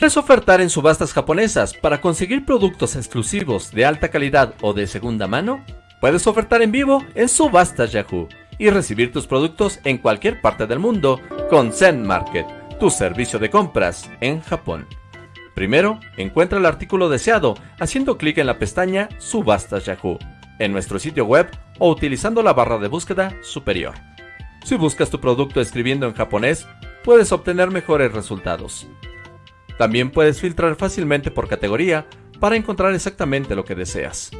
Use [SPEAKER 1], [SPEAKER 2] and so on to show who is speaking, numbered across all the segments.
[SPEAKER 1] ¿Quieres ofertar en subastas japonesas para conseguir productos exclusivos de alta calidad o de segunda mano? Puedes ofertar en vivo en Subastas Yahoo y recibir tus productos en cualquier parte del mundo con Zen Market, tu servicio de compras en Japón. Primero, encuentra el artículo deseado haciendo clic en la pestaña Subastas Yahoo en nuestro sitio web o utilizando la barra de búsqueda superior. Si buscas tu producto escribiendo en japonés, puedes obtener mejores resultados. También puedes filtrar fácilmente por categoría para encontrar exactamente lo que deseas.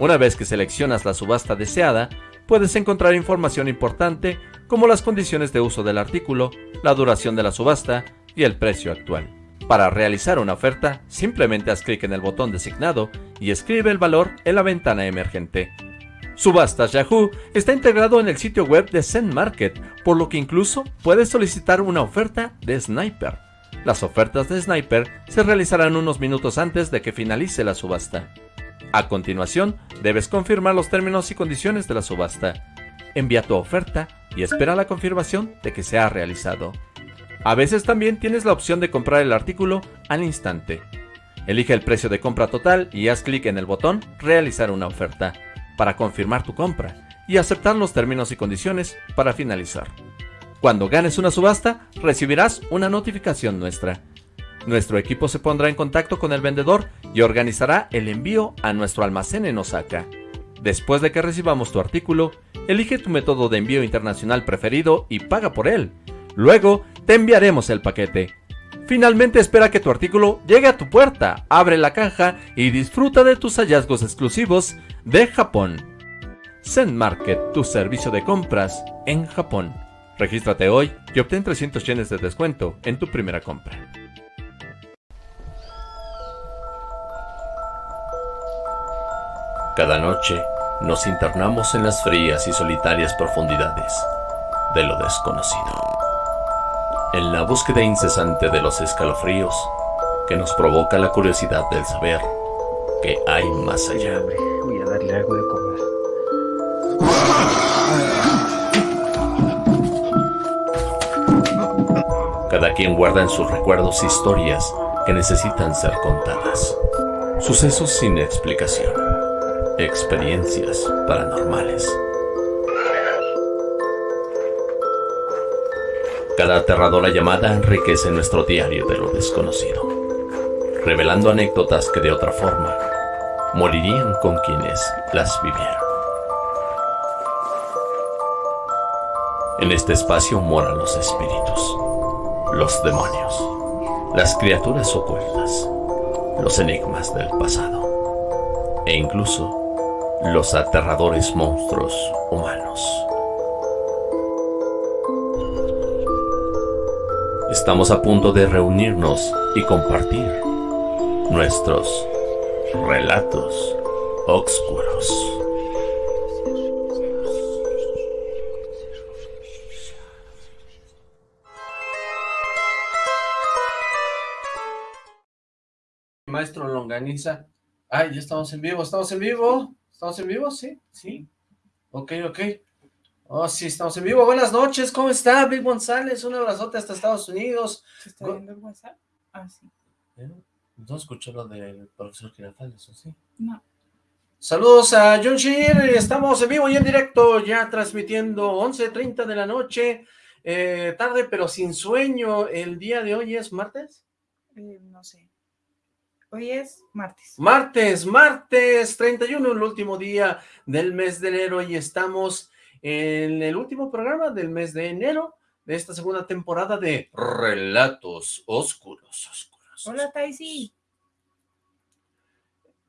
[SPEAKER 1] Una vez que seleccionas la subasta deseada, puedes encontrar información importante como las condiciones de uso del artículo, la duración de la subasta y el precio actual. Para realizar una oferta, simplemente haz clic en el botón designado y escribe el valor en la ventana emergente. Subastas Yahoo está integrado en el sitio web de Zen Market, por lo que incluso puedes solicitar una oferta de Sniper. Las ofertas de Sniper se realizarán unos minutos antes de que finalice la subasta. A continuación, debes confirmar los términos y condiciones de la subasta. Envía tu oferta y espera la confirmación de que se ha realizado. A veces también tienes la opción de comprar el artículo al instante. Elige el precio de compra total y haz clic en el botón Realizar una oferta para confirmar tu compra y aceptar los términos y condiciones para finalizar. Cuando ganes una subasta, recibirás una notificación nuestra. Nuestro equipo se pondrá en contacto con el vendedor y organizará el envío a nuestro almacén en Osaka. Después de que recibamos tu artículo, elige tu método de envío internacional preferido y paga por él. Luego, te enviaremos el paquete. Finalmente espera que tu artículo llegue a tu puerta, abre la caja y disfruta de tus hallazgos exclusivos de Japón. Zen Market, tu servicio de compras en Japón. Regístrate hoy y obtén 300 yenes de descuento en tu primera compra. Cada noche nos internamos en las frías y solitarias profundidades de lo desconocido. En la búsqueda incesante de los escalofríos que nos provoca la curiosidad del saber que hay más allá.
[SPEAKER 2] Voy a darle algo de comer.
[SPEAKER 1] Cada quien guarda en sus recuerdos historias que necesitan ser contadas. Sucesos sin explicación. Experiencias paranormales. Cada aterradora llamada enriquece nuestro diario de lo desconocido, revelando anécdotas que de otra forma morirían con quienes las vivieron. En este espacio moran los espíritus los demonios, las criaturas ocultas, los enigmas del pasado e incluso los aterradores monstruos humanos. Estamos a punto de reunirnos y compartir nuestros relatos oscuros.
[SPEAKER 3] Maestro Longaniza. Ay, ya estamos en vivo, estamos en vivo. ¿Estamos en vivo? Sí, sí. Ok, ok. Oh, sí, estamos en vivo. Buenas noches, ¿cómo está, Big González? Un abrazote hasta Estados Unidos.
[SPEAKER 4] ¿Se está viendo el WhatsApp? Ah, sí.
[SPEAKER 3] ¿Eh? ¿No escuchó lo del profesor Girafales, o sí?
[SPEAKER 4] No.
[SPEAKER 3] Saludos a John Shear, estamos en vivo y en directo, ya transmitiendo 11.30 de la noche, eh, tarde pero sin sueño, el día de hoy es martes.
[SPEAKER 4] Eh, no sé. Hoy es martes.
[SPEAKER 3] Martes, martes 31, el último día del mes de enero y estamos en el último programa del mes de enero de esta segunda temporada de Relatos Oscuros, Oscuros.
[SPEAKER 4] Hola, Taisi.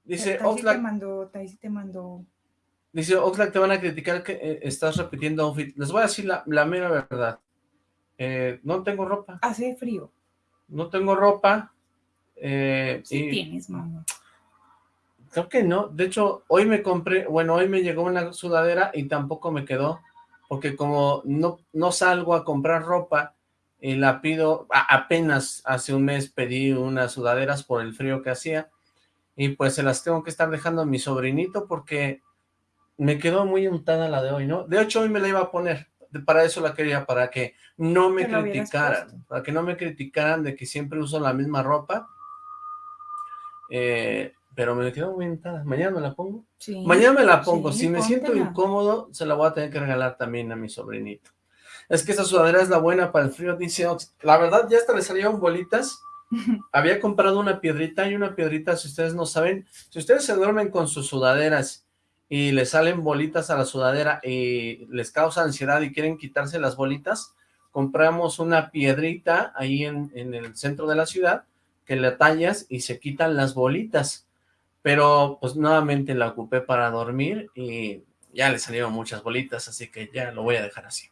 [SPEAKER 3] Dice
[SPEAKER 4] Taisi te
[SPEAKER 3] Oxlack,
[SPEAKER 4] mandó, Taisi te mandó.
[SPEAKER 3] dice Oxlack, te van a criticar que eh, estás repitiendo outfit. Les voy a decir la, la mera verdad. Eh, no tengo ropa,
[SPEAKER 4] Hace frío.
[SPEAKER 3] no tengo ropa. Eh,
[SPEAKER 4] Sí
[SPEAKER 3] y-
[SPEAKER 4] tienes, mamá.
[SPEAKER 3] Creo que no. De hecho, hoy me compré, bueno, hoy me llegó una sudadera y tampoco me quedó, porque como no, no salgo a comprar ropa y la pido, a- apenas hace un mes pedí unas sudaderas por el frío que hacía y pues se las tengo que estar dejando a mi sobrinito porque me quedó muy untada la de hoy, ¿no? De hecho, hoy me la iba a poner,
[SPEAKER 1] para eso la quería, para que no me criticaran, para que no me criticaran de que siempre uso la misma ropa. Eh, pero me quedó muy entada. ¿Mañana me la pongo? Sí. Mañana me la pongo. si me siento incómodo, se la voy a tener que regalar también a mi sobrinito. Es que esa sudadera es la buena para el frío, dice Ox. La verdad, ya hasta le salieron bolitas. Había comprado una piedrita y una piedrita, si ustedes no saben, si ustedes se duermen con sus sudaderas y les salen bolitas a la sudadera y les causa ansiedad y quieren quitarse las bolitas, compramos una piedrita ahí en, en el centro de la ciudad que le tallas y se quitan las bolitas. Pero pues nuevamente la ocupé para dormir y ya le salieron muchas bolitas, así que ya lo voy a dejar así.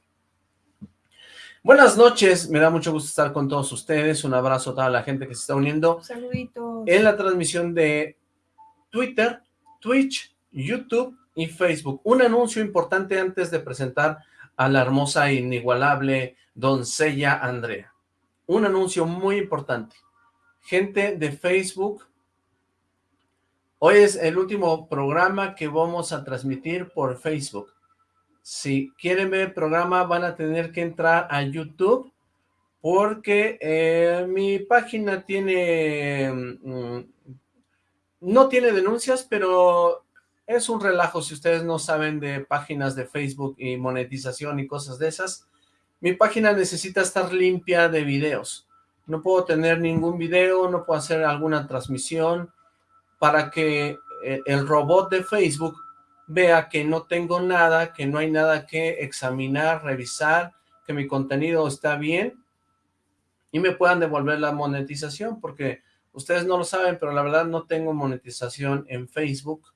[SPEAKER 1] Buenas noches, me da mucho gusto estar con todos ustedes, un abrazo a toda la gente que se está uniendo.
[SPEAKER 4] Saluditos.
[SPEAKER 1] En la transmisión de Twitter, Twitch, YouTube y Facebook. Un anuncio importante antes de presentar a la hermosa e inigualable doncella Andrea. Un anuncio muy importante. Gente de Facebook, hoy es el último programa que vamos a transmitir por Facebook si quieren ver el programa van a tener que entrar a YouTube porque eh, mi página tiene, mm, no tiene denuncias, pero es un relajo si ustedes no saben de páginas de Facebook y monetización y cosas de esas. Mi página necesita estar limpia de videos. No puedo tener ningún video, no puedo hacer alguna transmisión para que eh, el robot de Facebook vea que no tengo nada, que no hay nada que examinar, revisar, que mi contenido está bien y me puedan devolver la monetización, porque ustedes no lo saben, pero la verdad no tengo monetización en Facebook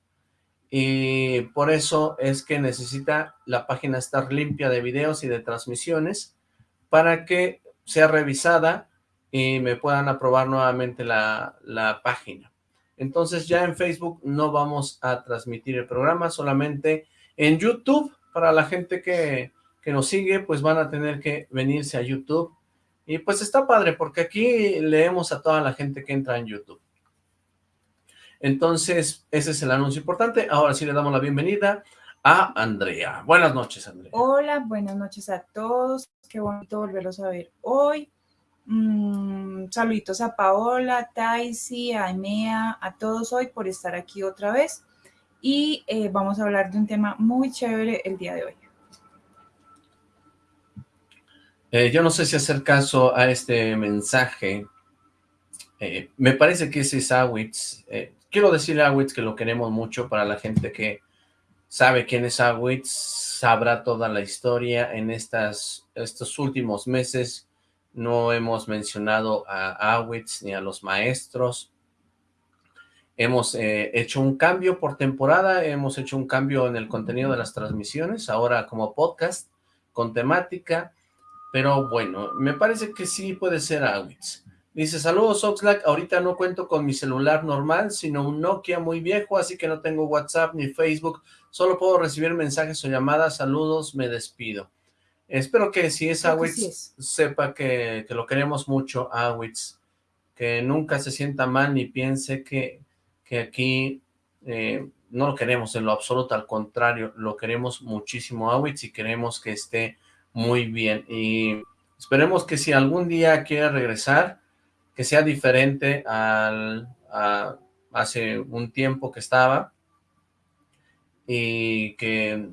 [SPEAKER 1] y por eso es que necesita la página estar limpia de videos y de transmisiones para que sea revisada y me puedan aprobar nuevamente la, la página. Entonces ya en Facebook no vamos a transmitir el programa, solamente en YouTube, para la gente que, que nos sigue, pues van a tener que venirse a YouTube. Y pues está padre, porque aquí leemos a toda la gente que entra en YouTube. Entonces, ese es el anuncio importante. Ahora sí le damos la bienvenida a Andrea. Buenas noches, Andrea.
[SPEAKER 4] Hola, buenas noches a todos. Qué bonito volverlos a ver hoy. Mm, saluditos a Paola, Taisi, a Enea, a todos hoy por estar aquí otra vez. Y eh, vamos a hablar de un tema muy chévere el día de hoy.
[SPEAKER 1] Eh, yo no sé si hacer caso a este mensaje. Eh, me parece que ese es Awitz. quiero decirle a Awitz que lo queremos mucho para la gente que sabe quién es Awitz, sabrá toda la historia en estas, estos últimos meses no hemos mencionado a Awitz ni a los maestros. Hemos eh, hecho un cambio por temporada, hemos hecho un cambio en el contenido de las transmisiones, ahora como podcast, con temática, pero bueno, me parece que sí puede ser Awitz. Dice, saludos Oxlack, ahorita no cuento con mi celular normal, sino un Nokia muy viejo, así que no tengo WhatsApp ni Facebook, solo puedo recibir mensajes o llamadas, saludos, me despido. Espero que si es Awitz, sepa que, lo queremos mucho, Awitz, que nunca se sienta mal ni piense que, que aquí eh, no lo queremos en lo absoluto, al contrario, lo queremos muchísimo Awitz y queremos que esté muy bien. Y esperemos que si algún día quiere regresar, que sea diferente al a hace un tiempo que estaba y que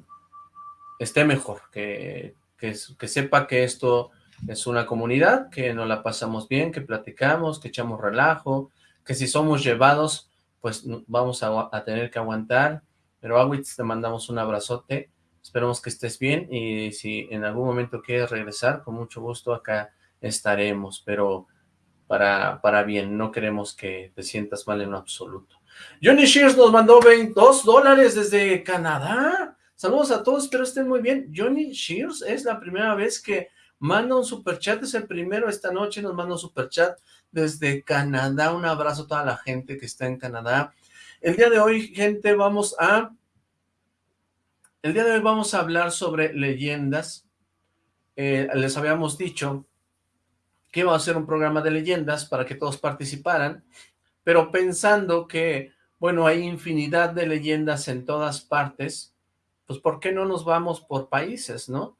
[SPEAKER 1] esté mejor, que que, sepa que esto es una comunidad, que nos la pasamos bien, que platicamos, que echamos relajo, que si somos llevados, pues vamos a, tener que aguantar. Pero Awitz, te mandamos un abrazote, esperemos que estés bien y si en algún momento quieres regresar, con mucho gusto acá estaremos, pero para, para bien, no queremos que te sientas mal en lo absoluto. Johnny Shears nos mandó 22 dólares desde Canadá. Saludos a todos, espero estén muy bien. Johnny Shears es la primera vez que manda un superchat, es el primero esta noche, nos manda un superchat desde Canadá. Un abrazo a toda la gente que está en Canadá. El día de hoy, gente, vamos a... El día de hoy vamos a hablar sobre leyendas. Eh, les habíamos dicho que iba a ser un programa de leyendas para que todos participaran, pero pensando que, bueno, hay infinidad de leyendas en todas partes, pues ¿por qué no nos vamos por países, no?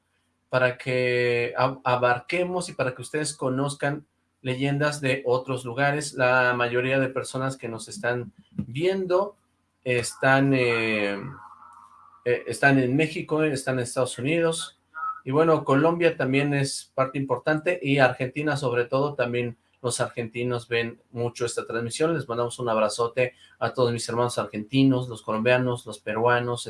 [SPEAKER 1] para que abarquemos y para que ustedes conozcan leyendas de otros lugares. La mayoría de personas que nos están viendo están, eh, eh, están en México, están en Estados Unidos, y bueno, Colombia también es parte importante, y Argentina sobre todo, también los argentinos ven mucho esta transmisión, les mandamos un abrazote a todos mis hermanos argentinos, los colombianos, los peruanos,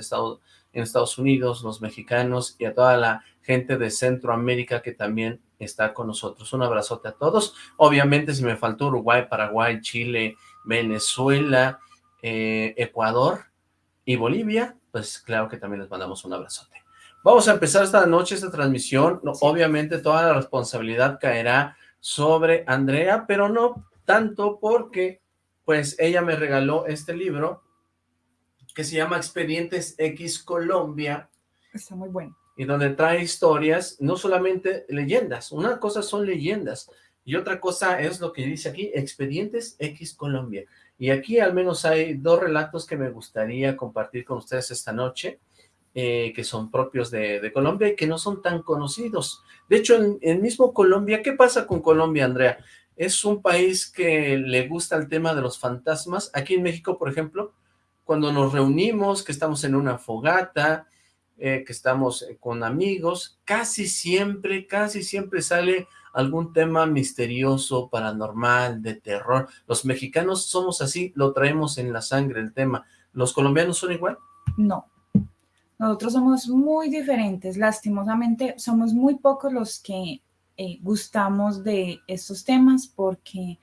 [SPEAKER 1] en Estados Unidos, los mexicanos, y a toda la gente de Centroamérica que también está con nosotros. Un abrazote a todos. Obviamente, si me faltó Uruguay, Paraguay, Chile, Venezuela, eh, Ecuador y Bolivia, pues claro que también les mandamos un abrazote. Vamos a empezar esta noche, esta transmisión. Obviamente toda la responsabilidad caerá sobre Andrea, pero no tanto porque pues ella me regaló este libro que se llama Expedientes X Colombia.
[SPEAKER 4] Está muy bueno.
[SPEAKER 1] Y donde trae historias, no solamente leyendas. Una cosa son leyendas y otra cosa es lo que dice aquí, Expedientes X Colombia. Y aquí al menos hay dos relatos que me gustaría compartir con ustedes esta noche, eh, que son propios de, Colombia y que no son tan conocidos. De hecho, en, en mismo Colombia, ¿qué pasa con Colombia, Andrea? Es un país que le gusta el tema de los fantasmas. Aquí en México, por ejemplo, cuando nos reunimos, que estamos en una fogata, eh, que estamos con amigos, casi siempre, casi siempre sale algún tema misterioso, paranormal, de terror. Los mexicanos somos así, lo traemos en la sangre el tema. ¿Los colombianos son igual?
[SPEAKER 4] No. Nosotros somos muy diferentes. Lastimosamente, somos muy pocos los que eh, gustamos de estos temas porque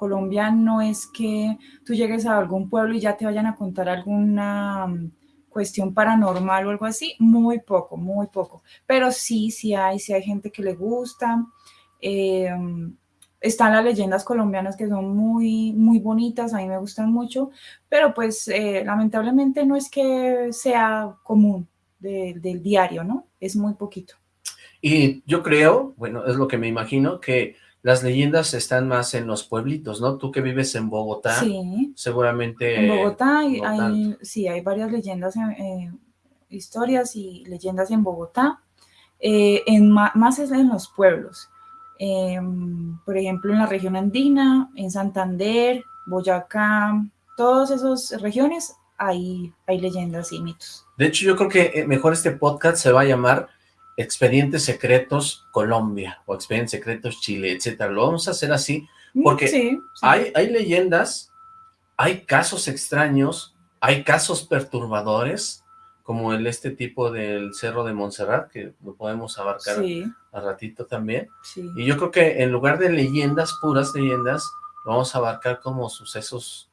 [SPEAKER 4] Colombia no es que tú llegues a algún pueblo y ya te vayan a contar alguna mm, cuestión paranormal o algo así, muy poco, muy poco. Pero sí, sí hay, sí hay gente que le gusta, eh, están las leyendas colombianas que son muy, muy bonitas, a mí me gustan mucho, pero pues eh, lamentablemente no es que sea común del diario, ¿no? Es muy poquito.
[SPEAKER 1] Y yo creo, bueno, es lo que me imagino, que las leyendas están más en los pueblitos, ¿no? Tú que vives en Bogotá, sí. seguramente...
[SPEAKER 4] En Bogotá hay, sí, hay varias leyendas, eh, historias y leyendas en Bogotá, en, más es en los pueblos. Em, por ejemplo, en la región andina, en Santander, Boyacá, todas esas regiones hay, hay leyendas y mitos.
[SPEAKER 1] De hecho, yo creo que eh, mejor este podcast se va a llamar Expedientes Secretos Colombia o Expedientes Secretos Chile, etcétera. Lo vamos a hacer así mm, porque Hay, hay leyendas, hay casos extraños, hay casos perturbadores, como el este tipo del Cerro de Montserrat, que lo podemos abarcar a ratito también. Y yo creo que en lugar de leyendas, puras leyendas, lo vamos a abarcar como sucesos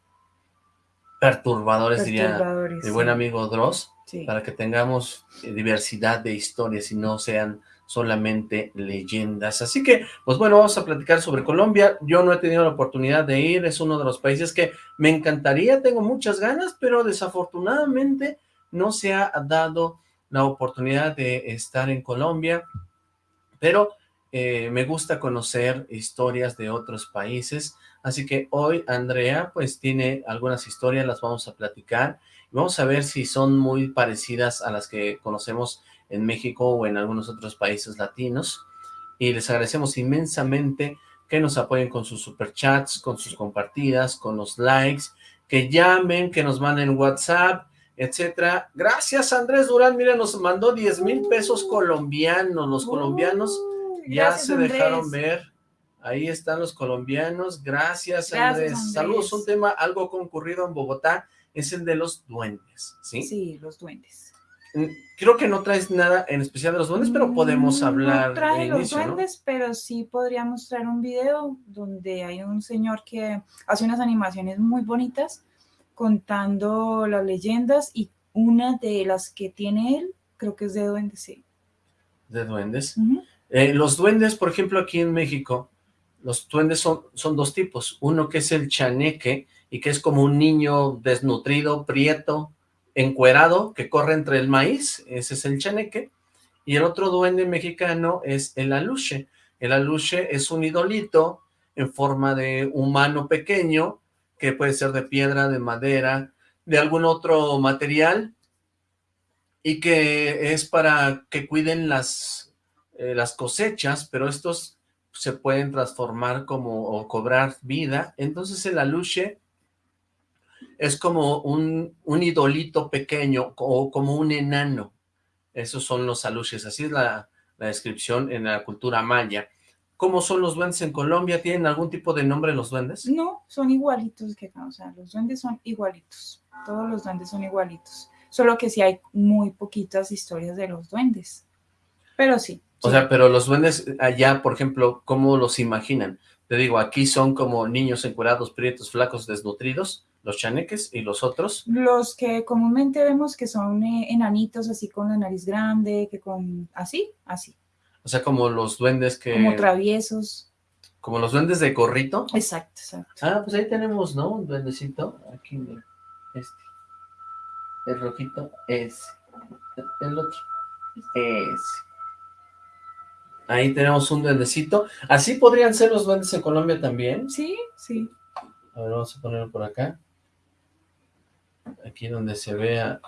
[SPEAKER 1] perturbadores, diría mi buen amigo Dross, para que tengamos eh, diversidad de historias y no sean solamente leyendas. Así que, pues bueno, vamos a platicar sobre Colombia. Yo no he tenido la oportunidad de ir, es uno de los países que me encantaría, tengo muchas ganas, pero desafortunadamente no se ha dado la oportunidad de estar en Colombia, pero eh, me gusta conocer historias de otros países, así que hoy Andrea pues tiene algunas historias, las vamos a platicar, vamos a ver si son muy parecidas a las que conocemos en México o en algunos otros países latinos, y les agradecemos inmensamente que nos apoyen con sus superchats, con sus compartidas, con los likes, que llamen, que nos manden WhatsApp, etcétera. Gracias Andrés Durán, mira, nos mandó 10 mil pesos colombianos, los colombianos. Ya se dejaron ver, ahí están los colombianos, gracias, Andrés. Saludos, un tema algo concurrido en Bogotá, es el de los duendes, ¿sí?
[SPEAKER 4] Sí, los duendes.
[SPEAKER 1] Mm, creo que no traes nada en especial de los duendes, pero podemos hablar
[SPEAKER 4] No trae los duendes, pero sí podríamos traer un video donde hay un señor que hace unas animaciones muy bonitas contando las leyendas y una de las que tiene él, creo que es de duendes, sí.
[SPEAKER 1] ¿De duendes? Eh, los duendes, por ejemplo, aquí en México, los duendes son, son dos tipos. Uno que es el chaneque, y que es como un niño desnutrido, prieto, encuerado, que corre entre el maíz, ese es el chaneque. Y el otro duende mexicano es el aluche. El aluche es un idolito en forma de humano pequeño, que puede ser de piedra, de madera, de algún otro material, y que es para que cuiden las, eh, las cosechas, pero estos se pueden transformar como o cobrar vida. Entonces el aluche es como un, un idolito pequeño o como un enano. Esos son los aluches, así es la, la descripción en la cultura maya. ¿Cómo son los duendes en Colombia? ¿Tienen algún tipo de nombre los duendes?
[SPEAKER 4] No, son igualitos que acá, o sea, los duendes son igualitos, todos los duendes son igualitos, solo que sí hay muy poquitas historias de los duendes, pero sí.
[SPEAKER 1] O
[SPEAKER 4] sí.
[SPEAKER 1] sea, pero los duendes allá, por ejemplo, ¿cómo los imaginan? Te digo, aquí son como niños encuerados, prietos, flacos, desnutridos, los chaneques, y los otros.
[SPEAKER 4] Los que comúnmente vemos que son eh, enanitos, así con la nariz grande, que con, así, así,
[SPEAKER 1] O sea, como los duendes que...
[SPEAKER 4] como traviesos,
[SPEAKER 1] Como los duendes de gorrito.
[SPEAKER 4] exacto, exacto.
[SPEAKER 1] Ah, pues ahí tenemos, ¿no? Un duendecito. Aquí, mira. Este. El rojito, ese. El otro, ese. Ahí tenemos un duendecito. ¿Así podrían ser los duendes en Colombia también?
[SPEAKER 4] Sí, sí,
[SPEAKER 1] A ver, vamos a ponerlo por acá. Aquí donde se vea...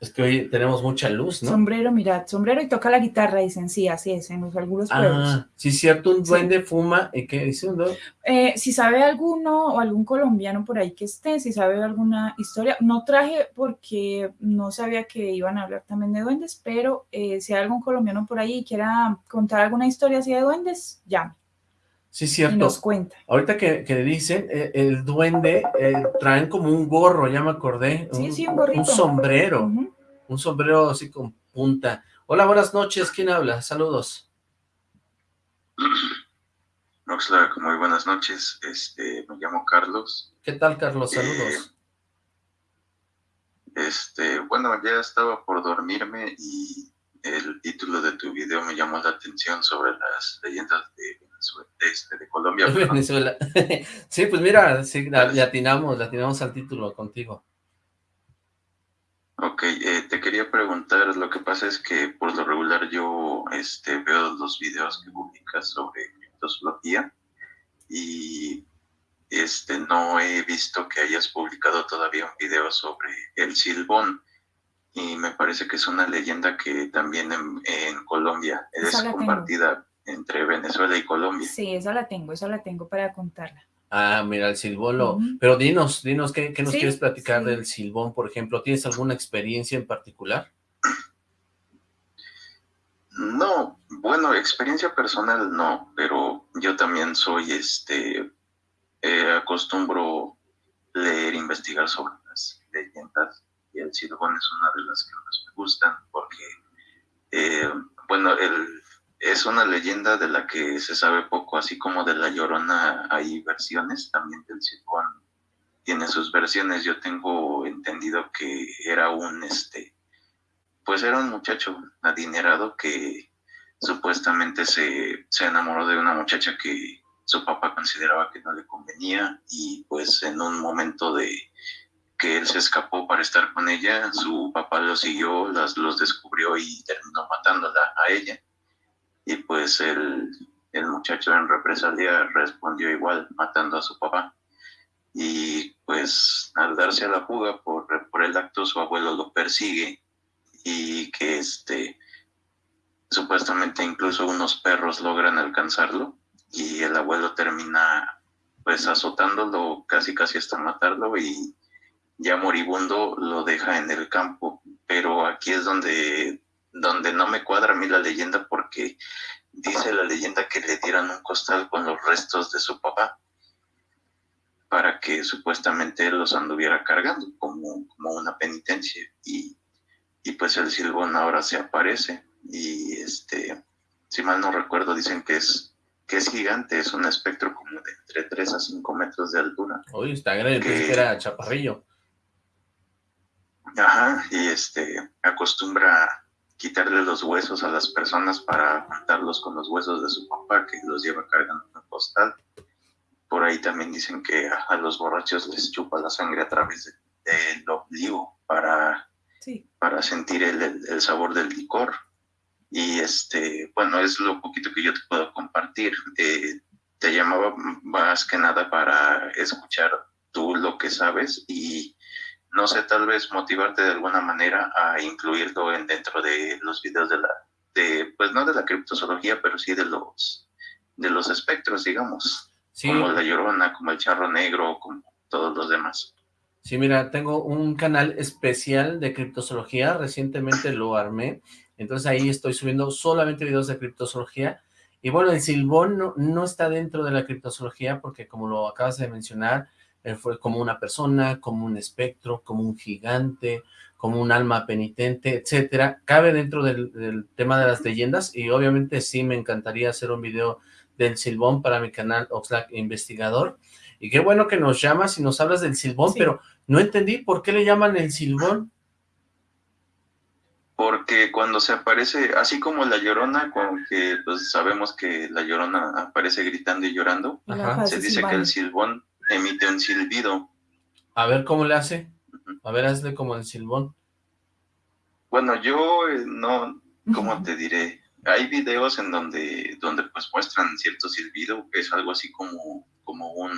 [SPEAKER 1] Es que hoy tenemos mucha luz, ¿no?
[SPEAKER 4] sombrero, mirad, sombrero y toca la guitarra, dicen, sí, así es, en los, algunos pueblos.
[SPEAKER 1] Ah, sí, cierto, un
[SPEAKER 4] Sí.
[SPEAKER 1] duende fuma, ¿y qué dice un?
[SPEAKER 4] Eh, si sabe alguno o algún colombiano por ahí que esté, si sabe alguna historia, no traje porque no sabía que iban a hablar también de duendes, pero eh, si hay algún colombiano por ahí y quiera contar alguna historia así de duendes, llame
[SPEAKER 1] Sí,
[SPEAKER 4] y
[SPEAKER 1] cierto.
[SPEAKER 4] nos cuenta.
[SPEAKER 1] Ahorita que, que dicen, eh, el duende, eh, traen como un gorro, ya me acordé.
[SPEAKER 4] Sí, sí, un gorrito.
[SPEAKER 1] Un sombrero, un sombrero así con punta. Hola, buenas noches, ¿quién habla? Saludos.
[SPEAKER 5] Oxlack, muy buenas noches. Este, me llamo Carlos.
[SPEAKER 1] ¿Qué tal, Carlos? Saludos.
[SPEAKER 5] Este, bueno, ya estaba por dormirme y el título de tu video me llamó la atención sobre las leyendas de Venezuela, este, de Colombia.
[SPEAKER 1] Venezuela. sí, pues mira, sí, la- le atinamos, le atinamos al título contigo.
[SPEAKER 5] Ok, eh, te quería preguntar, lo que pasa es que por lo regular yo este, veo los videos que publicas sobre criptozoología y este, no he visto que hayas publicado todavía un video sobre el silbón y me parece que es una leyenda que también en, en Colombia es
[SPEAKER 4] la tengo.
[SPEAKER 5] compartida entre Venezuela y Colombia.
[SPEAKER 4] Sí, esa la tengo, esa la tengo para contarla.
[SPEAKER 1] Ah, mira, el silbolo. Pero dinos, dinos, ¿qué, qué nos
[SPEAKER 4] Sí,
[SPEAKER 1] quieres platicar
[SPEAKER 4] sí.
[SPEAKER 1] del silbón, por ejemplo? ¿Tienes alguna experiencia en particular?
[SPEAKER 5] No, bueno, experiencia personal no, pero yo también soy, este, eh, acostumbro leer, investigar sobre las leyendas y el silbón es una de las que más me gustan porque, eh, bueno, el, es una leyenda de la que se sabe poco, así como de la Llorona hay versiones, también del silbón tiene sus versiones. Yo tengo entendido que era un, este, pues era un muchacho adinerado que supuestamente se, se enamoró de una muchacha que su papá consideraba que no le convenía y pues en un momento de que él se escapó para estar con ella, su papá lo siguió, las, los descubrió y terminó matándola a ella. Y pues el, el muchacho en represalia respondió igual, matando a su papá. Y pues al darse a la fuga por, por el acto, su abuelo lo persigue y que este supuestamente incluso unos perros logran alcanzarlo y el abuelo termina pues azotándolo casi casi hasta matarlo y ya moribundo lo deja en el campo pero aquí es donde donde no me cuadra a mí la leyenda porque dice la leyenda que le dieron un costal con los restos de su papá para que supuestamente él los anduviera cargando como, como una penitencia y y pues el silbón ahora se aparece y este si mal no recuerdo dicen que es que es gigante es un espectro como de entre 3 a 5 metros de altura
[SPEAKER 1] Uy, está grande, que era chaparrillo.
[SPEAKER 5] ajá y este acostumbra quitarle los huesos a las personas para juntarlos con los huesos de su papá que los lleva cargando en un costal por ahí también dicen que a, los borrachos les chupa la sangre a través de- del obligo para
[SPEAKER 4] Sí,
[SPEAKER 5] para sentir el, el- el sabor del licor. Y este, bueno, es lo poquito que yo te puedo compartir. Eh, te llamaba más que nada para escuchar tú lo que sabes y no sé, tal vez motivarte de alguna manera a incluirlo en, dentro de los videos de, la, de, pues no de la criptozoología, pero sí de los, de los espectros, digamos.
[SPEAKER 1] Sí.
[SPEAKER 5] Como la llorona, como el charro negro, como todos los demás.
[SPEAKER 1] Sí, mira, tengo un canal especial de criptozoología, recientemente lo armé, entonces ahí estoy subiendo solamente videos de criptozoología, y bueno, el silbón no, no está dentro de la criptozoología porque como lo acabas de mencionar, él fue como una persona, como un espectro, como un gigante, como un alma penitente, etcétera, cabe dentro del, del tema de las leyendas, y obviamente sí me encantaría hacer un video del silbón para mi canal Oxlack Investigador, y qué bueno que nos llamas y nos hablas del silbón,
[SPEAKER 4] Sí.
[SPEAKER 1] pero no entendí por qué le llaman el silbón.
[SPEAKER 5] Porque cuando se aparece, así como la llorona, con que pues sabemos que la llorona aparece gritando y llorando,
[SPEAKER 1] Ajá,
[SPEAKER 5] se dice que el silbón emite un silbido.
[SPEAKER 1] A ver cómo le hace. A ver, hazle como el silbón.
[SPEAKER 5] Bueno, yo eh, no, ¿cómo te diré? Hay videos en donde, donde pues muestran cierto silbido, que es algo así como, como un,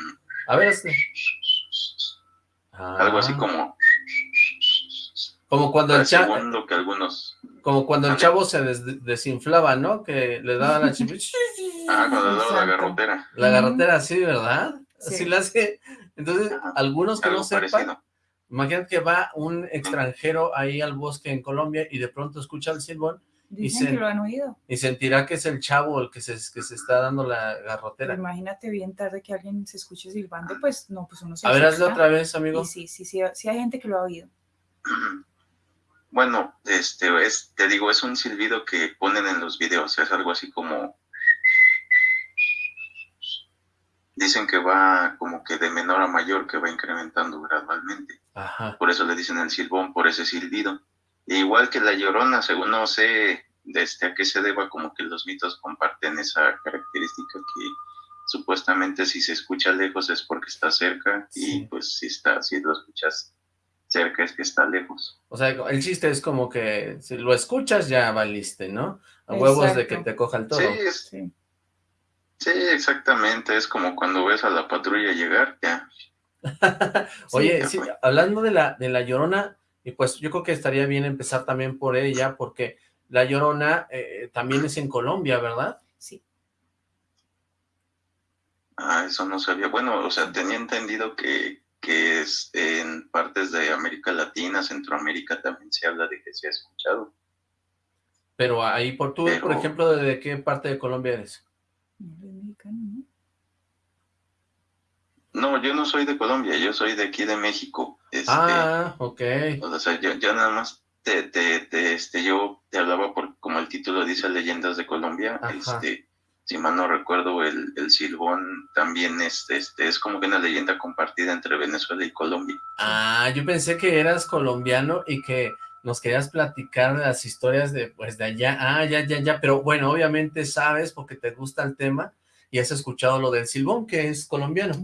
[SPEAKER 1] A ver, hazle.
[SPEAKER 5] algo así
[SPEAKER 1] Ah,
[SPEAKER 5] como,
[SPEAKER 1] Como cuando el, cha-
[SPEAKER 5] según lo que algunos,
[SPEAKER 1] como cuando el chavo se des- desinflaba, ¿no? Que le daba la chip-
[SPEAKER 5] ah, cuando le daba la garrotera,
[SPEAKER 1] La garrotera así, ¿verdad?
[SPEAKER 4] Sí.
[SPEAKER 1] Así la hace. Entonces,
[SPEAKER 5] Ajá,
[SPEAKER 1] algunos que no sepan,
[SPEAKER 5] parecido.
[SPEAKER 1] imagínate que va un extranjero ahí al bosque en Colombia y de pronto escucha el silbón
[SPEAKER 4] Dicen
[SPEAKER 1] se-
[SPEAKER 4] que lo han oído.
[SPEAKER 1] y sentirá que es el chavo el que se, que se está dando la
[SPEAKER 4] Pero
[SPEAKER 1] garrotera.
[SPEAKER 4] imagínate bien tarde que alguien se escuche silbando, pues no, pues uno se
[SPEAKER 1] A ver, hazlo otra vez, amigo.
[SPEAKER 4] Y sí, sí, sí, sí hay gente que lo ha oído.
[SPEAKER 5] Bueno, este, es, te digo, es un silbido que ponen en los videos, es algo así como... Dicen que va como que de menor a mayor, que va incrementando gradualmente.
[SPEAKER 1] Ajá.
[SPEAKER 5] Por eso le dicen el silbón, por ese silbido. E igual que la llorona, según no sé desde a qué se deba, como que los mitos comparten esa característica que supuestamente si se escucha lejos es porque está cerca
[SPEAKER 1] Sí.
[SPEAKER 5] y pues si está, si lo escuchas cerca es que está lejos.
[SPEAKER 1] O sea, el chiste es como que si lo escuchas ya valiste, ¿no? A huevos de que te coja el toro.
[SPEAKER 5] Sí, es-
[SPEAKER 4] Sí.
[SPEAKER 5] Sí, exactamente. Es como cuando ves a la patrulla llegar, ya.
[SPEAKER 1] Oye,
[SPEAKER 5] ya
[SPEAKER 1] sí, hablando de la, de la Llorona, y pues yo creo que estaría bien empezar también por ella, porque la Llorona eh, también es en Colombia, ¿verdad?
[SPEAKER 4] Sí.
[SPEAKER 5] Ah, eso no sabía. Bueno, o sea, tenía entendido que, que es en partes de América Latina, Centroamérica también se habla de que se ha escuchado.
[SPEAKER 1] Pero ahí, por tú,
[SPEAKER 5] Pero-
[SPEAKER 1] por ejemplo, ¿de qué parte de Colombia eres?
[SPEAKER 4] No, es mexicano, ¿no?
[SPEAKER 5] No, yo no soy de Colombia, yo soy de aquí de México. Este,
[SPEAKER 1] Ah, ok.
[SPEAKER 5] O sea, yo, yo nada más te, te, te, este, yo te hablaba por, como el título dice, Leyendas de Colombia.
[SPEAKER 1] Ajá.
[SPEAKER 5] Este, si mal no recuerdo, el, el silbón también es, este, es como que una leyenda compartida entre Venezuela y Colombia.
[SPEAKER 1] Ah, yo pensé que eras colombiano y que nos querías platicar de las historias de, pues, de allá. Ah, ya, ya, ya, pero bueno, obviamente sabes porque te gusta el tema y has escuchado lo del silbón, que es colombiano.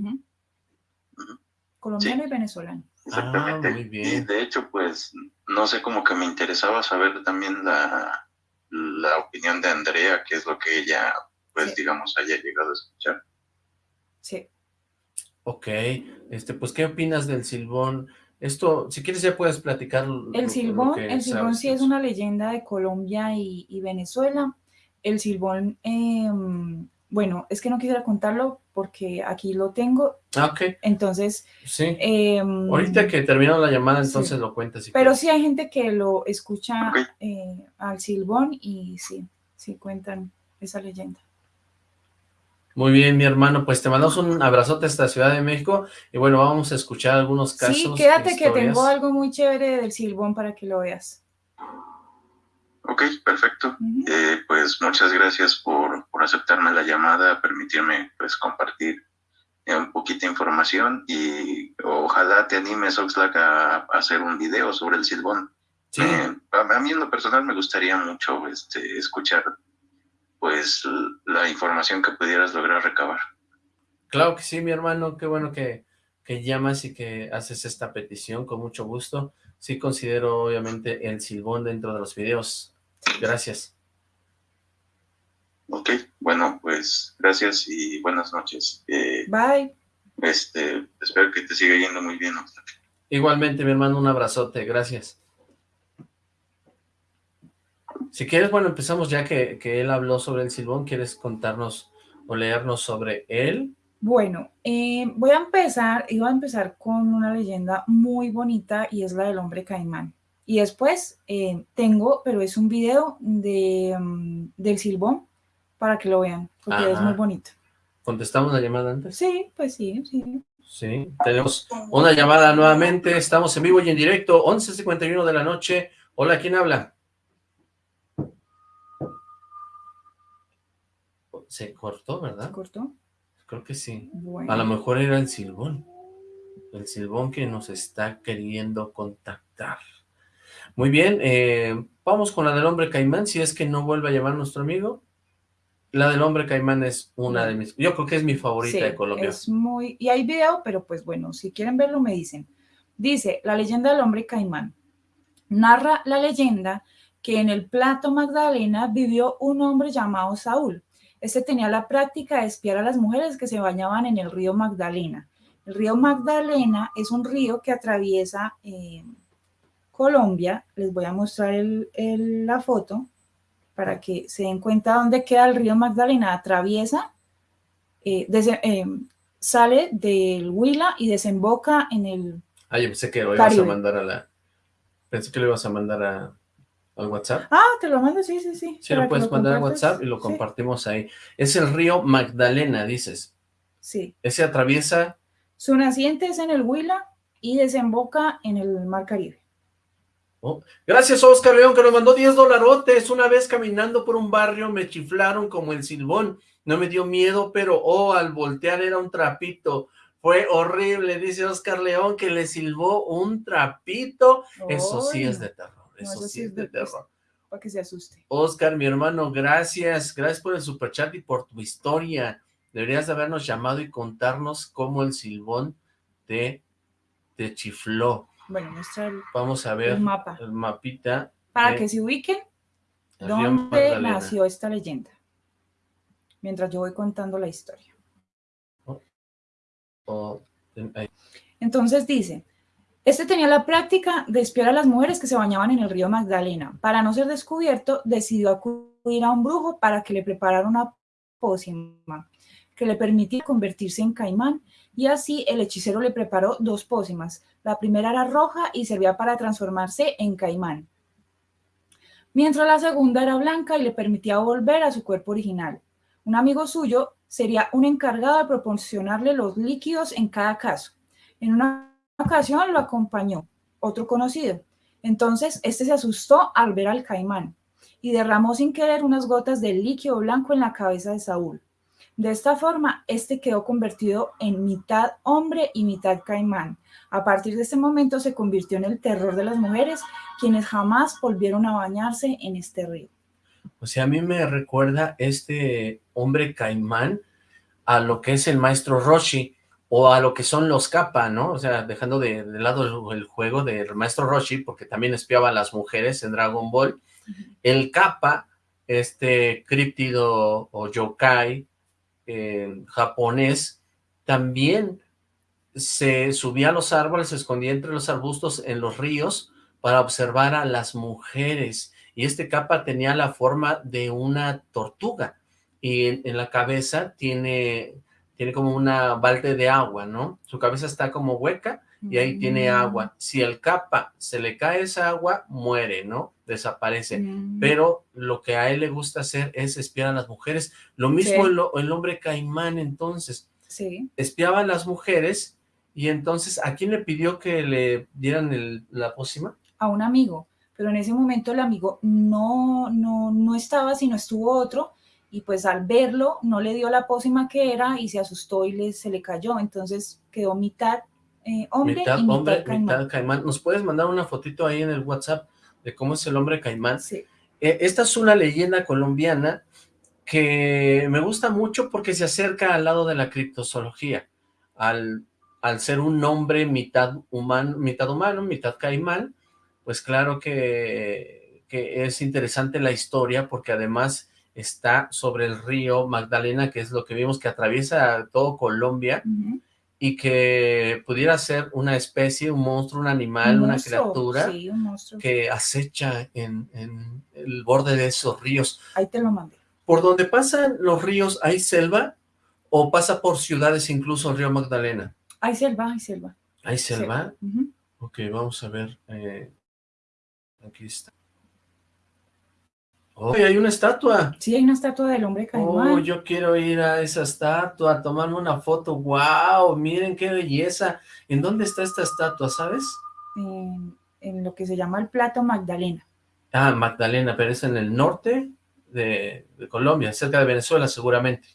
[SPEAKER 4] Colombiano y venezolano.
[SPEAKER 5] Exactamente.
[SPEAKER 1] Ah, muy bien.
[SPEAKER 5] Y de hecho, pues, no sé, como que me interesaba saber también la, la opinión de Andrea, qué es lo que ella, pues,
[SPEAKER 4] Sí.
[SPEAKER 5] digamos, haya llegado a escuchar.
[SPEAKER 4] Sí.
[SPEAKER 1] Ok, este, pues, ¿qué opinas del silbón? Esto, si quieres ya puedes platicar lo-
[SPEAKER 4] El silbón,
[SPEAKER 1] que
[SPEAKER 4] el silbón
[SPEAKER 1] sabes
[SPEAKER 4] sí es una leyenda de Colombia y, y Venezuela. El silbón, em, bueno, es que no quisiera contarlo porque aquí lo tengo,
[SPEAKER 1] Ah, ok,
[SPEAKER 4] entonces...
[SPEAKER 1] sí.
[SPEAKER 4] em,
[SPEAKER 1] Ahorita que terminó la llamada,
[SPEAKER 4] sí.
[SPEAKER 1] entonces lo cuentas. si
[SPEAKER 4] Pero
[SPEAKER 1] quieres.
[SPEAKER 4] sí hay gente que lo escucha eh, al silbón y sí, sí cuentan esa leyenda.
[SPEAKER 1] Muy bien, mi hermano, pues te mandamos un abrazote hasta la Ciudad de México y bueno, vamos a escuchar algunos casos.
[SPEAKER 4] Sí, quédate que
[SPEAKER 1] historias.
[SPEAKER 4] tengo algo muy chévere del silbón para que lo veas.
[SPEAKER 5] Ok, perfecto. Eh, pues muchas gracias por, por aceptarme la llamada, permitirme pues compartir eh, un poquito de información y ojalá te animes, Oxlack, a, a hacer un video sobre el silbón.
[SPEAKER 1] Sí,
[SPEAKER 5] Eh, a, a mí en lo personal me gustaría mucho este, escuchar pues la información que pudieras lograr recabar.
[SPEAKER 1] claro que sí, mi hermano, qué bueno que, que llamas y que haces esta petición con mucho gusto. Sí considero obviamente el silbón dentro de los videos. Gracias.
[SPEAKER 5] Ok, bueno, pues gracias y buenas noches. Eh,
[SPEAKER 4] Bye.
[SPEAKER 5] este, espero que te siga yendo muy bien.
[SPEAKER 1] Igualmente, mi hermano, un abrazote, gracias. Si quieres, bueno, empezamos ya que, que él habló sobre el silbón, ¿quieres contarnos o leernos sobre él?
[SPEAKER 4] Bueno, eh, voy a empezar, iba a empezar con una leyenda muy bonita y es la del hombre caimán. Y después eh, tengo, pero es un video de, mm, del silbón para que lo vean, porque es muy bonito.
[SPEAKER 1] ¿Contestamos la llamada antes?
[SPEAKER 4] Sí, pues sí, sí.
[SPEAKER 1] Sí, tenemos una llamada nuevamente, estamos en vivo y en directo, 11.51 de la noche. Hola, ¿quién habla? Se cortó, ¿verdad?
[SPEAKER 4] ¿Se cortó?
[SPEAKER 1] Creo que sí. A lo mejor era el silbón. El silbón que nos está queriendo contactar. Muy bien, eh, vamos con la del hombre caimán, si es que no vuelve a llamar nuestro amigo. La del hombre caimán es una de mis, yo creo que es mi favorita de Colombia.
[SPEAKER 4] es muy, y hay video, pero pues bueno, si quieren verlo me dicen. Dice, la leyenda del hombre caimán. Narra la leyenda que en el plato Magdalena vivió un hombre llamado Saúl. Este tenía la práctica de espiar a las mujeres que se bañaban en el río Magdalena. El río Magdalena es un río que atraviesa eh, Colombia. Les voy a mostrar la foto para que se den cuenta dónde queda el río Magdalena. Atraviesa, eh, eh, sale del Huila y desemboca en el
[SPEAKER 1] Ah, yo pensé que lo ibas a mandar a la... Pensé que lo ibas a mandar a, al WhatsApp.
[SPEAKER 4] Ah, te lo mando, sí, sí, sí.
[SPEAKER 1] Sí, lo puedes mandar a WhatsApp y lo compartimos ahí. Es el río Magdalena, dices.
[SPEAKER 4] Sí.
[SPEAKER 1] Ese atraviesa...
[SPEAKER 4] Su naciente es en el Huila y desemboca en el Mar Caribe.
[SPEAKER 1] Oh, gracias Oscar León que nos mandó 10 dolarotes. Una vez caminando por un barrio me chiflaron como el silbón. No me dio miedo, pero oh, al voltear era un trapito. Fue horrible, dice Oscar León, que le silbó un trapito. Eso sí es de terror. Eso, sí, es de, terror.
[SPEAKER 4] Para que se asuste.
[SPEAKER 1] Oscar, mi hermano, gracias. Gracias por el superchat y por tu historia. Deberías de habernos llamado y contarnos cómo el silbón te, te chifló.
[SPEAKER 4] Bueno, muestra el,
[SPEAKER 1] Vamos a ver
[SPEAKER 4] el mapa.
[SPEAKER 1] El mapita.
[SPEAKER 4] Para que se ubiquen dónde nació esta leyenda. Mientras yo voy contando la historia.
[SPEAKER 1] Oh, oh,
[SPEAKER 4] Entonces dice, este tenía la práctica de espiar a las mujeres que se bañaban en el río Magdalena. Para no ser descubierto, decidió acudir a un brujo para que le preparara una pócima que le permitía convertirse en caimán y así el hechicero le preparó dos pócimas. La primera era roja y servía para transformarse en caimán, mientras la segunda era blanca y le permitía volver a su cuerpo original. Un amigo suyo sería un encargado de proporcionarle los líquidos en cada caso. En una ocasión lo acompañó otro conocido. Entonces, este se asustó al ver al caimán y derramó sin querer unas gotas de líquido blanco en la cabeza de Saúl. De esta forma, este quedó convertido en mitad hombre y mitad caimán. A partir de ese momento se convirtió en el terror de las mujeres, quienes jamás volvieron a bañarse en este río.
[SPEAKER 1] O sea, a mí me recuerda este hombre caimán a lo que es el maestro Roshi, o a lo que son los Kappa, ¿no? O sea, dejando de, lado el, juego del maestro Roshi, porque también espiaba a las mujeres en Dragon Ball, el Kappa, este críptido o yokai eh, japonés, también se subía a los árboles, se escondía entre los arbustos en los ríos para observar a las mujeres, y este Kappa tenía la forma de una tortuga, y en la cabeza tiene tiene como una balde de agua, ¿no? Su cabeza está como hueca y ahí tiene mm. agua. Si el capa se le cae esa agua, muere, ¿no? Desaparece. Mm. Pero lo que a él le gusta hacer es espiar a las mujeres. Lo mismo el, hombre caimán, entonces.
[SPEAKER 4] Sí.
[SPEAKER 1] Espiaba a las mujeres y entonces, ¿a quién le pidió que le dieran la pócima?
[SPEAKER 4] A un amigo. Pero en ese momento el amigo no, no, no estaba, sino estuvo otro y pues al verlo no le dio la pócima que era y se asustó y le, se le cayó, entonces quedó mitad eh, hombre
[SPEAKER 1] mitad
[SPEAKER 4] y mitad
[SPEAKER 1] hombre,
[SPEAKER 4] caimán.
[SPEAKER 1] mitad caimán. ¿Nos puedes mandar una fotito ahí en el WhatsApp de cómo es el hombre caimán?
[SPEAKER 4] Sí.
[SPEAKER 1] Eh, esta es una leyenda colombiana que me gusta mucho porque se acerca al lado de la criptozoología, al, al ser un hombre mitad humano, mitad humano, mitad caimán, pues claro que, que es interesante la historia porque además está sobre el río Magdalena, que es lo que vimos que atraviesa todo Colombia, y que pudiera ser una especie, un monstruo, un animal,
[SPEAKER 4] Un
[SPEAKER 1] una criatura
[SPEAKER 4] Sí, un monstruo.
[SPEAKER 1] que acecha en, en el borde de esos ríos.
[SPEAKER 4] Ahí te lo mandé.
[SPEAKER 1] ¿Por donde pasan los ríos hay selva o pasa por ciudades incluso el río Magdalena?
[SPEAKER 4] Hay selva, hay selva.
[SPEAKER 1] ¿Hay selva? Ok, vamos a ver. eh, aquí está. ¡Oh, hay una estatua!
[SPEAKER 4] Sí, hay una estatua del hombre caimán.
[SPEAKER 1] Oh, yo quiero ir a esa estatua, a tomarme una foto. ¡Wow! Miren qué belleza. ¿En dónde está esta estatua, sabes?
[SPEAKER 4] en, en lo que se llama el plato Magdalena.
[SPEAKER 1] Ah, Magdalena, pero es en el norte de, de Colombia, cerca de Venezuela seguramente.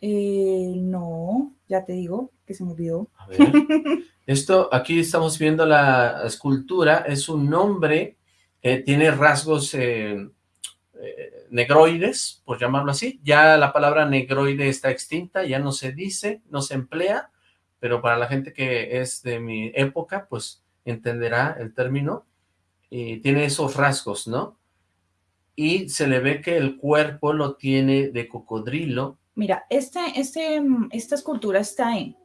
[SPEAKER 4] Eh, no, ya te digo que se me olvidó.
[SPEAKER 1] A ver. Esto, aquí estamos viendo la escultura, es un hombre que tiene rasgos eh, eh, negroides, por llamarlo así. Ya la palabra negroide está extinta, ya no se dice, no se emplea, pero para la gente que es de mi época, pues entenderá el término. Y tiene esos rasgos, ¿no? Y se le ve que el cuerpo lo tiene de cocodrilo.
[SPEAKER 4] Mira, este, este, mm, esta escultura está en,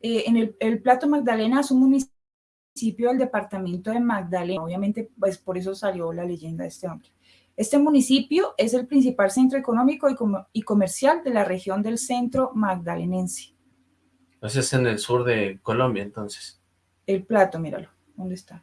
[SPEAKER 4] eh, en el, el Plato Magdalena, es un municipio del departamento de Magdalena. Obviamente, pues por eso salió la leyenda de este hombre. Este municipio es el principal centro económico y, comer- y comercial de la región del centro magdalenense.
[SPEAKER 1] Ese es en el sur de Colombia, entonces.
[SPEAKER 4] El plato, míralo, ¿dónde está?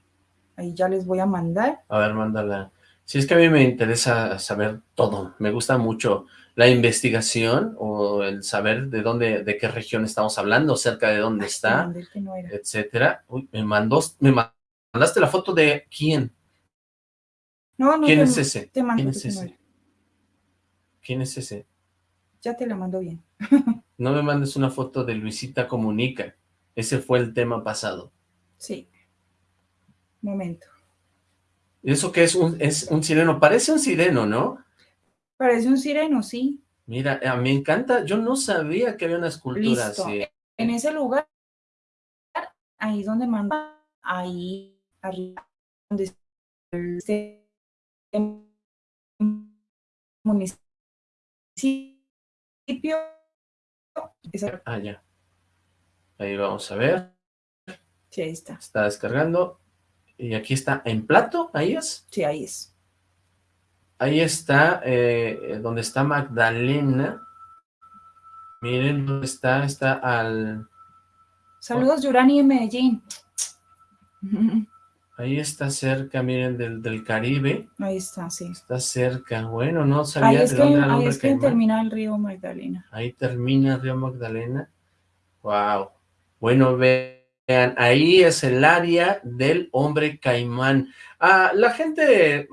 [SPEAKER 4] Ahí ya les voy a mandar.
[SPEAKER 1] A ver, mándala. Si es que a mí me interesa saber todo. Me gusta mucho la investigación o el saber de dónde, de qué región estamos hablando, cerca de dónde
[SPEAKER 4] Ay,
[SPEAKER 1] está,
[SPEAKER 4] no era.
[SPEAKER 1] etcétera. Uy, me mandó, me mandaste la foto de quién.
[SPEAKER 4] No, no,
[SPEAKER 1] ¿Quién
[SPEAKER 4] te-
[SPEAKER 1] es ese?
[SPEAKER 4] Te mando
[SPEAKER 1] ¿Quién es ese?
[SPEAKER 4] era.
[SPEAKER 1] ¿Quién es ese?
[SPEAKER 4] Ya te la mando bien.
[SPEAKER 1] No me mandes una foto de Luisita Comunica. Ese fue el tema pasado.
[SPEAKER 4] Sí. Momento.
[SPEAKER 1] ¿Eso qué es un, es un sireno? Parece un sireno, ¿no?
[SPEAKER 4] Parece un sireno, sí.
[SPEAKER 1] Mira, a mí me encanta. Yo no sabía que había una escultura
[SPEAKER 4] Listo.
[SPEAKER 1] así.
[SPEAKER 4] En ese lugar, ahí donde manda, ahí arriba, donde este municipio.
[SPEAKER 1] Ah, ya. Ahí vamos a ver.
[SPEAKER 4] Sí, ahí está.
[SPEAKER 1] Está descargando. Y aquí está en plato, ahí es.
[SPEAKER 4] Sí, ahí es.
[SPEAKER 1] Ahí está, eh, donde está Magdalena. Miren dónde está, está al...
[SPEAKER 4] Saludos, Yurani en Medellín.
[SPEAKER 1] Ahí está cerca, miren, del, del Caribe.
[SPEAKER 4] Ahí está, sí.
[SPEAKER 1] Está cerca. Bueno, no sabía de
[SPEAKER 4] que,
[SPEAKER 1] dónde era el
[SPEAKER 4] ahí es que
[SPEAKER 1] caimán.
[SPEAKER 4] termina el río Magdalena.
[SPEAKER 1] Ahí termina Río Magdalena. Wow. Bueno, vean, ahí es el área del hombre caimán. Ah, ¿La gente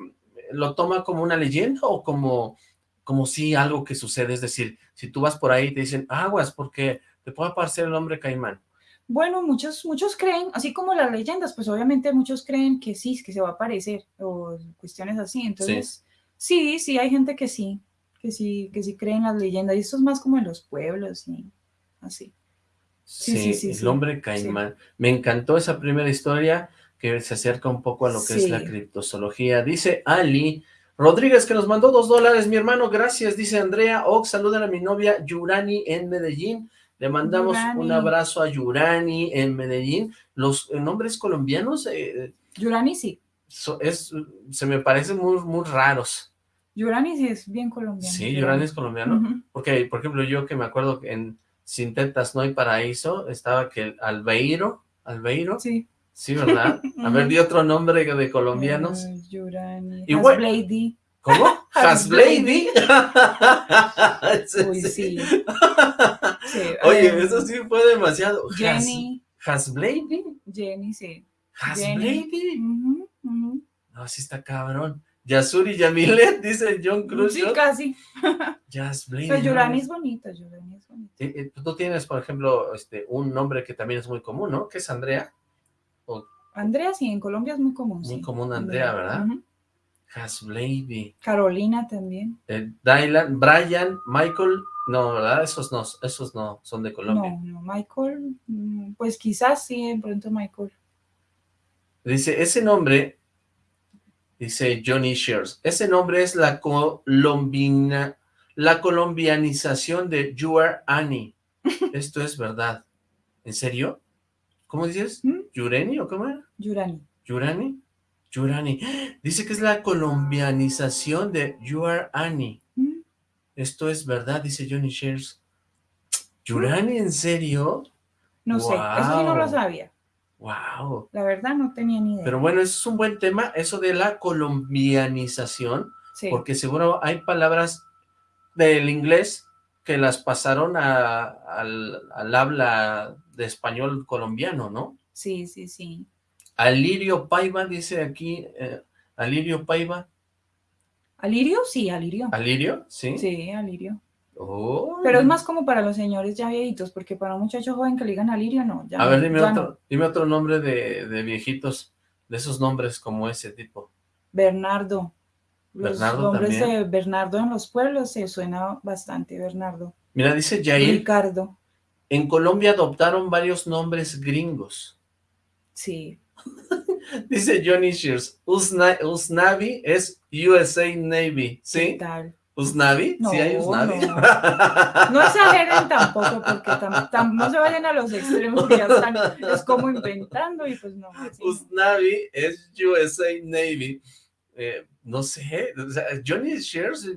[SPEAKER 1] lo toma como una leyenda o como, como si algo que sucede? Es decir, si tú vas por ahí y te dicen, aguas, porque te puede aparecer el hombre caimán.
[SPEAKER 4] Bueno, muchos, muchos creen, así como las leyendas, pues obviamente muchos creen que sí, que se va a aparecer, o cuestiones así. Entonces, sí, sí, hay gente que sí, que sí, que sí creen las leyendas, y esto es más como en los pueblos y así. Sí,
[SPEAKER 1] Sí,
[SPEAKER 4] sí, sí,
[SPEAKER 1] el hombre caimán. Me encantó esa primera historia que se acerca un poco a lo que es la criptozoología. Dice Ali Rodríguez que nos mandó dos dólares, mi hermano, gracias. Dice Andrea Ox, saludan a mi novia Yurani en Medellín. Le mandamos
[SPEAKER 4] Yurani.
[SPEAKER 1] un abrazo a Yurani en Medellín. Los eh, nombres colombianos eh,
[SPEAKER 4] Yurani sí,
[SPEAKER 1] so- es, se me parecen muy, muy raros.
[SPEAKER 4] Yurani sí es bien colombiano.
[SPEAKER 1] Sí, Yurani es colombiano. Porque, por ejemplo, yo que me acuerdo que en Sin Tetas No hay Paraíso estaba que Albeiro, Albeiro,
[SPEAKER 4] Sí.
[SPEAKER 1] sí, ¿verdad? A ver, di otro nombre de colombianos.
[SPEAKER 4] Eh, Yurani.
[SPEAKER 1] Y bueno-. ¿Cómo? Hasblady.
[SPEAKER 4] Uy, sí. Sí,
[SPEAKER 1] Oye, eso sí fue demasiado.
[SPEAKER 4] Jenny,
[SPEAKER 1] Hasblady.
[SPEAKER 4] Jenny, sí.
[SPEAKER 1] Hasblady. No, sí está cabrón. Yasuri Yamilet, dice John Cruz.
[SPEAKER 4] Sí, casi.
[SPEAKER 1] Hasblady.
[SPEAKER 4] Pero Yurani es bonito, Yurani es bonito.
[SPEAKER 1] Eh, Tú tienes, por ejemplo, este, un nombre que también es muy común, ¿no? Que es Andrea.
[SPEAKER 4] Andrea, sí, en Colombia es muy común.
[SPEAKER 1] Muy
[SPEAKER 4] sí.
[SPEAKER 1] común Andrea, ¿verdad?
[SPEAKER 4] Ujú. Carolina también.
[SPEAKER 1] Eh, Dylan, Brian, Michael, no, ¿verdad? Esos no, esos no, son de Colombia.
[SPEAKER 4] No, no, Michael, mm, pues quizás sí, de pronto Michael.
[SPEAKER 1] Dice, ese nombre, dice Johnny Shears, ese nombre es la colombina, la colombianización de You Are Annie. Esto es verdad. ¿En serio? ¿Cómo dices?
[SPEAKER 4] ¿Mm?
[SPEAKER 1] ¿Yureni o cómo era?
[SPEAKER 4] Yurani.
[SPEAKER 1] ¿Yurani? Yurani. Dice que es la colombianización de You Are Annie.
[SPEAKER 4] ¿Mm?
[SPEAKER 1] Esto es verdad, dice Johnny Shares. ¿Yurani, en serio?
[SPEAKER 4] No sé, eso sí no lo sabía.
[SPEAKER 1] Wow.
[SPEAKER 4] La verdad no tenía ni idea.
[SPEAKER 1] Pero bueno, eso es un buen tema, eso de la colombianización,
[SPEAKER 4] sí.
[SPEAKER 1] porque seguro hay palabras del inglés que las pasaron a- al, al habla de español colombiano, ¿no?
[SPEAKER 4] sí, sí, sí.
[SPEAKER 1] Alirio Paiva, dice aquí, eh, Alirio Paiva,
[SPEAKER 4] ¿Alirio? Sí, Alirio.
[SPEAKER 1] ¿Alirio? ¿Sí?
[SPEAKER 4] Sí, Alirio.
[SPEAKER 1] Oh.
[SPEAKER 4] Pero es más como para los señores ya viejitos, porque para un muchacho joven que le digan Alirio, no. Ya
[SPEAKER 1] A ver, dime
[SPEAKER 4] ya
[SPEAKER 1] otro,
[SPEAKER 4] no.
[SPEAKER 1] dime otro nombre de, de viejitos, de esos nombres como ese tipo.
[SPEAKER 4] Bernardo. Los
[SPEAKER 1] Bernardo
[SPEAKER 4] nombres
[SPEAKER 1] también.
[SPEAKER 4] de Bernardo en los pueblos se suena bastante, Bernardo.
[SPEAKER 1] Mira, dice Jair,
[SPEAKER 4] Ricardo.
[SPEAKER 1] en Colombia adoptaron varios nombres gringos.
[SPEAKER 4] Sí.
[SPEAKER 1] Dice Johnny Shears, Usna- Usnavi es USA Navy,
[SPEAKER 4] ¿Qué
[SPEAKER 1] ¿sí?
[SPEAKER 4] tal?
[SPEAKER 1] ¿Usnavi?
[SPEAKER 4] No,
[SPEAKER 1] ¿Sí hay Usnavi?
[SPEAKER 4] no. No exageren tampoco, porque tam- tam- no se vayan a los extremos, ya están, es como inventando y pues no. así.
[SPEAKER 1] Usnavi es USA Navy. Eh, no sé, o sea, Johnny Shears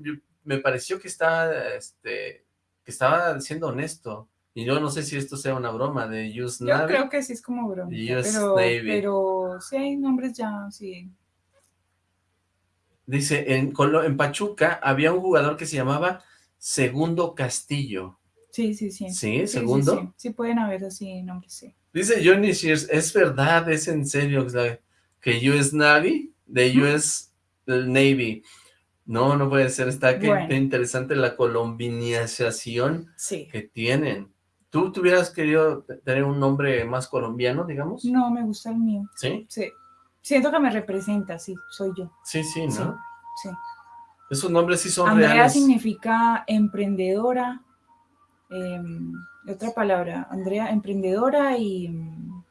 [SPEAKER 1] me pareció que estaba, este, que estaba siendo honesto. Y yo no sé si esto sea una broma de
[SPEAKER 4] Yo
[SPEAKER 1] Usnavi.
[SPEAKER 4] creo que sí es como broma.
[SPEAKER 1] US
[SPEAKER 4] Pero,
[SPEAKER 1] Navy.
[SPEAKER 4] pero sí hay nombres ya, sí.
[SPEAKER 1] Dice, en, Colo- en Pachuca había un jugador que se llamaba Segundo Castillo.
[SPEAKER 4] Sí, sí, sí.
[SPEAKER 1] ¿Sí? ¿Segundo?
[SPEAKER 4] Sí, sí. Sí pueden haber así nombres, sí.
[SPEAKER 1] Dice Johnny Shears, es verdad, es en serio, que US Navy, de US Navy. No, no puede ser, está
[SPEAKER 4] Bueno.
[SPEAKER 1] qué interesante la colombinización que tienen. ¿Tú tuvieras querido te- tener un nombre más colombiano, digamos?
[SPEAKER 4] No, me gusta el mío.
[SPEAKER 1] ¿Sí?
[SPEAKER 4] Sí. Siento que me representa, sí, soy yo.
[SPEAKER 1] Sí, sí, ¿no?
[SPEAKER 4] Sí, sí.
[SPEAKER 1] Esos nombres sí son
[SPEAKER 4] Andrea
[SPEAKER 1] reales.
[SPEAKER 4] significa emprendedora. em, otra palabra, Andrea, emprendedora y mm,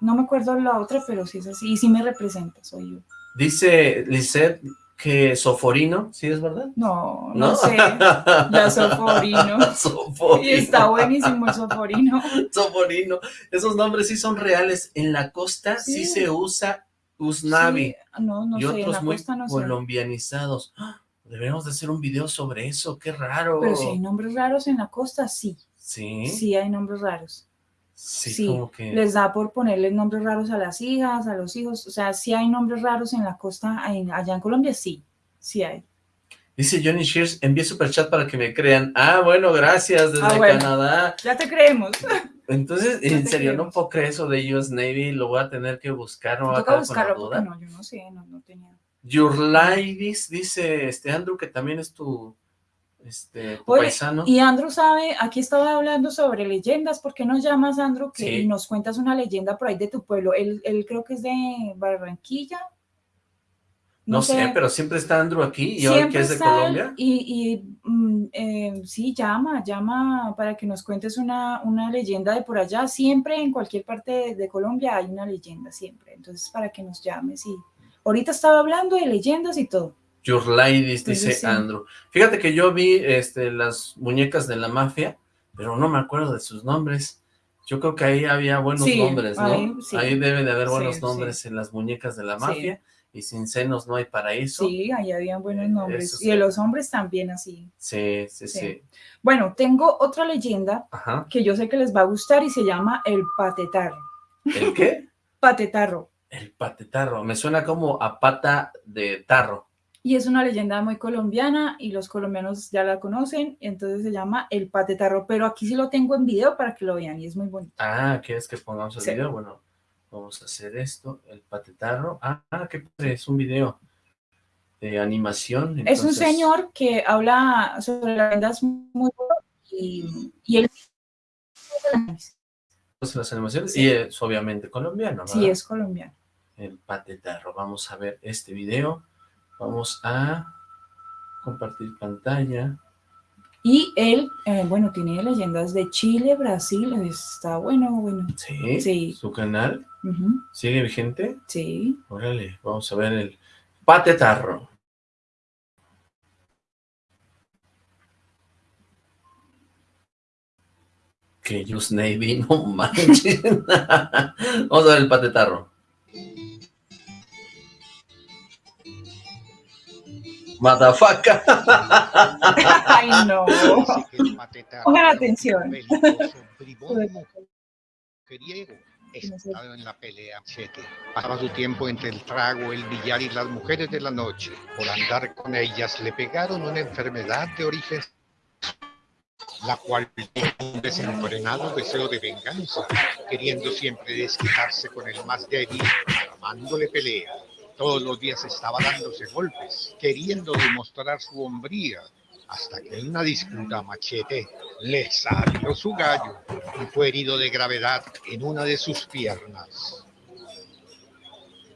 [SPEAKER 4] no me acuerdo la otra, pero sí es así. Y sí me representa, soy yo.
[SPEAKER 1] Dice Lisette que Soforino, ¿sí es verdad?
[SPEAKER 4] No, no, sé. La Soforino.
[SPEAKER 1] Soforino.
[SPEAKER 4] Y está buenísimo el soforino.
[SPEAKER 1] Soforino. Esos nombres sí son reales. En la costa sí,
[SPEAKER 4] Sí.
[SPEAKER 1] se usa Usnavi
[SPEAKER 4] Sí, no, no
[SPEAKER 1] y
[SPEAKER 4] sé, en
[SPEAKER 1] otros
[SPEAKER 4] la
[SPEAKER 1] muy
[SPEAKER 4] costa no sé.
[SPEAKER 1] colombianizados. ¡Ah! Debemos de hacer un video sobre eso, qué raro.
[SPEAKER 4] Pero si hay nombres raros en la costa, sí.
[SPEAKER 1] Sí,
[SPEAKER 4] Sí hay nombres raros.
[SPEAKER 1] Sí,
[SPEAKER 4] Sí,
[SPEAKER 1] como que...
[SPEAKER 4] Les da por ponerles nombres raros a las hijas, a los hijos. O sea, sí hay nombres raros en la costa, allá en Colombia, sí. Sí hay.
[SPEAKER 1] Dice Johnny Shears, envíe superchat para que me crean. Ah, bueno, gracias, desde
[SPEAKER 4] Ah, bueno.
[SPEAKER 1] Canadá.
[SPEAKER 4] Ya te creemos.
[SPEAKER 1] Entonces,
[SPEAKER 4] Ya
[SPEAKER 1] en serio, no puedo creer eso de US Navy, lo voy a tener que buscar, no
[SPEAKER 4] Toca buscarlo porque no, yo no sé, no, no tenía.
[SPEAKER 1] Your Ladies, dice este Andrew, que también es tu, este, tu
[SPEAKER 4] Oye,
[SPEAKER 1] paisano.
[SPEAKER 4] Y Andrew sabe, aquí estaba hablando sobre leyendas, ¿por qué no llamas Andrew que
[SPEAKER 1] Sí.
[SPEAKER 4] nos cuentas una leyenda por ahí de tu pueblo? Él, él creo que es de Barranquilla.
[SPEAKER 1] No, sé, pero siempre está Andrew aquí y hoy que es de Colombia.
[SPEAKER 4] Y, y, mm, eh, sí, llama, llama para que nos cuentes una, una leyenda de por allá. Siempre en cualquier parte de, de Colombia hay una leyenda, siempre. Entonces, para que nos llames y ahorita estaba hablando de leyendas y todo.
[SPEAKER 1] Your Ladies,
[SPEAKER 4] Entonces,
[SPEAKER 1] dice
[SPEAKER 4] sí.
[SPEAKER 1] Andrew. Fíjate que yo vi este, las muñecas de la mafia, pero no me acuerdo de sus nombres. Yo creo que ahí había buenos
[SPEAKER 4] Sí,
[SPEAKER 1] nombres, ¿no?
[SPEAKER 4] ahí, sí.
[SPEAKER 1] Ahí debe de haber buenos nombres en las muñecas de la mafia. Y sin senos no hay paraíso.
[SPEAKER 4] Sí, ahí habían buenos nombres.
[SPEAKER 1] eso
[SPEAKER 4] Y de los hombres también así.
[SPEAKER 1] Sí, sí, sí.
[SPEAKER 4] Sí. Bueno, tengo otra leyenda
[SPEAKER 1] Ajá.
[SPEAKER 4] que yo sé que les va a gustar y se llama el patetarro.
[SPEAKER 1] ¿El qué?
[SPEAKER 4] Patetarro.
[SPEAKER 1] El patetarro. Me suena como a pata de tarro.
[SPEAKER 4] Y es una leyenda muy colombiana y los colombianos ya la conocen, entonces se llama el patetarro, pero aquí sí lo tengo en video para que lo vean y es muy bonito.
[SPEAKER 1] Ah, ¿quieres que pongamos el
[SPEAKER 4] Sí.
[SPEAKER 1] video? Bueno, vamos a hacer esto, el patetarro. Ah, qué padre, es un video de animación.
[SPEAKER 4] Es un
[SPEAKER 1] entonces-
[SPEAKER 4] señor que habla sobre leyendas muy buenas y, y él
[SPEAKER 1] pues, las animaciones
[SPEAKER 4] Sí.
[SPEAKER 1] y es obviamente colombiano,
[SPEAKER 4] sí
[SPEAKER 1] ¿verdad?
[SPEAKER 4] es colombiano.
[SPEAKER 1] El patetarro. Vamos a ver este video. Vamos a compartir pantalla.
[SPEAKER 4] Y él, eh, bueno, tiene leyendas de Chile, Brasil, está bueno, bueno.
[SPEAKER 1] Sí,
[SPEAKER 4] Sí.
[SPEAKER 1] su canal sigue vigente.
[SPEAKER 4] Sí.
[SPEAKER 1] Órale, vamos a ver el patetarro. Que Just Navy, no manches. Vamos a ver el patetarro. Matafaca.
[SPEAKER 4] Ay, no. Pongan atención.
[SPEAKER 6] Estado en la pelea, Pasaba su tiempo entre el trago, el billar y las mujeres de la noche. Por andar con ellas le pegaron una enfermedad de origen la cual un desenfrenado deseo de venganza, queriendo siempre desquitarse con el más débil, armándole pelea. Todos los días estaba dándose golpes, queriendo demostrar su hombría, hasta que en una disputa machete le salió su gallo y fue herido de gravedad en una de sus piernas.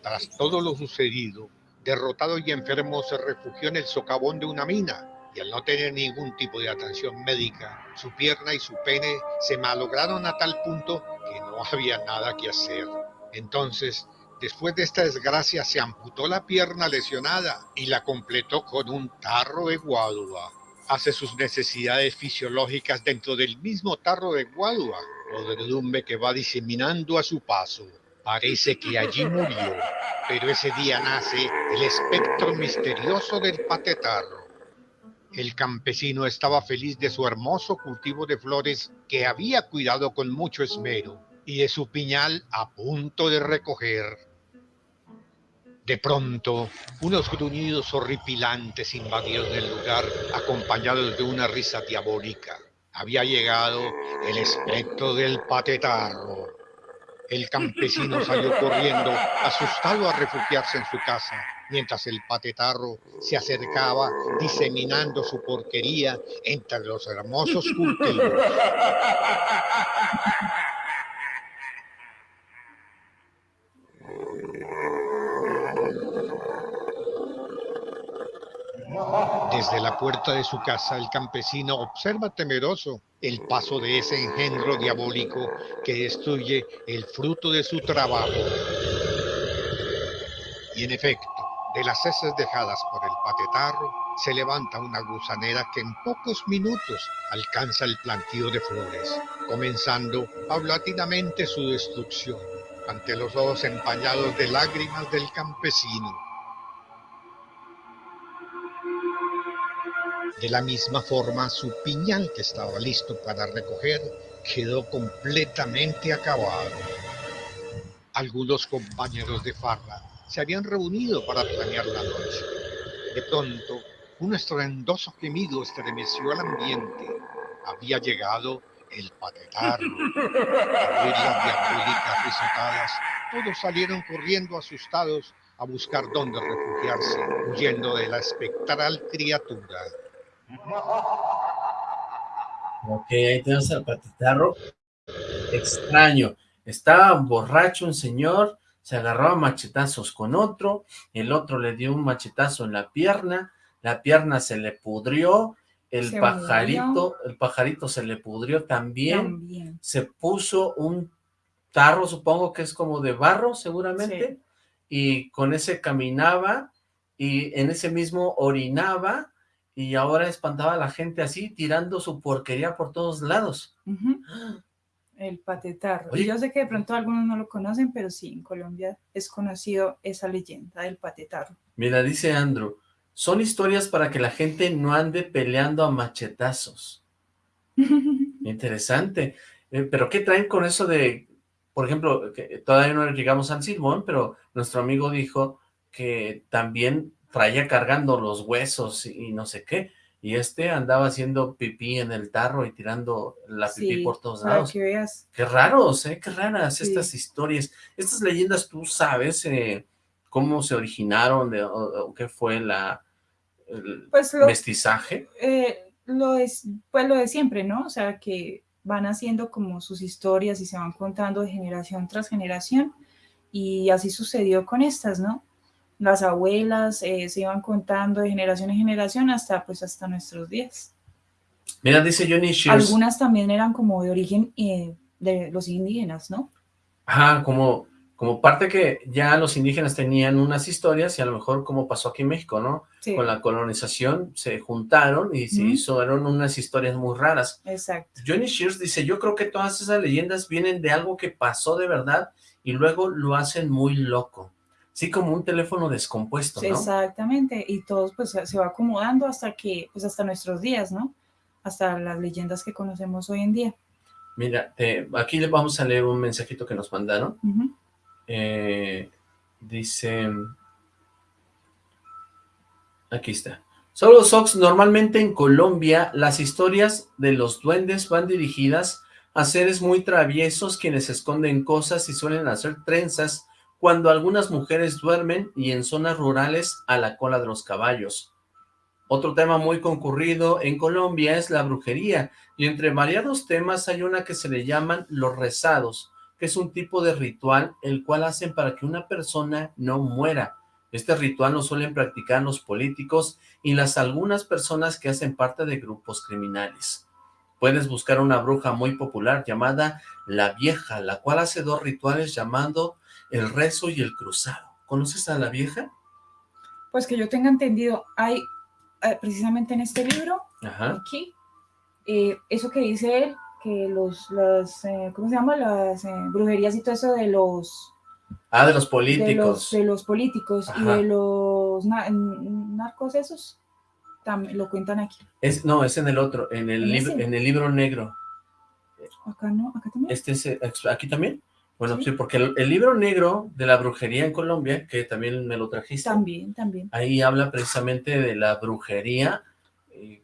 [SPEAKER 6] Tras todo lo sucedido, derrotado y enfermo se refugió en el socavón de una mina y al no tener ningún tipo de atención médica, su pierna y su pene se malograron a tal punto que no había nada que hacer. Entonces, después de esta desgracia, se amputó la pierna lesionada y la completó con un tarro de guadua. Hace sus necesidades fisiológicas dentro del mismo tarro de guadua, podredumbre que va diseminando a su paso. Parece que allí murió, pero ese día nace el espectro misterioso del patetarro el campesino estaba feliz de su hermoso cultivo de flores que había cuidado con mucho esmero y de su piñal a punto de recoger. De pronto, unos gruñidos horripilantes invadieron el lugar acompañados de una risa diabólica. Había llegado el espectro del patetarro. El campesino salió corriendo, asustado a refugiarse en su casa, mientras el patetarro se acercaba diseminando su porquería entre los hermosos cultivos. Desde la puerta de su casa, el campesino observa temeroso el paso de ese engendro diabólico que destruye el fruto de su trabajo. Y en efecto, de las heces dejadas por el patetarro, se levanta una gusanera que en pocos minutos alcanza el plantío de flores, comenzando paulatinamente su destrucción ante los ojos empañados de lágrimas del campesino. De la misma forma, su piñal que estaba listo para recoger quedó completamente acabado. Algunos compañeros de farra se habían reunido para planear la noche. De pronto, un estruendoso gemido estremeció al ambiente. Había llegado el patetar. Al las risotadas, todos salieron corriendo asustados a buscar dónde refugiarse, huyendo de la espectral criatura.
[SPEAKER 1] Ok, ahí tenemos al patetarro. Extraño. Estaba borracho un señor, se agarró a machetazos con otro, el otro le dio un machetazo en la pierna, la pierna se le pudrió, el pajarito, el pajarito se le pudrió también, se puso un tarro, supongo que es como de barro seguramente, y con ese caminaba, y en ese mismo orinaba, y ahora espantaba a la gente así, tirando su porquería por todos lados.
[SPEAKER 4] El patetarro. Y yo sé que de pronto algunos no lo conocen, pero sí, en Colombia es conocido esa leyenda del patetarro.
[SPEAKER 1] Mira, dice Andrew, son historias para que la gente no ande peleando a machetazos. Interesante. Eh, pero ¿qué traen con eso de, por ejemplo, que todavía no llegamos a Silbón, pero nuestro amigo dijo que también traía cargando los huesos y no sé qué y este andaba haciendo pipí en el tarro y tirando la pipí por todos lados. Qué raros, ¿eh? Qué raras estas historias. Estas leyendas, ¿tú sabes eh, cómo se originaron o, qué fue la el pues mestizaje?
[SPEAKER 4] Eh, lo es, pues lo de siempre, ¿no? O sea, que van haciendo como sus historias y se van contando de generación tras generación y así sucedió con estas, ¿no? Las abuelas eh, se iban contando de generación en generación hasta pues hasta nuestros días.
[SPEAKER 1] Mira, dice Johnny
[SPEAKER 4] Algunas también eran como de origen eh, de los indígenas, ¿no?
[SPEAKER 1] Ajá, como como parte que ya los indígenas tenían unas historias y a lo mejor como pasó aquí en México, ¿no? Con la colonización se juntaron y se hicieron unas historias muy raras.
[SPEAKER 4] Exacto.
[SPEAKER 1] Johnny Shears dice, yo creo que todas esas leyendas vienen de algo que pasó de verdad y luego lo hacen muy loco. Sí, como un teléfono descompuesto, ¿no?
[SPEAKER 4] Exactamente, y todo pues se va acomodando hasta que, pues hasta nuestros días, ¿no? Hasta las leyendas que conocemos hoy en día.
[SPEAKER 1] Mira, aquí le vamos a leer un mensajito que nos mandaron. Eh, dice... Aquí está. Solo Sox, normalmente en Colombia las historias de los duendes van dirigidas a seres muy traviesos quienes esconden cosas y suelen hacer trenzas cuando algunas mujeres duermen y en zonas rurales a la cola de los caballos. Otro tema muy concurrido en Colombia es la brujería, y entre variados temas hay una que se le llaman los rezados, que es un tipo de ritual el cual hacen para que una persona no muera. Este ritual lo suelen practicar los políticos y las algunas personas que hacen parte de grupos criminales. Puedes buscar una bruja muy popular llamada La Vieja, la cual hace dos rituales llamando el rezo y el cruzado. ¿Conoces a La Vieja?
[SPEAKER 4] Pues que yo tenga entendido, hay eh, precisamente en este libro, aquí, eh, eso que dice él, que los, las, eh, ¿cómo se llama? Las eh, brujerías y todo eso de los...
[SPEAKER 1] Ah, de los políticos.
[SPEAKER 4] De los, políticos y de los narcos esos, también lo cuentan aquí.
[SPEAKER 1] Es, no, es en el otro, en el, libro, en el libro negro.
[SPEAKER 4] Acá no, acá también.
[SPEAKER 1] Este es, ¿Aquí también? Bueno, sí, porque el, libro negro de la brujería en Colombia, que también me lo trajiste.
[SPEAKER 4] También, también.
[SPEAKER 1] Ahí habla precisamente de la brujería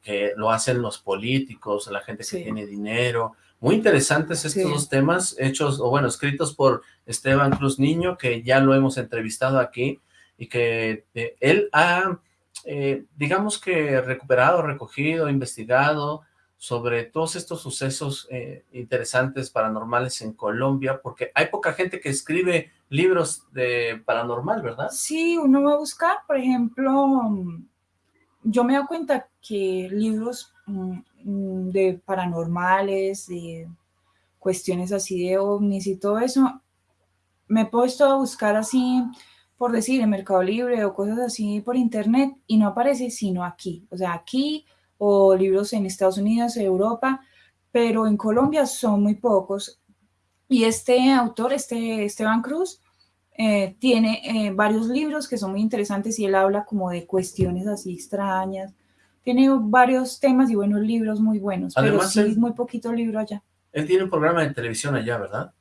[SPEAKER 1] que lo hacen los políticos, la gente que tiene dinero. Muy interesantes estos dos temas, hechos, o bueno, escritos por Esteban Cruz Niño, que ya lo hemos entrevistado aquí, y que eh, él ha, eh, digamos que recuperado, recogido, investigado sobre todos estos sucesos eh, interesantes paranormales en Colombia, porque hay poca gente que escribe libros de paranormal, ¿verdad?
[SPEAKER 4] Sí, uno va a buscar, por ejemplo, yo me doy cuenta que libros mm, mm, de paranormales, de cuestiones así de ovnis y todo eso, me he puesto a buscar así, por decir, en Mercado Libre o cosas así por internet y no aparece sino aquí, o sea, aquí o libros en Estados Unidos, Europa, pero en Colombia son muy pocos. Y este autor, este Esteban Cruz, eh, tiene eh, varios libros que son muy interesantes y él habla como de cuestiones así extrañas. Tiene varios temas y buenos libros muy buenos, pero sí es muy poquito libro allá.
[SPEAKER 1] Él tiene un programa de televisión allá, ¿verdad?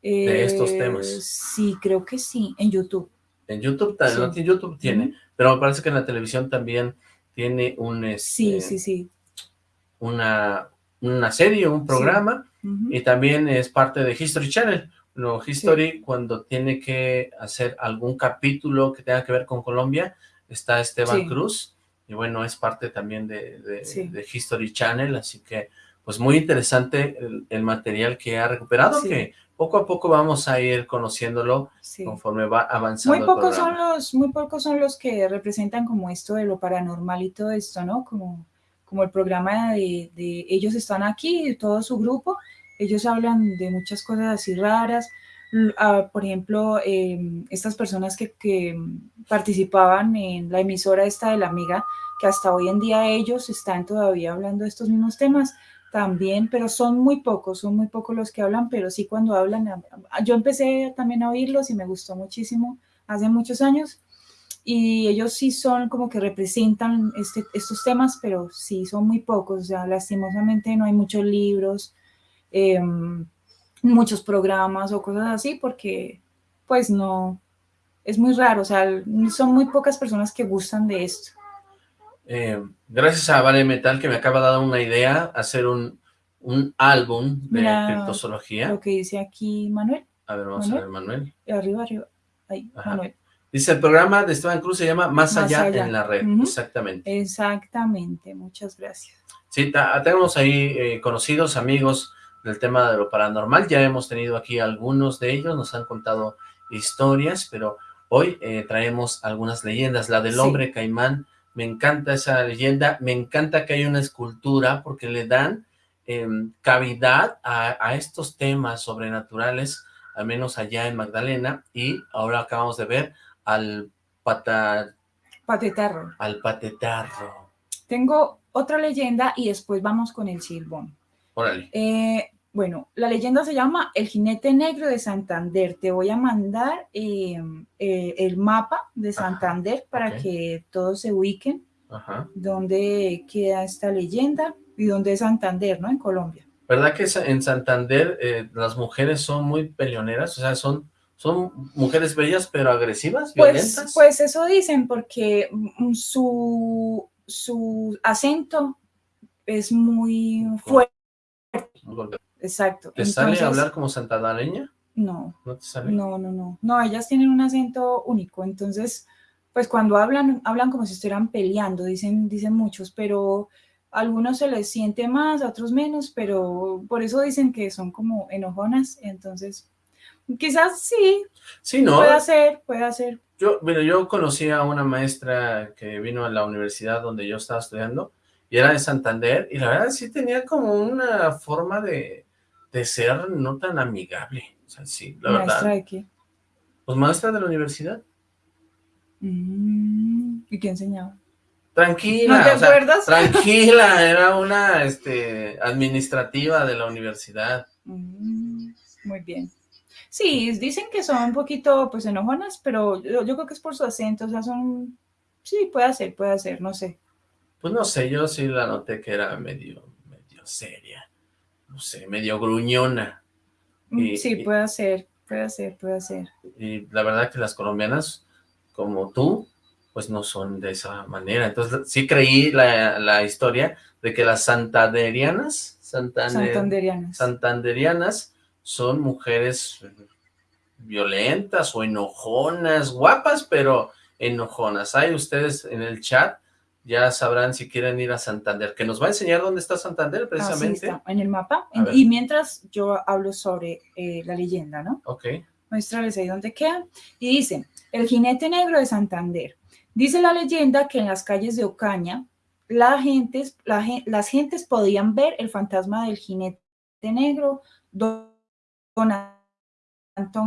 [SPEAKER 1] de estos eh, temas.
[SPEAKER 4] Sí, creo que sí, en YouTube.
[SPEAKER 1] En YouTube, en YouTube tiene, pero me parece que en la televisión también tiene un...
[SPEAKER 4] sí,
[SPEAKER 1] este,
[SPEAKER 4] sí, sí.
[SPEAKER 1] Una, una serie, un programa, y también es parte de History Channel. No, History, cuando tiene que hacer algún capítulo que tenga que ver con Colombia, está Esteban Cruz, y bueno, es parte también de, History Channel, así que pues muy interesante el, material que ha recuperado, que poco a poco vamos a ir conociéndolo conforme va avanzando
[SPEAKER 4] muy pocos son los Muy pocos son los que representan como esto de lo paranormal y todo esto, ¿no? Como, como el programa de, de ellos están aquí, todo su grupo, ellos hablan de muchas cosas así raras, ah, por ejemplo, em, estas personas que, participaban en la emisora esta de la amiga, que hasta hoy en día ellos están todavía hablando de estos mismos temas, también, pero son muy pocos, son muy pocos los que hablan, pero sí cuando hablan, yo empecé también a oírlos y me gustó muchísimo hace muchos años, y ellos sí son como que representan este, estos temas, pero sí son muy pocos, o sea, lastimosamente no hay muchos libros, Em, muchos programas o cosas así, porque pues no, es muy raro, o sea, son muy pocas personas que gustan de esto.
[SPEAKER 1] Eh, gracias a Vale Metal que me acaba de dar una idea, hacer un, un álbum de criptozoología.
[SPEAKER 4] Lo que dice aquí Manuel.
[SPEAKER 1] A ver, vamos a ver Manuel.
[SPEAKER 4] Arriba, arriba. Ahí, Manuel.
[SPEAKER 1] Dice, el programa de Esteban Cruz se llama Más, allá, en la red, exactamente.
[SPEAKER 4] Exactamente, muchas gracias.
[SPEAKER 1] Sí, tenemos ahí eh, conocidos, amigos, del tema de lo paranormal. Ya hemos tenido aquí algunos de ellos, nos han contado historias, pero hoy eh, traemos algunas leyendas. La del hombre caimán, me encanta esa leyenda, me encanta que haya una escultura porque le dan em, cavidad a, estos temas sobrenaturales al menos allá en Magdalena, y ahora acabamos de ver al pata...
[SPEAKER 4] Patetarro.
[SPEAKER 1] Al patetarro.
[SPEAKER 4] Tengo otra leyenda y después vamos con el silbón.
[SPEAKER 1] Órale.
[SPEAKER 4] Eh, bueno, la leyenda se llama El jinete negro de Santander. Te voy a mandar eh, eh, el mapa de Santander para que todos se ubiquen Ajá. dónde queda esta leyenda y dónde es Santander, ¿no? En Colombia.
[SPEAKER 1] ¿Verdad que en Santander eh, las mujeres son muy peleoneras? O sea, son, son mujeres bellas pero agresivas,
[SPEAKER 4] pues,
[SPEAKER 1] violentas.
[SPEAKER 4] Pues eso dicen porque mm, su, su acento es muy fuerte. Exacto.
[SPEAKER 1] ¿Te sale hablar como santandareña?
[SPEAKER 4] No. ¿No te sale? No, no, no. No, ellas tienen un acento único, entonces, pues cuando hablan, hablan como si estuvieran peleando, dicen, dicen muchos, pero algunos se les siente más, a otros menos, pero por eso dicen que son como enojonas, entonces quizás sí,
[SPEAKER 1] sí ¿no?
[SPEAKER 4] puede ser, puede ser.
[SPEAKER 1] Yo, mira, yo conocí a una maestra que vino a la universidad donde yo estaba estudiando, y era de Santander, y la verdad sí tenía como una forma de, de ser no tan amigable, o sea, sí, la
[SPEAKER 4] ¿Maestra
[SPEAKER 1] verdad.
[SPEAKER 4] de qué?
[SPEAKER 1] Pues maestra de la universidad.
[SPEAKER 4] Mm, ¿Y qué enseñaba?
[SPEAKER 1] Tranquila,
[SPEAKER 4] ¿No te acuerdas?
[SPEAKER 1] tranquila, era una este, administrativa de la universidad.
[SPEAKER 4] Mm, muy bien. Sí, dicen que son un poquito, pues, enojonas, pero yo, yo, creo que es por su acento, o sea, son... Sí, puede ser, puede ser, no sé.
[SPEAKER 1] Pues no sé, yo sí la noté que era medio, medio seria, no sé, medio gruñona.
[SPEAKER 4] Mm, y, sí, puede ser, puede ser, puede ser.
[SPEAKER 1] Y la verdad que las colombianas, como tú, pues no son de esa manera. Entonces sí creí la, la historia de que las santanderianas, santander,
[SPEAKER 4] santanderianas.
[SPEAKER 1] santanderianas son mujeres violentas o enojonas, guapas, pero enojonas. Hay ustedes en el chat, ya sabrán si quieren ir a Santander, que nos va a enseñar dónde está Santander precisamente.
[SPEAKER 4] Así está, en el mapa. En, y mientras yo hablo sobre eh, la leyenda, ¿no?
[SPEAKER 1] Ok.
[SPEAKER 4] Muéstrales ahí dónde queda. Y dice, el jinete negro de Santander. Dice la leyenda que en las calles de Ocaña, la gentes, la, las gentes podían ver el fantasma del jinete negro, don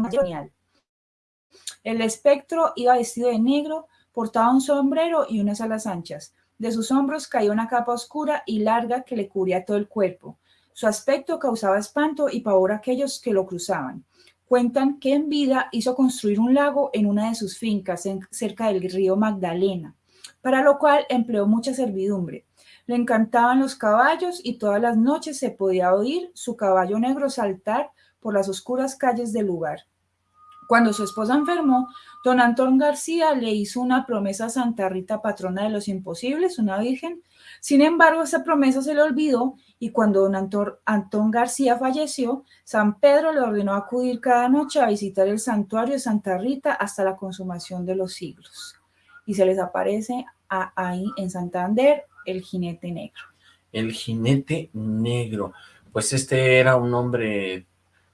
[SPEAKER 4] Genial. El espectro iba vestido de negro, portaba un sombrero y unas alas anchas. De sus hombros caía una capa oscura y larga que le cubría todo el cuerpo. Su aspecto causaba espanto y pavor a aquellos que lo cruzaban. Cuentan que en vida hizo construir un lago en una de sus fincas cerca del río Magdalena, para lo cual empleó mucha servidumbre. Le encantaban los caballos y todas las noches se podía oír su caballo negro saltar por las oscuras calles del lugar. Cuando su esposa enfermó, don Antón García le hizo una promesa a Santa Rita, patrona de los imposibles, una virgen. Sin embargo, esa promesa se le olvidó y cuando don Antón, García falleció, San Pedro le ordenó acudir cada noche a visitar el santuario de Santa Rita hasta la consumación de los siglos. Y se les aparece a, ahí en Santander el jinete negro.
[SPEAKER 1] El jinete negro. Pues este era un hombre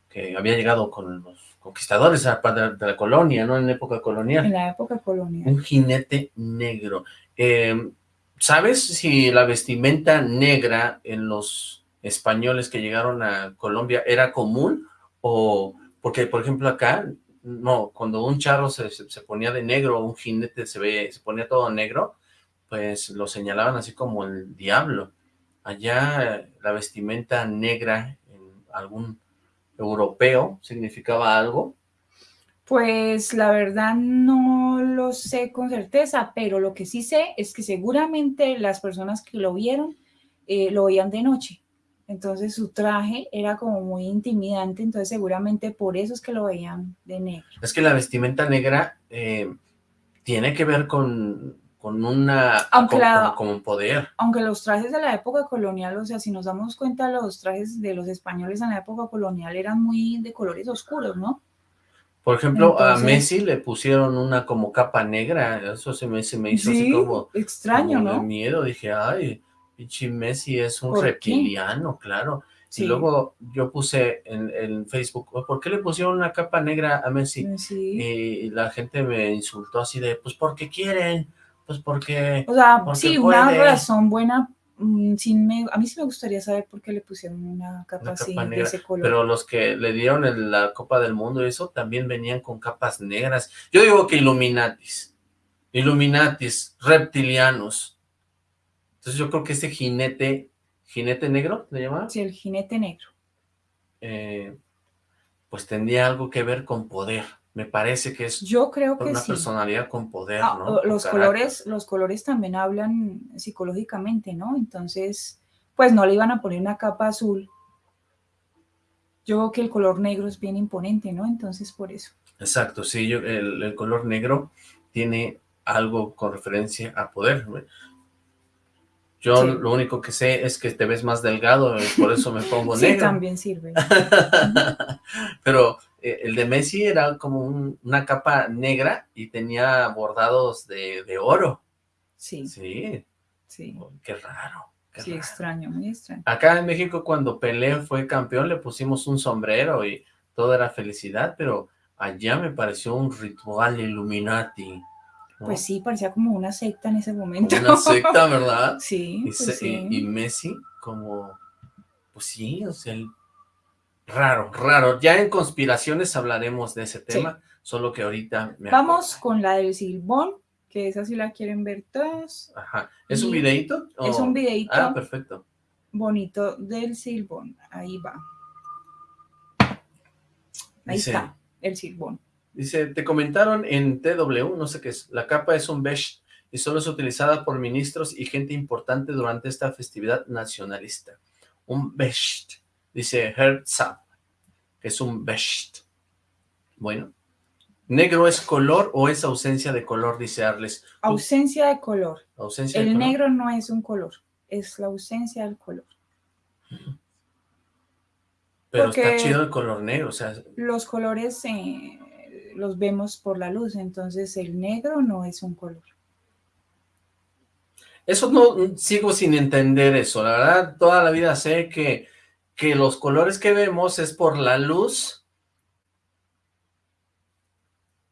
[SPEAKER 1] que había llegado con los conquistadores de la, de la colonia, ¿no? En época colonial.
[SPEAKER 4] En la época colonial.
[SPEAKER 1] Un jinete negro. Eh, ¿Sabes si la vestimenta negra en los españoles que llegaron a Colombia era común? O, porque por ejemplo acá, no, cuando un charro se, se ponía de negro, un jinete se, ve, se ponía todo negro, pues lo señalaban así como el diablo. Allá la vestimenta negra en algún europeo significaba algo.
[SPEAKER 4] Pues la verdad no lo sé con certeza, pero lo que sí sé es que seguramente las personas que lo vieron eh, lo veían de noche. Entonces su traje era como muy intimidante, entonces seguramente por eso es que lo veían de negro.
[SPEAKER 1] Es que la vestimenta negra eh, tiene que ver con, con una
[SPEAKER 4] aunque la,
[SPEAKER 1] como, un poder.
[SPEAKER 4] Aunque los trajes de la época colonial, o sea, si nos damos cuenta, los trajes de los españoles en la época colonial eran muy de colores oscuros, ¿no?
[SPEAKER 1] Por ejemplo, Entonces, a Messi le pusieron una como capa negra, eso se me, se me hizo
[SPEAKER 4] sí,
[SPEAKER 1] así como,
[SPEAKER 4] extraño,
[SPEAKER 1] como
[SPEAKER 4] ¿no?
[SPEAKER 1] de miedo, dije, ay, pinche Messi es un reptiliano, qué? claro. Sí. Y luego yo puse en, en, Facebook, ¿por qué le pusieron una capa negra a Messi?
[SPEAKER 4] Sí.
[SPEAKER 1] Y la gente me insultó así de, pues porque quieren, pues porque...
[SPEAKER 4] O sea,
[SPEAKER 1] porque
[SPEAKER 4] sí,
[SPEAKER 1] puede.
[SPEAKER 4] una razón buena mm, sin me, a mí sí me gustaría saber por qué le pusieron una capa así de ese color.
[SPEAKER 1] Pero los que le dieron en la Copa del Mundo y eso también venían con capas negras. Yo digo que Illuminatis, Illuminatis, reptilianos. Entonces yo creo que ese jinete, jinete negro, ¿le llamaba?
[SPEAKER 4] Sí, el jinete negro.
[SPEAKER 1] Eh, pues tendría algo que ver con poder. Me parece que es
[SPEAKER 4] Yo creo que
[SPEAKER 1] una
[SPEAKER 4] sí.
[SPEAKER 1] personalidad con poder,
[SPEAKER 4] Ah,
[SPEAKER 1] ¿no?
[SPEAKER 4] Los colores, los colores también hablan psicológicamente, ¿no? Entonces, pues no le iban a poner una capa azul. Yo creo que el color negro es bien imponente, ¿no? Entonces, por eso.
[SPEAKER 1] Exacto, sí, yo, el, el color negro tiene algo con referencia a poder. Yo
[SPEAKER 4] Sí.
[SPEAKER 1] lo único que sé es que te ves más delgado, y por eso me pongo
[SPEAKER 4] Sí,
[SPEAKER 1] negro.
[SPEAKER 4] también sirve.
[SPEAKER 1] Pero eh, el de Messi era como un- una capa negra y tenía bordados de, de oro.
[SPEAKER 4] Sí,
[SPEAKER 1] Sí,
[SPEAKER 4] sí.
[SPEAKER 1] oh, qué raro. qué
[SPEAKER 4] Sí,
[SPEAKER 1] raro.
[SPEAKER 4] extraño, muy extraño.
[SPEAKER 1] Acá en México cuando Pelé fue campeón le pusimos un sombrero y todo era felicidad, pero allá me pareció un ritual Illuminati. ¿no?
[SPEAKER 4] Pues sí, parecía como una secta en ese momento.
[SPEAKER 1] Como una secta, ¿verdad?
[SPEAKER 4] Sí,
[SPEAKER 1] Y,
[SPEAKER 4] pues
[SPEAKER 1] se-
[SPEAKER 4] sí.
[SPEAKER 1] y- y Messi como, pues sí, o sea, el- raro, raro. Ya en conspiraciones hablaremos de ese tema, solo que ahorita me
[SPEAKER 4] Vamos con la del silbón, que esa sí la quieren ver todos.
[SPEAKER 1] Ajá. ¿Es un videíto?
[SPEAKER 4] Es un videito
[SPEAKER 1] Ah, perfecto.
[SPEAKER 4] bonito del silbón. Ahí va. Ahí
[SPEAKER 1] Dice-
[SPEAKER 4] está, el silbón.
[SPEAKER 1] Dice, te comentaron en TW, no sé qué es, la capa es un beige y solo es utilizada por ministros y gente importante durante esta festividad nacionalista. Un beige, dice Herzog, que es un beige. Bueno, ¿negro es color o es ausencia de color? Dice Arles.
[SPEAKER 4] Ausencia de color.
[SPEAKER 1] Ausencia de
[SPEAKER 4] El
[SPEAKER 1] color.
[SPEAKER 4] negro no es un color, es la ausencia del color.
[SPEAKER 1] Pero
[SPEAKER 4] porque-
[SPEAKER 1] está chido el color negro, o sea,
[SPEAKER 4] Los colores eh, los vemos por la luz, entonces el negro no es un color.
[SPEAKER 1] Eso no, sigo sin entender eso, la verdad, toda la vida sé que, que los colores que vemos es por la luz,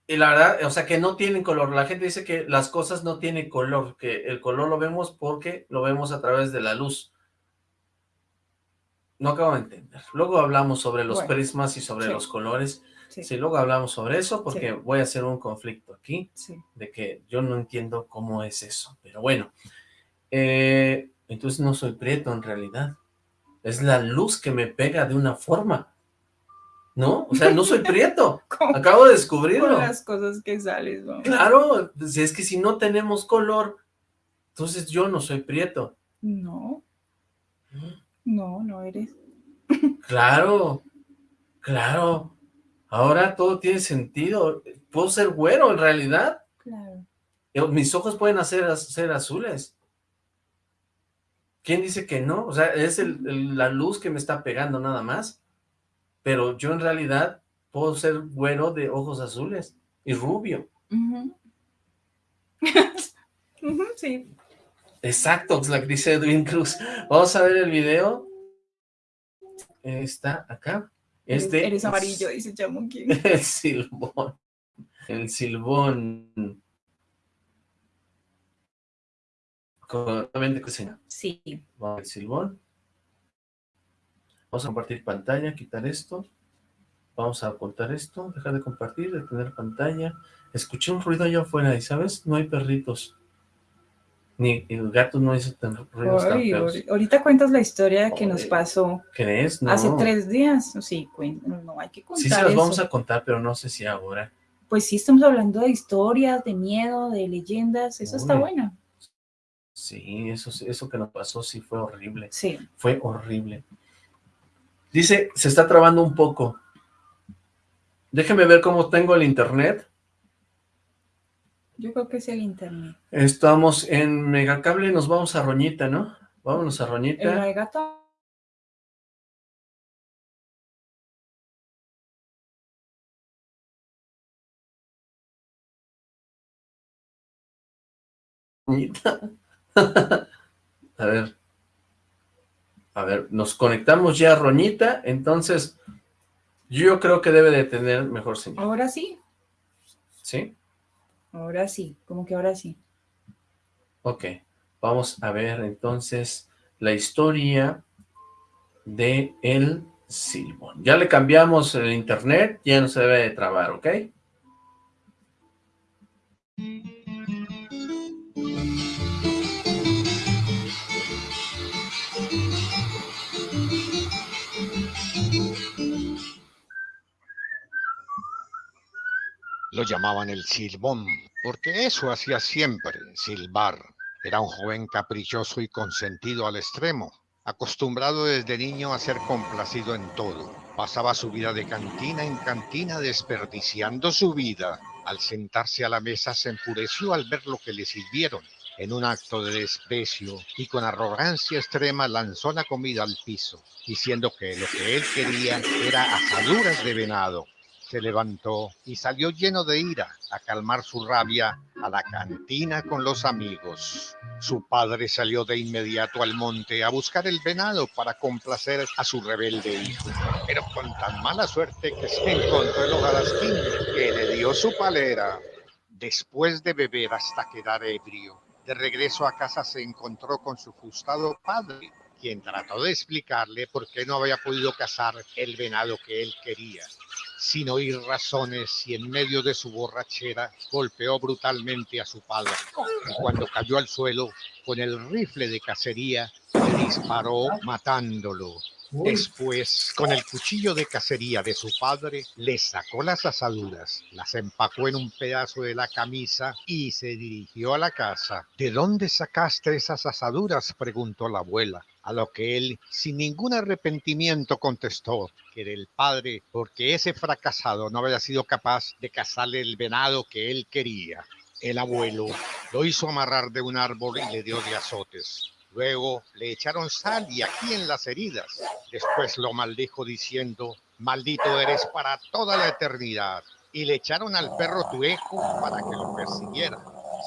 [SPEAKER 1] y la verdad, o sea, que no tienen color, la gente dice que las cosas no tienen color, que el color lo vemos porque lo vemos a través de la luz. No acabo de entender. Luego hablamos sobre los
[SPEAKER 4] Bueno,
[SPEAKER 1] prismas y sobre
[SPEAKER 4] sí.
[SPEAKER 1] los colores,
[SPEAKER 4] Sí,
[SPEAKER 1] sí, luego hablamos sobre eso porque
[SPEAKER 4] Sí.
[SPEAKER 1] voy a hacer un conflicto aquí
[SPEAKER 4] sí.
[SPEAKER 1] de que yo no entiendo cómo es eso, pero bueno, eh, entonces no soy prieto en realidad, es la luz que me pega de una forma, ¿no? O sea, no soy prieto, acabo de
[SPEAKER 4] con
[SPEAKER 1] descubrirlo,
[SPEAKER 4] las cosas que sales, ¿no?
[SPEAKER 1] claro, pues es que si no tenemos color, entonces yo no soy prieto,
[SPEAKER 4] No, no, no eres.
[SPEAKER 1] claro, claro, ahora todo tiene sentido, puedo ser güero en realidad,
[SPEAKER 4] Claro.
[SPEAKER 1] Mis ojos pueden hacer, ser azules. ¿Quién dice que no? O sea, es el- el- la luz que me está pegando nada más. Pero yo en realidad puedo ser güero de ojos azules y rubio.
[SPEAKER 4] Ujú. Ujú, sí.
[SPEAKER 1] Exacto, es lo que dice Edwin Cruz. Vamos a ver el video. Está acá. Este
[SPEAKER 4] eres amarillo, dice Chamuquín.
[SPEAKER 1] El silbón. El silbón. Correctamente, cocina.
[SPEAKER 4] Sí.
[SPEAKER 1] Vamos al silbón. Vamos a compartir pantalla, quitar esto. Vamos a ocultar esto, dejar de compartir, detener pantalla. Escuché un ruido allá afuera y, ¿sabes? No hay perritos. Ni el gato no hizo tan ruidos tan feos.
[SPEAKER 4] ahorita cuentas la historia que nos pasó
[SPEAKER 1] ¿Crees? No.
[SPEAKER 4] hace tres días. Sí, no hay que contar
[SPEAKER 1] Sí se las
[SPEAKER 4] eso.
[SPEAKER 1] vamos a contar, pero no sé si ahora.
[SPEAKER 4] Pues sí, estamos hablando de historias, de miedo, de leyendas. Eso está bueno.
[SPEAKER 1] Sí, eso, eso que nos pasó sí fue horrible.
[SPEAKER 4] Sí.
[SPEAKER 1] Fue horrible. Dice, se está trabando un poco. Déjeme ver cómo tengo el internet.
[SPEAKER 4] Yo creo que es el internet.
[SPEAKER 1] Estamos en Megacable, nos vamos a Roñita, ¿no? Vámonos a Roñita.
[SPEAKER 4] gato.
[SPEAKER 1] Roñita. A ver. A ver, nos conectamos ya a Roñita, entonces yo creo que debe de tener mejor señal,
[SPEAKER 4] Ahora sí.
[SPEAKER 1] ¿sí?
[SPEAKER 4] Ahora sí. Como que ahora sí.
[SPEAKER 1] Ok, vamos a ver entonces la historia de el silbón. Ya le cambiamos el internet, ya no se debe de trabar, ¿ok?
[SPEAKER 6] Lo llamaban el silbón, porque eso hacía siempre, silbar. Era un joven caprichoso y consentido al extremo, acostumbrado desde niño a ser complacido en todo. Pasaba su vida de cantina en cantina desperdiciando su vida. Al sentarse a la mesa se enfureció al ver lo que le sirvieron. En un acto de desprecio y con arrogancia extrema lanzó la comida al piso, diciendo que lo que él quería era asaduras de venado se levantó y salió lleno de ira a calmar su rabia a la cantina con los amigos. Su padre salió de inmediato al monte a buscar el venado para complacer a su rebelde hijo, pero con tan mala suerte que se encontró el hogarastín que le dio su palera. Después de beber hasta quedar ebrio, de regreso a casa se encontró con su frustrado padre, quien trató de explicarle por qué no había podido cazar el venado que él quería sin oír razones y en medio de su borrachera golpeó brutalmente a su padre. Y cuando cayó al suelo con el rifle de cacería, le disparó matándolo. Después, con el cuchillo de cacería de su padre, le sacó las asaduras, las empacó en un pedazo de la camisa y se dirigió a la casa. ¿De dónde sacaste esas asaduras? preguntó la abuela. A lo que él, sin ningún arrepentimiento, contestó que era el padre, porque ese fracasado no había sido capaz de cazarle el venado que él quería. El abuelo lo hizo amarrar de un árbol y le dio de azotes. Luego le echaron sal y aquí en las heridas. Después lo maldijo diciendo, maldito eres para toda la eternidad. Y le echaron al perro Tueco para que lo persiguiera.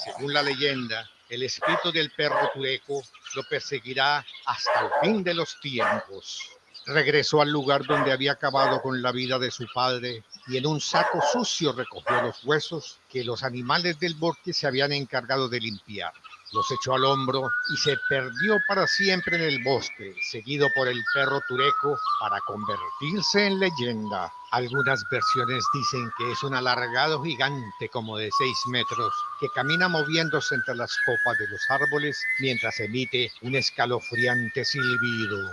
[SPEAKER 6] Según la leyenda, el espíritu del perro Tueco lo perseguirá hasta el fin de los tiempos. Regresó al lugar donde había acabado con la vida de su padre y en un saco sucio recogió los huesos que los animales del bosque se habían encargado de limpiar los echó al hombro y se perdió para siempre en el bosque, seguido por el perro tureco para convertirse en leyenda. Algunas versiones dicen que es un alargado gigante como de 6 metros que camina moviéndose entre las copas de los árboles mientras emite un escalofriante silbido.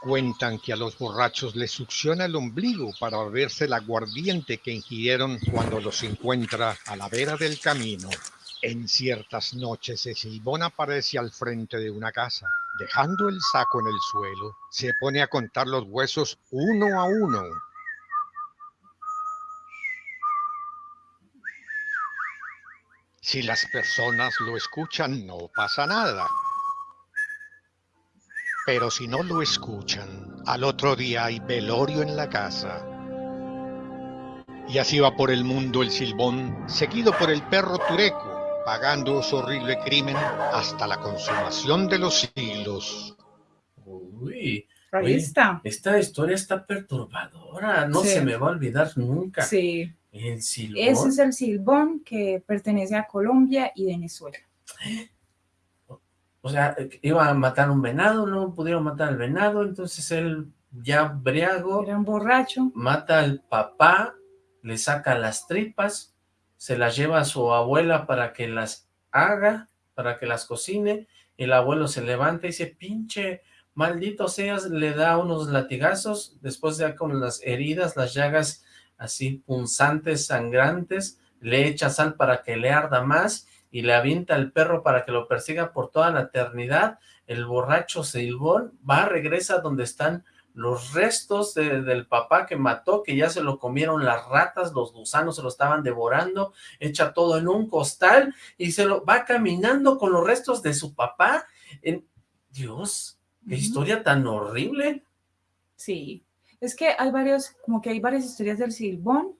[SPEAKER 6] Cuentan que a los borrachos les succiona el ombligo para beberse el aguardiente que ingirieron cuando los encuentra a la vera del camino. En ciertas noches el silbón aparece al frente de una casa. Dejando el saco en el suelo, se pone a contar los huesos uno a uno. Si las personas lo escuchan, no pasa nada. Pero si no lo escuchan, al otro día hay velorio en la casa. Y así va por el mundo el silbón, seguido por el perro tureco, pagando su horrible crimen hasta la consumación de los siglos.
[SPEAKER 1] Uy,
[SPEAKER 4] Ahí está.
[SPEAKER 1] Esta historia está perturbadora, no
[SPEAKER 4] Sí.
[SPEAKER 1] se me va a olvidar nunca.
[SPEAKER 4] Sí,
[SPEAKER 1] El silbón.
[SPEAKER 4] ese es el silbón que pertenece a Colombia y Venezuela.
[SPEAKER 1] O sea, iba a matar un venado, no pudieron matar al venado, entonces él ya briago
[SPEAKER 4] Era un borracho.
[SPEAKER 1] mata al papá, le saca las tripas, se las lleva a su abuela para que las haga, para que las cocine, el abuelo se levanta y dice, pinche maldito seas, le da unos latigazos, después ya con las heridas, las llagas así punzantes, sangrantes, le echa sal para que le arda más, y le avienta al perro para que lo persiga por toda la eternidad, el borracho Silbón va, regresa donde están los restos de- del papá que mató, que ya se lo comieron las ratas, los gusanos se lo estaban devorando, echa todo en un costal y se lo va caminando con los restos de su papá. En... Dios, qué historia tan horrible.
[SPEAKER 4] Sí, es que hay varios, como que hay varias historias del Silbón,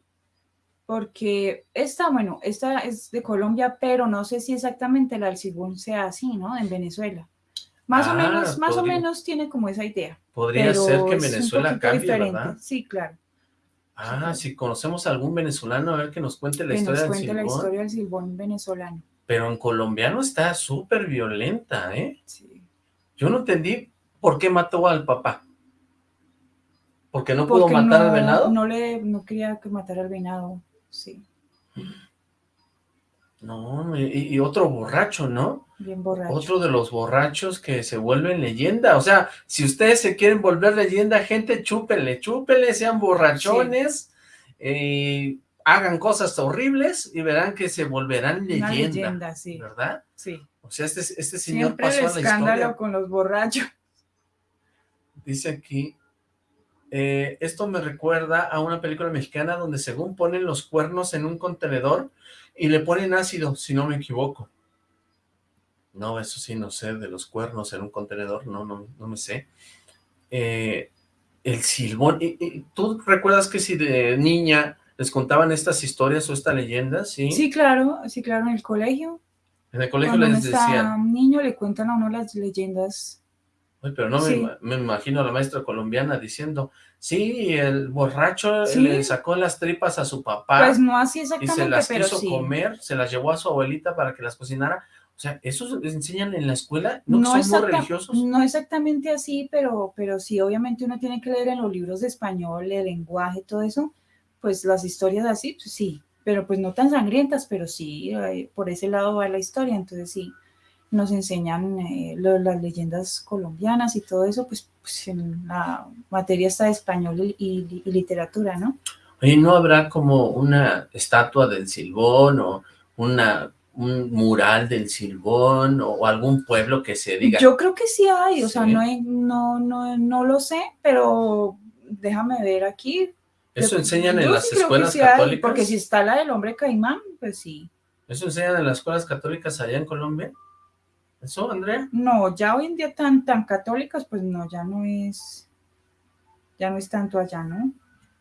[SPEAKER 4] porque esta, bueno, esta es de Colombia, pero no sé si exactamente la del Silbón sea así, ¿no? En Venezuela. Más o
[SPEAKER 1] Ah,
[SPEAKER 4] menos, más o menos tiene como esa idea.
[SPEAKER 1] Podría ser que Venezuela cambie,
[SPEAKER 4] diferente.
[SPEAKER 1] ¿verdad?
[SPEAKER 4] Sí, claro.
[SPEAKER 1] Ah, si conocemos a algún venezolano, a ver que nos cuente la
[SPEAKER 4] que
[SPEAKER 1] historia
[SPEAKER 4] nos
[SPEAKER 1] del
[SPEAKER 4] cuente la
[SPEAKER 1] Silbón.
[SPEAKER 4] historia del Silbón venezolano.
[SPEAKER 1] pero en colombiano está súper violenta, ¿eh?
[SPEAKER 4] Sí.
[SPEAKER 1] Yo no entendí por qué mató al papá. ¿Porque no pudo matar al venado?
[SPEAKER 4] No, le, no quería que matara al venado, sí.
[SPEAKER 1] No, y, otro borracho, ¿no?
[SPEAKER 4] Bien borracho.
[SPEAKER 1] Otro de los borrachos que se vuelven leyenda. O sea, si ustedes se quieren volver leyenda, gente, chúpenle, chúpenle, sean borrachones, eh, hagan cosas horribles y verán que se volverán leyenda. leyenda sí. ¿Verdad?
[SPEAKER 4] Sí.
[SPEAKER 1] O sea, este, este señor
[SPEAKER 4] Siempre
[SPEAKER 1] pasó
[SPEAKER 4] el escándalo con los borrachos.
[SPEAKER 1] Dice aquí, eh, esto me recuerda a una película mexicana donde según ponen los cuernos en un contenedor y le ponen ácido, si no me equivoco. No, eso sí, no sé, de los cuernos en un contenedor, no, no, no me sé. Eh, el silbón, ¿Y, tú recuerdas que si de niña les contaban estas historias o esta leyenda, sí?
[SPEAKER 4] Sí, claro, sí, claro, en el colegio.
[SPEAKER 1] En el colegio les decían.
[SPEAKER 4] un niño le cuentan a uno las leyendas
[SPEAKER 1] pero no me, imagino a la maestra colombiana diciendo, sí, el borracho le sacó las tripas a su papá.
[SPEAKER 4] Pues no así exactamente,
[SPEAKER 1] Y se las
[SPEAKER 4] quiso
[SPEAKER 1] comer, se las llevó a su abuelita para que las cocinara. O sea, ¿eso les enseñan en la escuela? ¿No, son muy religiosos?
[SPEAKER 4] No exactamente así, pero, pero sí, obviamente uno tiene que leer en los libros de español, el lenguaje, todo eso, pues las historias así, pues sí, pero pues no tan sangrientas, pero sí, eh, por ese lado va la historia, entonces sí nos enseñan eh, las leyendas colombianas y todo eso, pues, pues, en la materia está de español y, literatura, ¿no?
[SPEAKER 1] Oye, ¿no habrá como una estatua del Silbón o una, un mural del Silbón o, algún pueblo que se diga?
[SPEAKER 4] Yo creo que sí hay, o sea, no, no, no, no lo sé, pero déjame ver aquí.
[SPEAKER 1] ¿Eso enseñan en las escuelas católicas?
[SPEAKER 4] porque si está la del hombre caimán, pues sí.
[SPEAKER 1] ¿Eso enseñan en las escuelas católicas allá en Colombia? ¿Eso, Andrea?
[SPEAKER 4] No, ya hoy en día tan, tan católicos, pues no, ya no es, ya no es tanto allá, ¿no?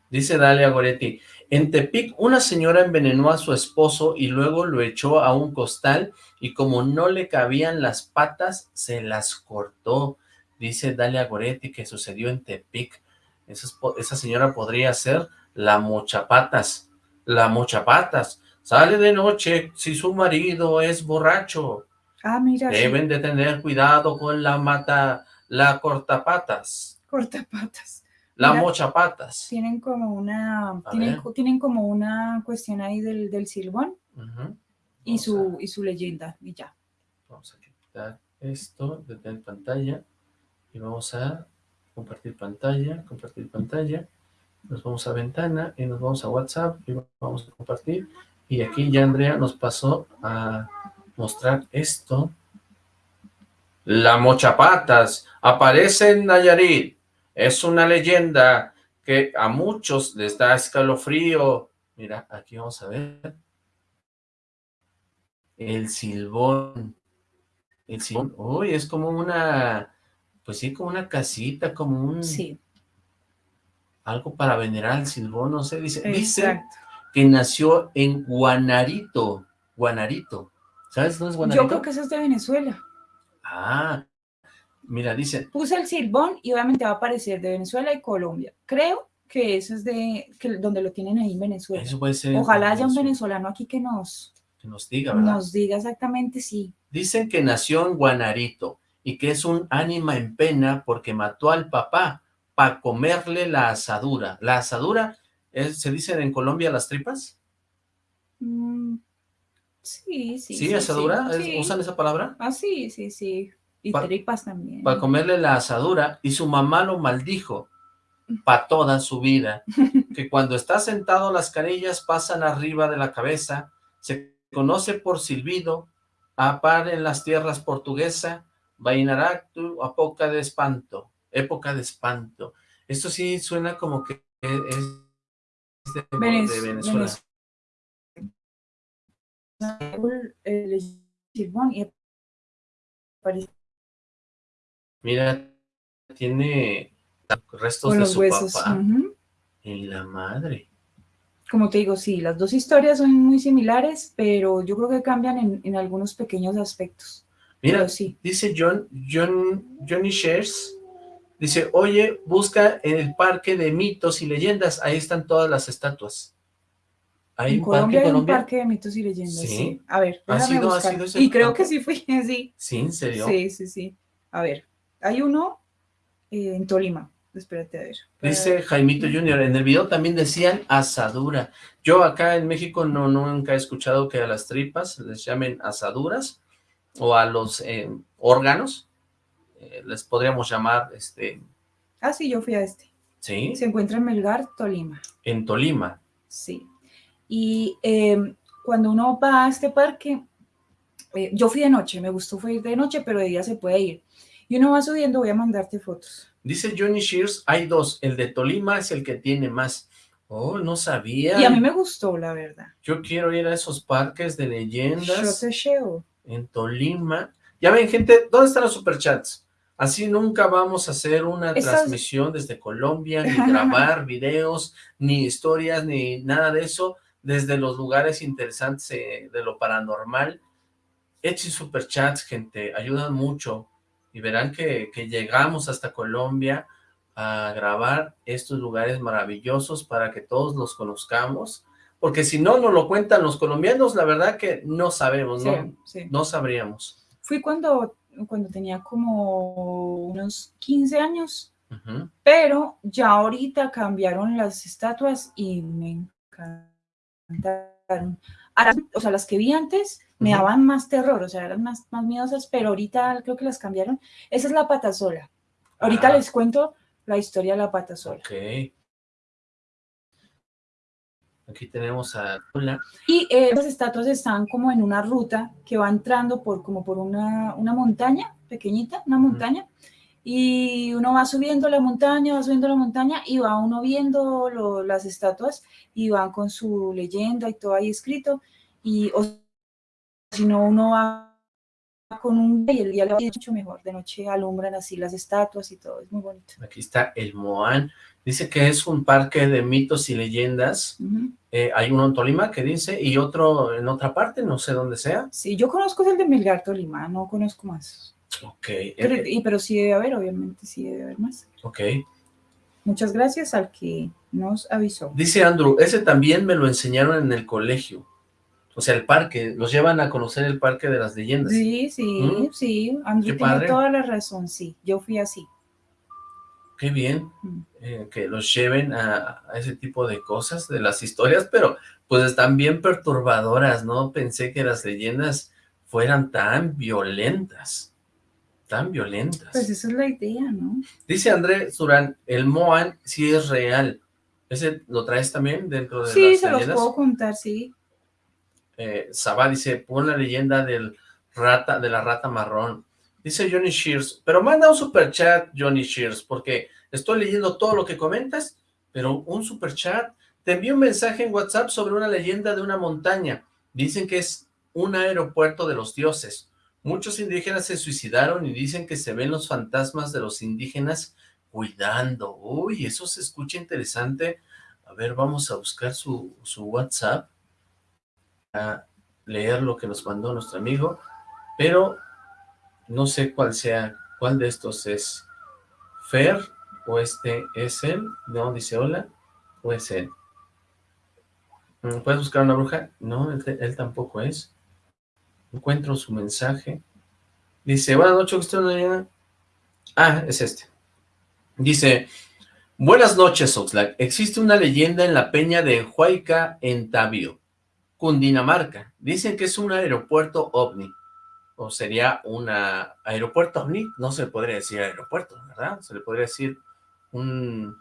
[SPEAKER 1] Dice Dalia Goretti, en Tepic una señora envenenó a su esposo y luego lo echó a un costal y como no le cabían las patas, se las cortó. Dice Dalia Goretti que sucedió en Tepic. Esa, esa señora podría ser la mochapatas. La mochapatas. Sale de noche si su marido es borracho.
[SPEAKER 4] Ah, mira.
[SPEAKER 1] Deben de tener cuidado con la mata, la cortapatas.
[SPEAKER 4] Cortapatas.
[SPEAKER 1] La mochapatas.
[SPEAKER 4] Tienen como una, tienen, como una cuestión ahí del, del silbón y, su, y su leyenda, y ya.
[SPEAKER 1] Vamos a quitar esto desde la pantalla y vamos a compartir pantalla, compartir pantalla. Nos vamos a ventana y nos vamos a WhatsApp y vamos a compartir. Y aquí ya Andrea nos pasó a mostrar esto. La Mochapatas aparece en Nayarit. Es una leyenda que a muchos les da escalofrío. Mira, aquí vamos a ver. El silbón. El silbón. Uy, es como una... Pues sí, como una casita, como un...
[SPEAKER 4] Sí.
[SPEAKER 1] Algo para venerar al silbón, no sé. Dice, dice que nació en Guanarito. Guanarito. ¿Sabes dónde es Guanarito?
[SPEAKER 4] Yo creo que eso es de Venezuela.
[SPEAKER 1] Ah, mira, dice...
[SPEAKER 4] Puse el silbón y obviamente va a aparecer de Venezuela y Colombia. Creo que eso es de que donde lo tienen ahí en Venezuela.
[SPEAKER 1] Eso puede ser.
[SPEAKER 4] Ojalá haya un venezolano aquí que nos...
[SPEAKER 1] Que nos diga, ¿verdad?
[SPEAKER 4] Nos diga exactamente, sí.
[SPEAKER 1] Dicen que nació en Guanarito y que es un ánima en pena porque mató al papá para comerle la asadura. ¿La asadura se dice en Colombia las tripas?
[SPEAKER 4] Mm, Sí, sí.
[SPEAKER 1] ¿Sí, asadura? ¿Usan esa palabra?
[SPEAKER 4] Ah, sí, sí, sí. Y tripas también.
[SPEAKER 1] Para comerle la asadura, y su mamá lo maldijo para toda su vida, que cuando está sentado las canillas pasan arriba de la cabeza, se conoce por silbido, a par en las tierras portuguesa, vainaractu, época de espanto, época de espanto. Esto sí suena como que es de, Venezuela. Mira, tiene restos de su huesos. papá. En la madre.
[SPEAKER 4] Como te digo, sí, las dos historias son muy similares, pero yo creo que cambian en, algunos pequeños aspectos.
[SPEAKER 1] Mira, sí. dice John, John, Johnny Shares, dice, oye, busca en el parque de mitos y leyendas, ahí están todas las estatuas. ¿Hay
[SPEAKER 4] en
[SPEAKER 1] un
[SPEAKER 4] Colombia
[SPEAKER 1] parque
[SPEAKER 4] hay un parque de mitos y leyendas,
[SPEAKER 1] ¿Sí?
[SPEAKER 4] sí. A ver,
[SPEAKER 1] ¿Ha
[SPEAKER 4] déjame
[SPEAKER 1] sido-
[SPEAKER 4] buscar. Y creo que sí fui, sí.
[SPEAKER 1] ¿Sí? ¿En serio?
[SPEAKER 4] Sí, sí, sí. A ver, hay uno eh, en Tolima. Espérate, a ver.
[SPEAKER 1] Dice Jaimito Junior, en el video también decían asadura. Yo acá en México no nunca he escuchado que a las tripas les llamen asaduras o a los eh, órganos eh, les podríamos llamar, este,
[SPEAKER 4] Ah, sí, yo fui a este.
[SPEAKER 1] ¿sí?
[SPEAKER 4] Se encuentra en Melgar, Tolima.
[SPEAKER 1] En Tolima.
[SPEAKER 4] Sí. Y eh, cuando uno va a este parque, eh, yo fui de noche, me gustó fue ir de noche, pero de día se puede ir. Y uno va subiendo, voy a mandarte fotos.
[SPEAKER 1] Dice Johnny Shears, hay dos, el de Tolima es el que tiene más. Oh, no sabía.
[SPEAKER 4] Y a mí me gustó, la verdad.
[SPEAKER 1] Yo quiero ir a esos parques de
[SPEAKER 4] Yo
[SPEAKER 1] leyendas
[SPEAKER 4] te llevo.
[SPEAKER 1] en Tolima. Ya ven, gente, ¿dónde están los superchats? Así nunca vamos a hacer una transmisión desde Colombia, ni grabar videos, ni historias, ni nada de eso, desde los lugares interesantes eh, de lo paranormal. Echen superchats, gente, ayudan mucho. Y verán que, que llegamos hasta Colombia a grabar estos lugares maravillosos para que todos los conozcamos. Porque si no nos lo cuentan los colombianos, la verdad que no sabemos,
[SPEAKER 4] Sí,
[SPEAKER 1] no,
[SPEAKER 4] sí.
[SPEAKER 1] no sabríamos.
[SPEAKER 4] Fui cuando, cuando tenía como unos 15 años, pero ya ahorita cambiaron las estatuas y me encantaron. Ahora, o sea, las que vi antes me daban más terror, o sea, eran más, más miedosas, pero ahorita creo que las cambiaron. Esa es la pata sola. Ahorita
[SPEAKER 1] Ah.
[SPEAKER 4] les cuento la historia de la pata sola.
[SPEAKER 1] Ok. Aquí tenemos a Tula.
[SPEAKER 4] Y eh, las estatuas están como en una ruta que va entrando por como por una, una montaña pequeñita, una montaña, y uno va subiendo la montaña, va subiendo la montaña y va uno viendo lo- las estatuas y van con su leyenda y todo ahí escrito, y o si no uno va con un y el día le va mucho mejor, de noche alumbran así las estatuas y todo, es muy bonito.
[SPEAKER 1] Aquí está el Moán. Dice que es un parque de mitos y leyendas.
[SPEAKER 4] Ujú.
[SPEAKER 1] Eh, hay uno en Tolima que dice, y otro en otra parte, no sé dónde sea.
[SPEAKER 4] Sí, yo conozco el de Melgar, Tolima, no conozco más.
[SPEAKER 1] Ok. eh,
[SPEAKER 4] Pero,
[SPEAKER 1] eh,
[SPEAKER 4] y- pero sí debe haber, obviamente, sí debe haber más.
[SPEAKER 1] ok.
[SPEAKER 4] Muchas gracias al que nos avisó.
[SPEAKER 1] Dice Andrew, ese también me lo enseñaron en el colegio. O sea, el parque, los llevan a conocer el parque de las leyendas.
[SPEAKER 4] Sí, sí,
[SPEAKER 1] Mm.
[SPEAKER 4] sí, Andrew
[SPEAKER 1] Qué
[SPEAKER 4] tiene
[SPEAKER 1] padre.
[SPEAKER 4] toda la razón, sí, yo fui así.
[SPEAKER 1] Qué bien
[SPEAKER 4] Mm.
[SPEAKER 1] eh, que los lleven a, a ese tipo de cosas, de las historias, pero pues están bien perturbadoras, ¿no? Pensé que las leyendas fueran tan violentas, tan violentas.
[SPEAKER 4] Pues esa es la idea, ¿no?
[SPEAKER 1] Dice André Surán, el Moan sí es real. ¿Ese lo traes también dentro de
[SPEAKER 4] Sí,
[SPEAKER 1] las
[SPEAKER 4] se los puedo contar, sí.
[SPEAKER 1] Eh, Sabá dice, pon la leyenda del rata, de la rata marrón. Dice Johnny Shears, pero manda un super chat, Johnny Shears, porque estoy leyendo todo lo que comentas, pero un super chat. Te envío un mensaje en WhatsApp sobre una leyenda de una montaña. Dicen que es un aeropuerto de los dioses. Muchos indígenas se suicidaron y dicen que se ven los fantasmas de los indígenas cuidando. Uy, eso se escucha interesante. A ver, vamos a buscar su, su WhatsApp a leer lo que nos mandó nuestro amigo, pero no sé cuál sea, cuál de estos es Fer, o este es él, no, dice hola, o es él. Mm, ¿Puedes buscar una bruja? No, él, él tampoco es. Encuentro su mensaje. Dice, buenas noches, ¿usted una leyenda? Ah, es este. Dice, buenas noches, Oxlack. Existe una leyenda en la peña de Huayca, en Tabio. Cundinamarca. Dicen que es un aeropuerto ovni. O sería un aeropuerto ovni. No se le podría decir aeropuerto, ¿verdad? Se le podría decir un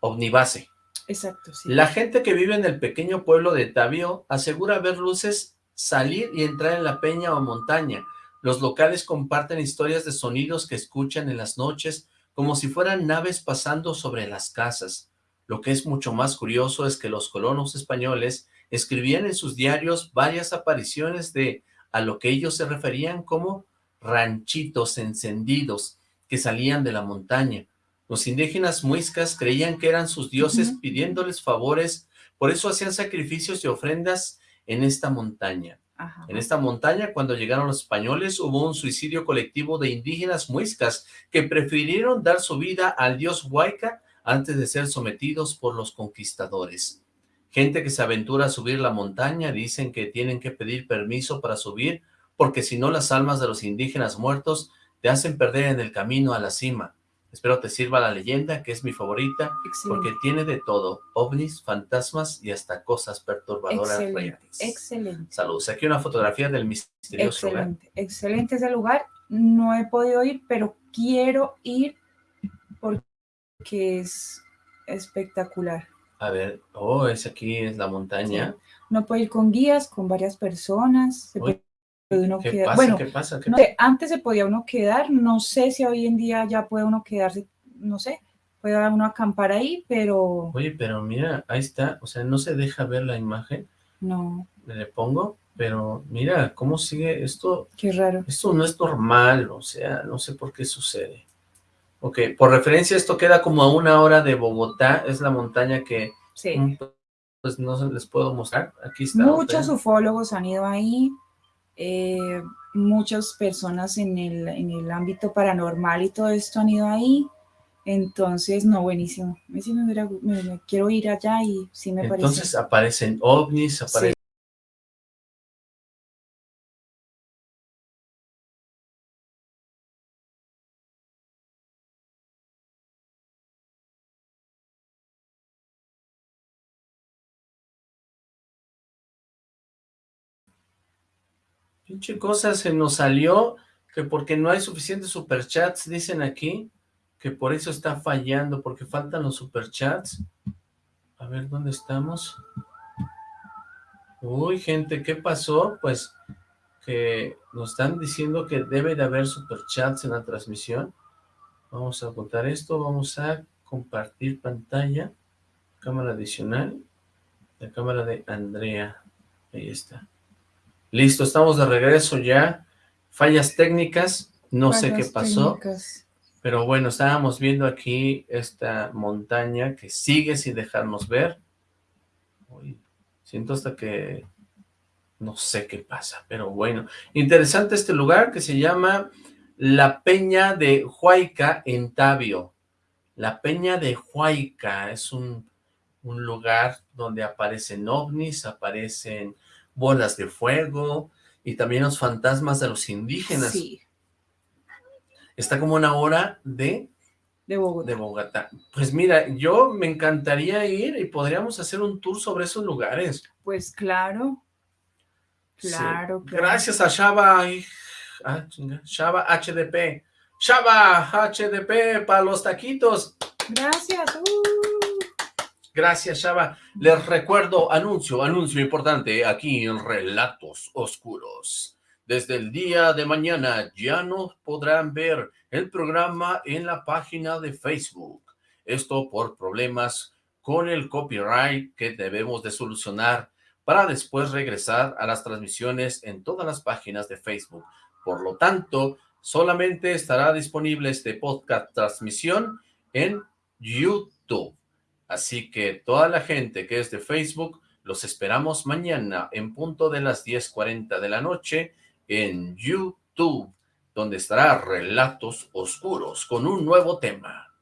[SPEAKER 1] ovnibase.
[SPEAKER 4] Exacto, sí.
[SPEAKER 1] La gente que vive en el pequeño pueblo de Tabio asegura ver luces salir y entrar en la peña o montaña. Los locales comparten historias de sonidos que escuchan en las noches como si fueran naves pasando sobre las casas. Lo que es mucho más curioso es que los colonos españoles escribían en sus diarios varias apariciones de a lo que ellos se referían como ranchitos encendidos que salían de la montaña. Los indígenas muiscas creían que eran sus dioses pidiéndoles favores, por eso hacían sacrificios y ofrendas en esta montaña.
[SPEAKER 4] Ajá.
[SPEAKER 1] En esta montaña, cuando llegaron los españoles, hubo un suicidio colectivo de indígenas muiscas que prefirieron dar su vida al dios Huayca antes de ser sometidos por los conquistadores. Gente que se aventura a subir la montaña, dicen que tienen que pedir permiso para subir, porque si no las almas de los indígenas muertos te hacen perder en el camino a la cima. Espero te sirva la leyenda, que es mi favorita, porque tiene de todo, ovnis, fantasmas y hasta cosas perturbadoras
[SPEAKER 4] excelente,
[SPEAKER 1] reales.
[SPEAKER 4] Excelente.
[SPEAKER 1] Saludos. Aquí una fotografía del misterioso
[SPEAKER 4] excelente, lugar. Excelente ese lugar. No he podido ir, pero quiero ir porque es espectacular.
[SPEAKER 1] A ver, oh, es aquí, es la montaña.
[SPEAKER 4] No puede ir con guías, con varias personas. Se puede uno
[SPEAKER 1] ¿Qué
[SPEAKER 4] quedar.
[SPEAKER 1] pasa?
[SPEAKER 4] Bueno,
[SPEAKER 1] ¿Qué pasa? ¿Qué
[SPEAKER 4] no sé, antes se podía uno quedar, no sé si hoy en día ya puede uno quedarse, no sé, puede uno acampar ahí, pero...
[SPEAKER 1] Oye, pero mira, ahí está, o sea, no se deja ver la imagen.
[SPEAKER 4] No.
[SPEAKER 1] Le pongo, pero mira, cómo sigue esto.
[SPEAKER 4] Qué raro.
[SPEAKER 1] Esto no es normal, o sea, no sé por qué sucede. Ok, por referencia esto queda como a una hora de Bogotá, es la montaña que...
[SPEAKER 4] Sí.
[SPEAKER 1] Pues no se les puedo mostrar, aquí está.
[SPEAKER 4] Muchos ufólogos han ido ahí, eh, muchas personas en el, en el ámbito paranormal y todo esto han ido ahí. Entonces, no, buenísimo. Me, me, me, me quiero ir allá y sí me parece.
[SPEAKER 1] Entonces aparecen ovnis, aparecen... Sí. Pinche cosa se nos salió, que porque no hay suficientes superchats, dicen aquí, que por eso está fallando, porque faltan los superchats. A ver, ¿dónde estamos? Uy, gente, ¿qué pasó? Pues que nos están diciendo que debe de haber superchats en la transmisión. Vamos a apuntar esto, vamos a compartir pantalla, cámara adicional, la cámara de Andrea, ahí está. Listo, estamos de regreso ya. Fallas técnicas, no Fallas sé qué pasó. Técnicas. Pero bueno, estábamos viendo aquí esta montaña que sigue sin dejarnos ver. Uy, siento hasta que no sé qué pasa, pero bueno. Interesante este lugar que se llama La Peña de Huayca en Tabio. La Peña de Huayca es un, un lugar donde aparecen ovnis, aparecen bolas de fuego y también los fantasmas de los indígenas.
[SPEAKER 4] Sí.
[SPEAKER 1] Está como una hora de,
[SPEAKER 4] de, Bogotá.
[SPEAKER 1] de Bogotá. Pues mira, yo me encantaría ir y podríamos hacer un tour sobre esos lugares.
[SPEAKER 4] Pues claro. Claro,
[SPEAKER 1] sí. claro. Gracias a Shaba, ah, Shaba HDP. Shaba HDP para los taquitos.
[SPEAKER 4] Gracias. Uh.
[SPEAKER 1] Gracias, Shaba. Les recuerdo, anuncio, anuncio importante aquí en Relatos Oscuros. Desde el día de mañana ya no podrán ver el programa en la página de Facebook. Esto por problemas con el copyright que debemos de solucionar para después regresar a las transmisiones en todas las páginas de Facebook. Por lo tanto, solamente estará disponible este podcast transmisión en YouTube. Así que toda la gente que es de Facebook, los esperamos mañana en punto de las 10.40 de la noche en YouTube, donde estará Relatos Oscuros con un nuevo tema.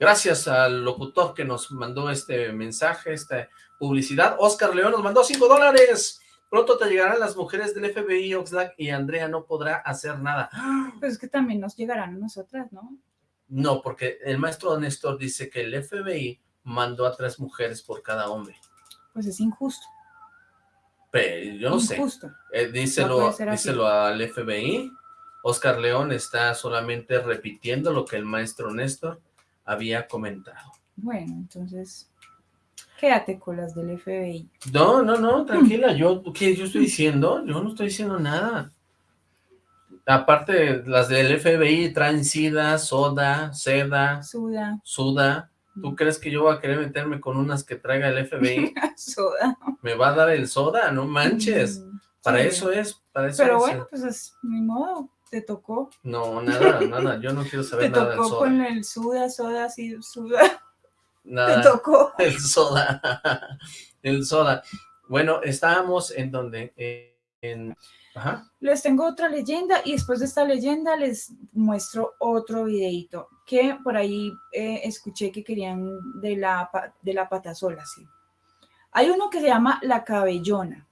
[SPEAKER 1] Gracias al locutor que nos mandó este mensaje, esta publicidad. Oscar León nos mandó 5 dólares. Pronto te llegarán las mujeres del FBI, Oxlack, y Andrea no podrá hacer nada.
[SPEAKER 4] Pues es que también nos llegarán a nosotras, ¿no?
[SPEAKER 1] No, porque el maestro Néstor dice que el FBI mandó a tres mujeres por cada hombre.
[SPEAKER 4] Pues es injusto.
[SPEAKER 1] Pero yo no
[SPEAKER 4] injusto.
[SPEAKER 1] sé. Eh, díselo, no díselo al FBI. Oscar León está solamente repitiendo lo que el maestro Néstor había comentado.
[SPEAKER 4] Bueno, entonces, quédate con las del FBI.
[SPEAKER 1] No, no, no, tranquila, yo, ¿qué yo estoy diciendo? Yo no estoy diciendo nada. Aparte, las del FBI traen sida, soda, seda,
[SPEAKER 4] suda,
[SPEAKER 1] suda. ¿Tú crees que yo voy a querer meterme con unas que traiga el FBI?
[SPEAKER 4] soda.
[SPEAKER 1] ¿Me va a dar el soda? No manches. Mm, para sí. eso es, para eso
[SPEAKER 4] Pero
[SPEAKER 1] es.
[SPEAKER 4] bueno, pues es mi modo, te tocó.
[SPEAKER 1] No, nada, nada, yo no quiero saber nada del soda.
[SPEAKER 4] Te tocó con el suda, soda, sí, suda.
[SPEAKER 1] Nada,
[SPEAKER 4] te tocó.
[SPEAKER 1] El soda, el soda. Bueno, estábamos en donde, en... Ajá.
[SPEAKER 4] Les tengo otra leyenda y después de esta leyenda les muestro otro videito que por ahí eh, escuché que querían de la, de la patasola, sí. Hay uno que se llama La Cabellona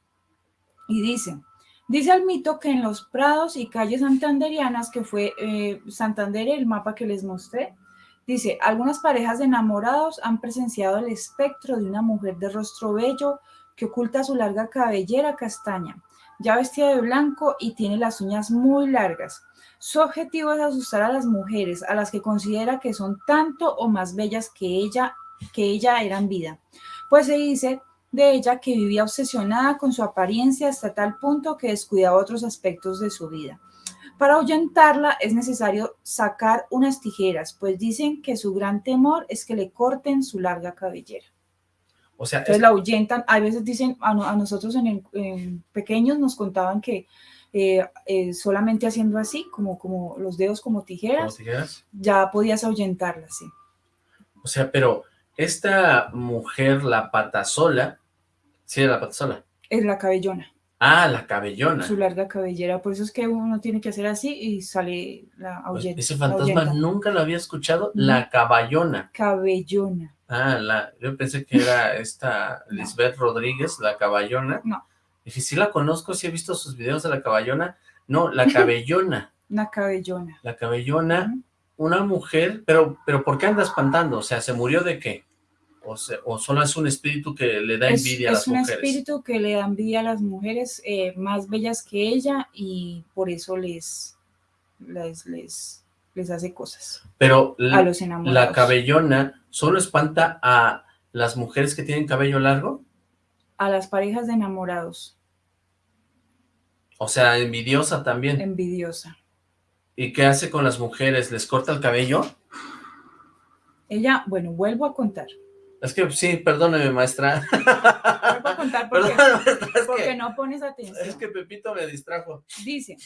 [SPEAKER 4] y dice, dice el mito que en los prados y calles santanderianas, que fue eh, Santander el mapa que les mostré, dice, algunas parejas de enamorados han presenciado el espectro de una mujer de rostro bello que oculta su larga cabellera castaña, ya vestida de blanco y tiene las uñas muy largas. Su objetivo es asustar a las mujeres, a las que considera que son tanto o más bellas que ella, que ella era en vida. Pues se dice de ella que vivía obsesionada con su apariencia hasta tal punto que descuidaba otros aspectos de su vida. Para ahuyentarla es necesario sacar unas tijeras, pues dicen que su gran temor es que le corten su larga cabellera.
[SPEAKER 1] O sea,
[SPEAKER 4] Entonces la ahuyentan, a veces dicen, a, nosotros en, pequeños nos contaban que eh, eh, solamente haciendo así, como, como los dedos como tijeras, tijeras, ya podías ahuyentarla, sí.
[SPEAKER 1] O sea, pero esta mujer, la patasola, sí, la patasola.
[SPEAKER 4] Es la cabellona.
[SPEAKER 1] Ah, la cabellona.
[SPEAKER 4] Su larga cabellera, por eso es que uno tiene que hacer así y sale la
[SPEAKER 1] pues,
[SPEAKER 4] ahuyenta.
[SPEAKER 1] ese fantasma nunca lo había escuchado, la caballona.
[SPEAKER 4] Cabellona.
[SPEAKER 1] Ah, la, yo pensé que era esta Lisbeth Rodríguez, la caballona.
[SPEAKER 4] No.
[SPEAKER 1] Dije, sí la conozco, sí he visto sus videos de la caballona. No, la cabellona.
[SPEAKER 4] la cabellona.
[SPEAKER 1] La cabellona, una mujer, pero, pero ¿por qué anda espantando? O sea, ¿se murió de qué? O, solo es un espíritu que le da envidia a las mujeres.
[SPEAKER 4] Es un espíritu que le da envidia a las mujeres eh, más bellas que ella y por eso les, les, les, hace cosas.
[SPEAKER 1] Pero a los la cabellona solo espanta a las mujeres que tienen cabello largo.
[SPEAKER 4] A las parejas de enamorados.
[SPEAKER 1] O sea, envidiosa también.
[SPEAKER 4] Envidiosa.
[SPEAKER 1] ¿Y qué hace con las mujeres? ¿Les corta el cabello?
[SPEAKER 4] Ella, bueno, vuelvo a contar.
[SPEAKER 1] Es que sí, perdóneme, maestra.
[SPEAKER 4] Vuelvo a contar porque, no pones atención.
[SPEAKER 1] Es que Pepito me distrajo.
[SPEAKER 4] Dice,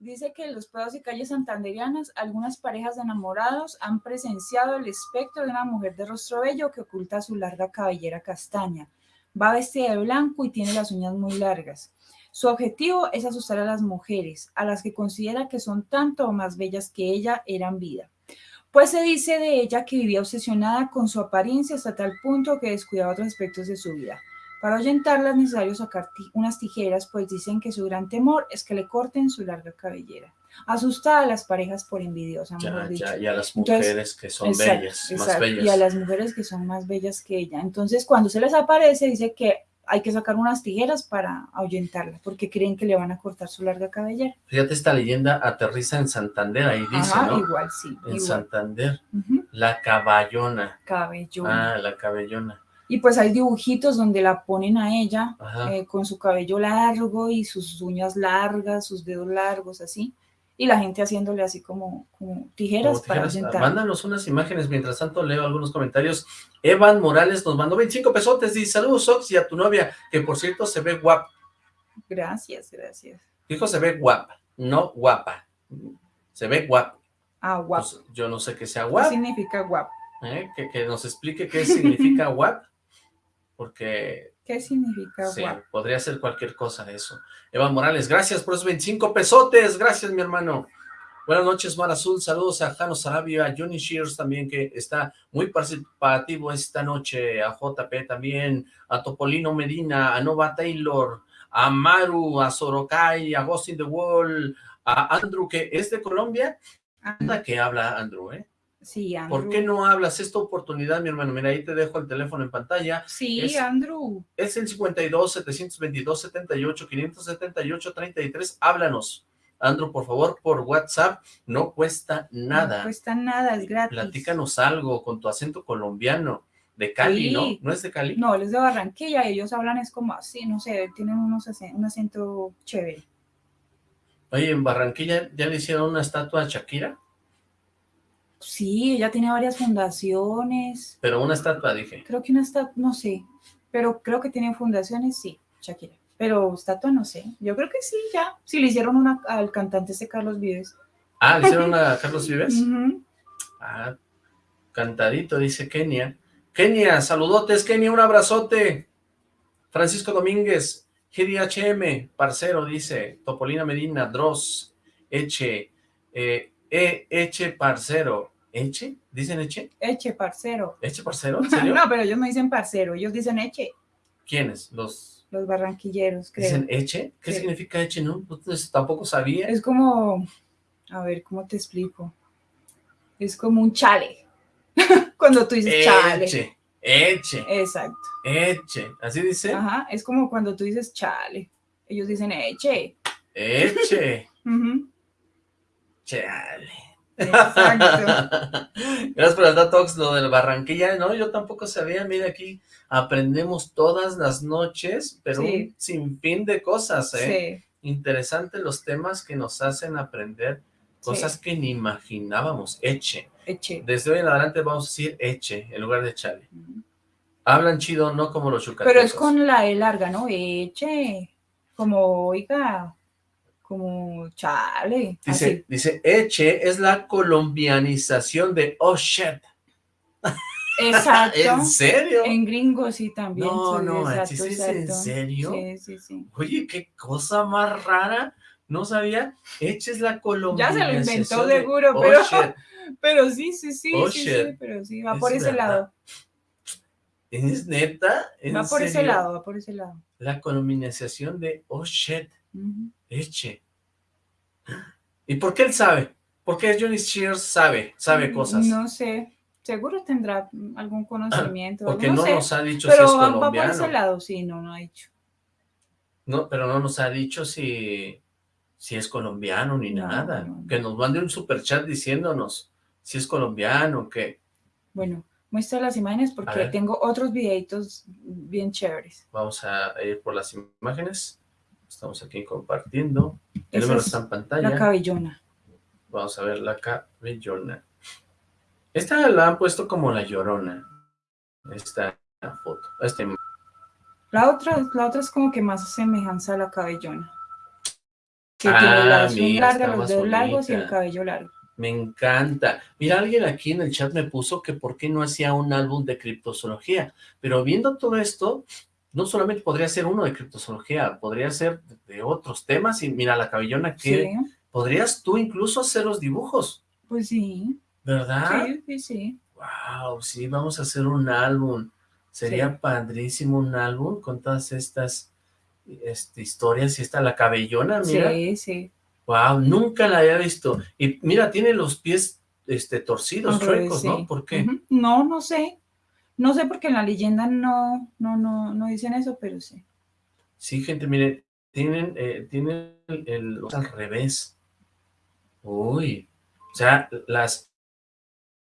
[SPEAKER 4] dice que en los prados y calles santanderianas, algunas parejas de enamorados han presenciado el espectro de una mujer de rostro bello que oculta su larga cabellera castaña. Va vestida de blanco y tiene las uñas muy largas. Su objetivo es asustar a las mujeres, a las que considera que son tanto o más bellas que ella eran vida. Pues se dice de ella que vivía obsesionada con su apariencia hasta tal punto que descuidaba otros aspectos de su vida. Para ahuyentarla es necesario sacar unas tijeras, pues dicen que su gran temor es que le corten su larga cabellera. Asusta a las parejas por envidiosa,
[SPEAKER 1] ya, ya, y a las mujeres que son bellas, más bellas.
[SPEAKER 4] Y a las mujeres que son más bellas que ella. Entonces, cuando se les aparece, dice que hay que sacar unas tijeras para ahuyentarla, porque creen que le van a cortar su larga cabellera.
[SPEAKER 1] Fíjate, esta leyenda aterriza en Santander, ahí dice, ¿no?
[SPEAKER 4] igual, sí.
[SPEAKER 1] En Santander. La caballona.
[SPEAKER 4] Cabellona.
[SPEAKER 1] Ah, la cabellona.
[SPEAKER 4] Y pues hay dibujitos donde la ponen a ella eh, con su cabello largo y sus uñas largas, sus dedos largos, así y la gente haciéndole así como, tijeras, para sentar.
[SPEAKER 1] Mándanos unas imágenes, mientras tanto leo algunos comentarios. Evan Morales nos mandó 25 pesotes, dice, saludos Ox y a tu novia, que por cierto se ve guapa.
[SPEAKER 4] Gracias, gracias.
[SPEAKER 1] Dijo se ve guapa, no guapa, se ve guapa.
[SPEAKER 4] Ah, guapa. Pues,
[SPEAKER 1] yo no sé qué sea guapa.
[SPEAKER 4] ¿Qué significa guapa?
[SPEAKER 1] ¿Eh? Que, que, nos explique qué significa guapa, porque
[SPEAKER 4] ¿Qué significa
[SPEAKER 1] sí, podría ser cualquier cosa de eso. Eva Morales, gracias por esos 25 pesotes. Gracias, mi hermano. Buenas noches, Mar Azul. Saludos a Jano Sarabia, a Johnny Shears también, que está muy participativo esta noche. A JP también, a Topolino Medina, a Nova Taylor, a Maru, a Sorocay, a Ghost in the Wall, a Andrew, que es de Colombia. Anda que habla Andrew, ¿eh?
[SPEAKER 4] Sí,
[SPEAKER 1] ¿Por qué no hablas? Esta oportunidad, mi hermano. Mira, ahí te dejo el teléfono en pantalla.
[SPEAKER 4] Sí, Andrew.
[SPEAKER 1] Es el 52 722 78 578 33. Háblanos. Andrew, por favor, por WhatsApp. No cuesta nada.
[SPEAKER 4] No cuesta nada, es gratis.
[SPEAKER 1] Platícanos algo con tu acento colombiano. De Cali, ¿no? ¿No es de Cali?
[SPEAKER 4] No, él es de Barranquilla. Ellos hablan es como así, no sé, tienen unos un acento chévere.
[SPEAKER 1] Oye, ¿en Barranquilla ya le hicieron una estatua a Shakira?
[SPEAKER 4] Sí, ella tiene varias fundaciones.
[SPEAKER 1] Pero una estatua, dije.
[SPEAKER 4] Creo que una estatua, no sé, pero creo que tiene fundaciones, sí, Shakira. Pero estatua no sé, yo creo que sí, ya. Sí, le hicieron una al cantante ese Carlos Vives.
[SPEAKER 1] Ah, ¿le hicieron una a Carlos Vives? Ah, cantadito, dice Kenia. Kenia, saludotes, Kenia, un abrazote. Francisco Domínguez, GDHM, parcero, dice. Topolina Medina, Dross, Eche, eh, e, Eche, parcero. ¿Eche? ¿Dicen Eche?
[SPEAKER 4] Eche, parcero.
[SPEAKER 1] ¿Eche, parcero? ¿En serio?
[SPEAKER 4] no, pero ellos no dicen parcero, ellos dicen Eche.
[SPEAKER 1] ¿Quiénes? Los...
[SPEAKER 4] Los barranquilleros, creo.
[SPEAKER 1] ¿Dicen eche? ¿Qué
[SPEAKER 4] Sí.
[SPEAKER 1] significa eche? No, pues tampoco sabía.
[SPEAKER 4] Es como, a ver, ¿cómo te explico? Es como un chale. Cuando tú dices chale.
[SPEAKER 1] Eche, eche,
[SPEAKER 4] Exacto.
[SPEAKER 1] eche. ¿Así dice?
[SPEAKER 4] Ajá, es como cuando tú dices chale. Ellos dicen eche.
[SPEAKER 1] Eche. Chale.
[SPEAKER 4] Exacto.
[SPEAKER 1] Gracias por el datox, lo del Barranquilla, no, yo tampoco sabía, mira aquí, aprendemos todas las noches, pero
[SPEAKER 4] Sí.
[SPEAKER 1] un sinfín de cosas, ¿eh?
[SPEAKER 4] Sí,
[SPEAKER 1] Interesante los temas que nos hacen aprender cosas
[SPEAKER 4] Sí.
[SPEAKER 1] que ni imaginábamos, eche.
[SPEAKER 4] eche.
[SPEAKER 1] Desde hoy en adelante vamos a decir eche en lugar de chale. Hablan chido, no como los yucatecos.
[SPEAKER 4] Pero es con la E larga, ¿no? Eche. Como, oiga, como chale.
[SPEAKER 1] Dice,
[SPEAKER 4] así.
[SPEAKER 1] dice, eche es la colombianización de oh shit.
[SPEAKER 4] Exacto.
[SPEAKER 1] ¿En serio?
[SPEAKER 4] En gringos sí también.
[SPEAKER 1] No,
[SPEAKER 4] sí,
[SPEAKER 1] no,
[SPEAKER 4] exacto,
[SPEAKER 1] ¿sí dice en
[SPEAKER 4] exacto.
[SPEAKER 1] serio?
[SPEAKER 4] Sí, sí, sí.
[SPEAKER 1] Oye, qué cosa más rara. No sabía. Eche es la
[SPEAKER 4] Ya
[SPEAKER 1] colombianización
[SPEAKER 4] se lo inventó
[SPEAKER 1] de
[SPEAKER 4] seguro,
[SPEAKER 1] oh
[SPEAKER 4] pero,
[SPEAKER 1] shit.
[SPEAKER 4] pero sí, sí, sí,
[SPEAKER 1] Oh,
[SPEAKER 4] sí, sí, pero sí, va
[SPEAKER 1] Es
[SPEAKER 4] por ese
[SPEAKER 1] verdad.
[SPEAKER 4] lado.
[SPEAKER 1] ¿Es neta? ¿En
[SPEAKER 4] Va por ese lado, va por ese lado.
[SPEAKER 1] La colombianización de oh shit. Eche. ¿Y por qué él sabe? ¿Por qué Johnny Shears sabe? Sabe cosas.
[SPEAKER 4] Mm, No sé, seguro tendrá algún conocimiento.
[SPEAKER 1] Porque
[SPEAKER 4] no,
[SPEAKER 1] no,
[SPEAKER 4] sé,
[SPEAKER 1] nos ha dicho
[SPEAKER 4] pero
[SPEAKER 1] si es
[SPEAKER 4] va, va por
[SPEAKER 1] colombiano.
[SPEAKER 4] ese lado, sí, no, no ha dicho.
[SPEAKER 1] No, pero no nos ha dicho si, si es colombiano ni
[SPEAKER 4] No,
[SPEAKER 1] nada.
[SPEAKER 4] no.
[SPEAKER 1] Que nos mande un superchat diciéndonos si es colombiano, que
[SPEAKER 4] Bueno, muestra las imágenes porque tengo otros videitos bien chéveres.
[SPEAKER 1] vamos a ir por las imágenes. Estamos aquí compartiendo. El número
[SPEAKER 4] es
[SPEAKER 1] está en
[SPEAKER 4] La
[SPEAKER 1] pantalla.
[SPEAKER 4] cabellona.
[SPEAKER 1] Vamos a ver la cabellona. Esta la han puesto como la llorona. Esta foto. Este,
[SPEAKER 4] La otra, la otra es como que más semejanza a la cabellona. Que
[SPEAKER 1] Ah,
[SPEAKER 4] tiene las
[SPEAKER 1] mira, está
[SPEAKER 4] los dedos largos y el cabello largo.
[SPEAKER 1] me encanta. Mira, alguien aquí en el chat me puso que por qué no hacía un álbum de criptozoología. Pero viendo todo esto, no solamente podría ser uno de criptozoología, podría ser de, otros temas. Y mira, la cabellona que
[SPEAKER 4] Sí,
[SPEAKER 1] podrías tú incluso hacer los dibujos,
[SPEAKER 4] pues sí.
[SPEAKER 1] ¿verdad?
[SPEAKER 4] Sí, sí, sí.
[SPEAKER 1] Wow, sí, vamos a hacer un álbum. Sería
[SPEAKER 4] Sí.
[SPEAKER 1] padrísimo un álbum con todas estas este, historias y esta la cabellona, mira.
[SPEAKER 4] Sí, sí.
[SPEAKER 1] Wow, nunca la había visto. Y mira, tiene los pies este, torcidos, chuecos,
[SPEAKER 4] sí.
[SPEAKER 1] ¿no? ¿Por qué?
[SPEAKER 4] No, no sé. No sé porque en la leyenda no, no, no, no dicen eso, pero sí.
[SPEAKER 1] Sí, gente, mire, tienen, eh, tienen el, el- los al revés. Uy, o sea, las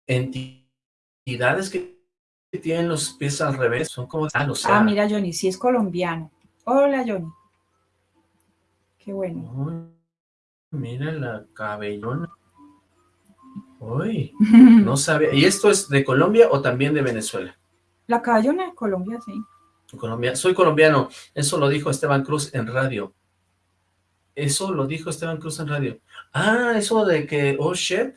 [SPEAKER 1] entidades que tienen los pies al revés son como... Ah, o sea,
[SPEAKER 4] Ah, mira, Johnny, sí es colombiano. Hola, Johnny. Qué bueno.
[SPEAKER 1] Uy, mira la cabellona. Uy, no sabe. ¿Y esto es de Colombia o también de Venezuela?
[SPEAKER 4] La cabellona de Colombia, sí.
[SPEAKER 1] Colombia, soy colombiano, eso lo dijo Esteban Cruz en radio. Eso lo dijo Esteban Cruz en radio. Ah, eso de que, oh shit,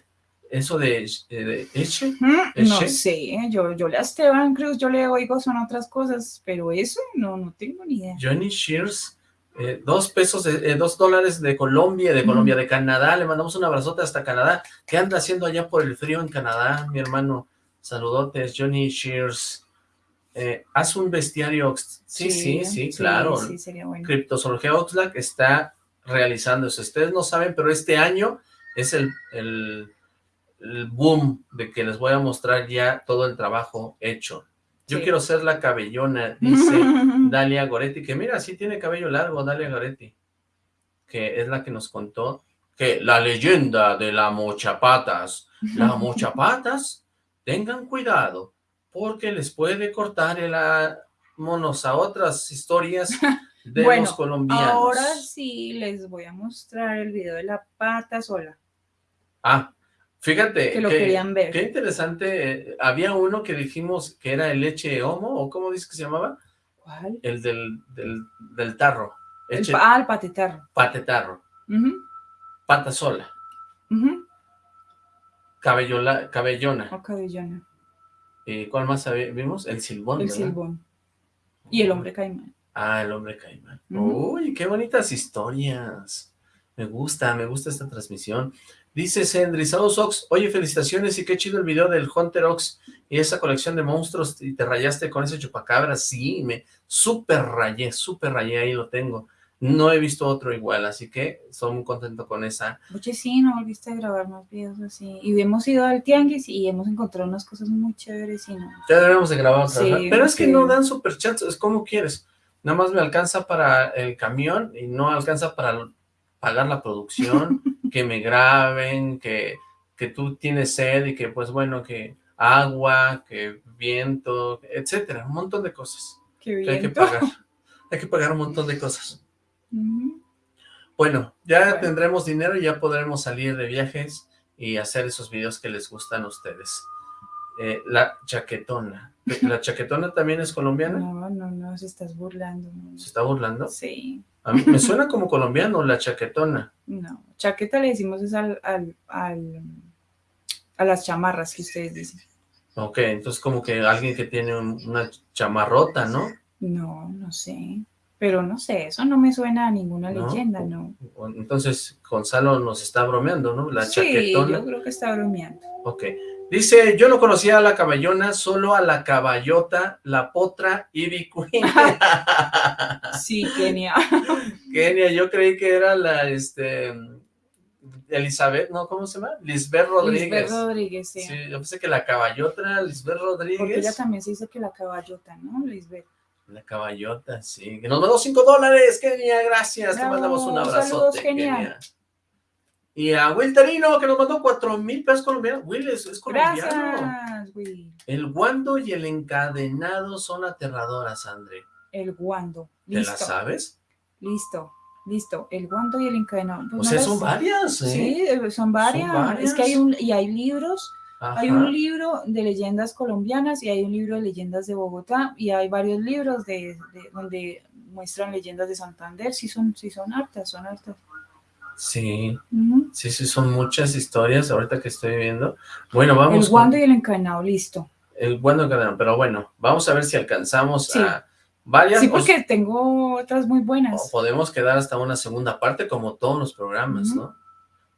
[SPEAKER 1] eso de, eh, de Eche.
[SPEAKER 4] Mm,
[SPEAKER 1] ¿Es
[SPEAKER 4] No sé, yo, yo le a Esteban Cruz, yo le oigo son otras cosas, pero eso no, no tengo ni idea.
[SPEAKER 1] Johnny Shears, eh, dos pesos, de- eh, dos dólares de Colombia, de Colombia, de Canadá, le mandamos un abrazote hasta Canadá. ¿Qué anda haciendo allá por el frío en Canadá, mi hermano? Saludotes, Johnny Shears. Eh, haz un bestiario, sí, sí, sí, claro.
[SPEAKER 4] Sí, sería bueno.
[SPEAKER 1] Criptozoología Oxlack está realizando eso. Ustedes no saben, pero este año es el, el, el boom de que les voy a mostrar ya todo el trabajo hecho. Yo quiero ser la cabellona, dice Dalia Goretti, que mira, sí tiene cabello largo Dalia Goretti, que es la que nos contó que la leyenda de la mochapatas, la mochapatas, tengan cuidado, porque les puede cortar el monos a otras historias de
[SPEAKER 4] Bueno,
[SPEAKER 1] los colombianos.
[SPEAKER 4] Ahora sí les voy a mostrar el video de la pata sola.
[SPEAKER 1] Ah, fíjate.
[SPEAKER 4] Que lo querían ver.
[SPEAKER 1] Qué interesante. eh, había uno que dijimos que era el leche homo, o cómo dice que se llamaba,
[SPEAKER 4] ¿Cuál?
[SPEAKER 1] el del, del, del tarro,
[SPEAKER 4] El, ah, el patetarro.
[SPEAKER 1] patetarro,
[SPEAKER 4] Ujú,
[SPEAKER 1] pata sola,
[SPEAKER 4] ujú.
[SPEAKER 1] cabellola, cabellona.
[SPEAKER 4] O cabellona.
[SPEAKER 1] ¿Y cuál más vimos? El silbón,
[SPEAKER 4] El
[SPEAKER 1] ¿verdad?
[SPEAKER 4] silbón. Y el hombre caimán.
[SPEAKER 1] Ah, el hombre caimán. Uy, qué bonitas historias. Me gusta, me gusta esta transmisión. Dice Sendri, saludos Ox, oye, felicitaciones y qué chido el video del Hunter Ox y esa colección de monstruos y te rayaste con ese chupacabras. Sí, me súper rayé, súper rayé, ahí lo tengo. No he visto otro igual, así que estoy muy contento con esa.
[SPEAKER 4] Oye, sí, no volviste a grabar más videos así. Y hemos ido al tianguis y hemos encontrado unas cosas muy chéveres y no.
[SPEAKER 1] Ya debemos de grabar otra vez. Pero es que no dan superchats, es como quieres. Nada más me alcanza para el camión y no alcanza para pagar la producción, que me graben, que, que tú tienes sed y que pues bueno, que agua, que viento, etcétera, un montón de cosas que hay que pagar. Hay que pagar un montón de cosas. Bueno, ya tendremos dinero y ya podremos salir de viajes y hacer esos videos que les gustan a ustedes. Eh, la chaquetona. ¿La chaquetona también es colombiana?
[SPEAKER 4] No, no, no, se estás burlando.
[SPEAKER 1] ¿Se está burlando?
[SPEAKER 4] Sí.
[SPEAKER 1] A mí me suena como colombiano, la chaquetona.
[SPEAKER 4] No, chaqueta le decimos es al, al, a las chamarras que ustedes dicen.
[SPEAKER 1] Ok, entonces como que alguien que tiene una chamarrota, ¿no?
[SPEAKER 4] No, no sé. Pero no sé, eso no me suena a ninguna leyenda, ¿no?
[SPEAKER 1] Entonces Gonzalo nos está bromeando, ¿no? La
[SPEAKER 4] sí, yo creo que está bromeando.
[SPEAKER 1] Ok. Dice, yo no conocía a la caballona, solo a la caballota, la potra y Queen.
[SPEAKER 4] sí, Kenia.
[SPEAKER 1] Kenia, yo creí que era la, este, Elizabeth, ¿no? ¿Cómo se llama? Lisbeth Rodríguez.
[SPEAKER 4] Lisbeth Rodríguez, sí.
[SPEAKER 1] Sí, yo pensé que la caballota era Lisbeth Rodríguez.
[SPEAKER 4] Porque ella también se dice que la caballota, ¿no? Lisbeth.
[SPEAKER 1] La caballota, sí. Que nos mandó cinco dólares, Kenia, gracias. Te mandamos un abrazote, Kenia. Y a Will Terino, que nos mandó cuatro mil pesos colombianos. Will es, colombiano.
[SPEAKER 4] Gracias, Will.
[SPEAKER 1] El guando y el encadenado son aterradoras, André.
[SPEAKER 4] El guando.
[SPEAKER 1] ¿Te la sabes?
[SPEAKER 4] Listo, listo. El guando y el encadenado.
[SPEAKER 1] Pues o sea, son varias, ¿eh?
[SPEAKER 4] Sí, eh, son varias. Es que hay un, y hay libros. Hay un libro de leyendas colombianas y hay un libro de leyendas de Bogotá y hay varios libros de, donde muestran leyendas de Santander. Sí son, sí son hartas, son hartas.
[SPEAKER 1] Sí, sí, sí, son muchas historias ahorita que estoy viendo. Bueno, vamos.
[SPEAKER 4] El guando y el encadenado, listo.
[SPEAKER 1] El guando y el encadenado, pero bueno, vamos a ver si alcanzamos a varias.
[SPEAKER 4] Sí, porque tengo otras muy buenas.
[SPEAKER 1] podemos quedar hasta una segunda parte, como todos los programas, ¿no?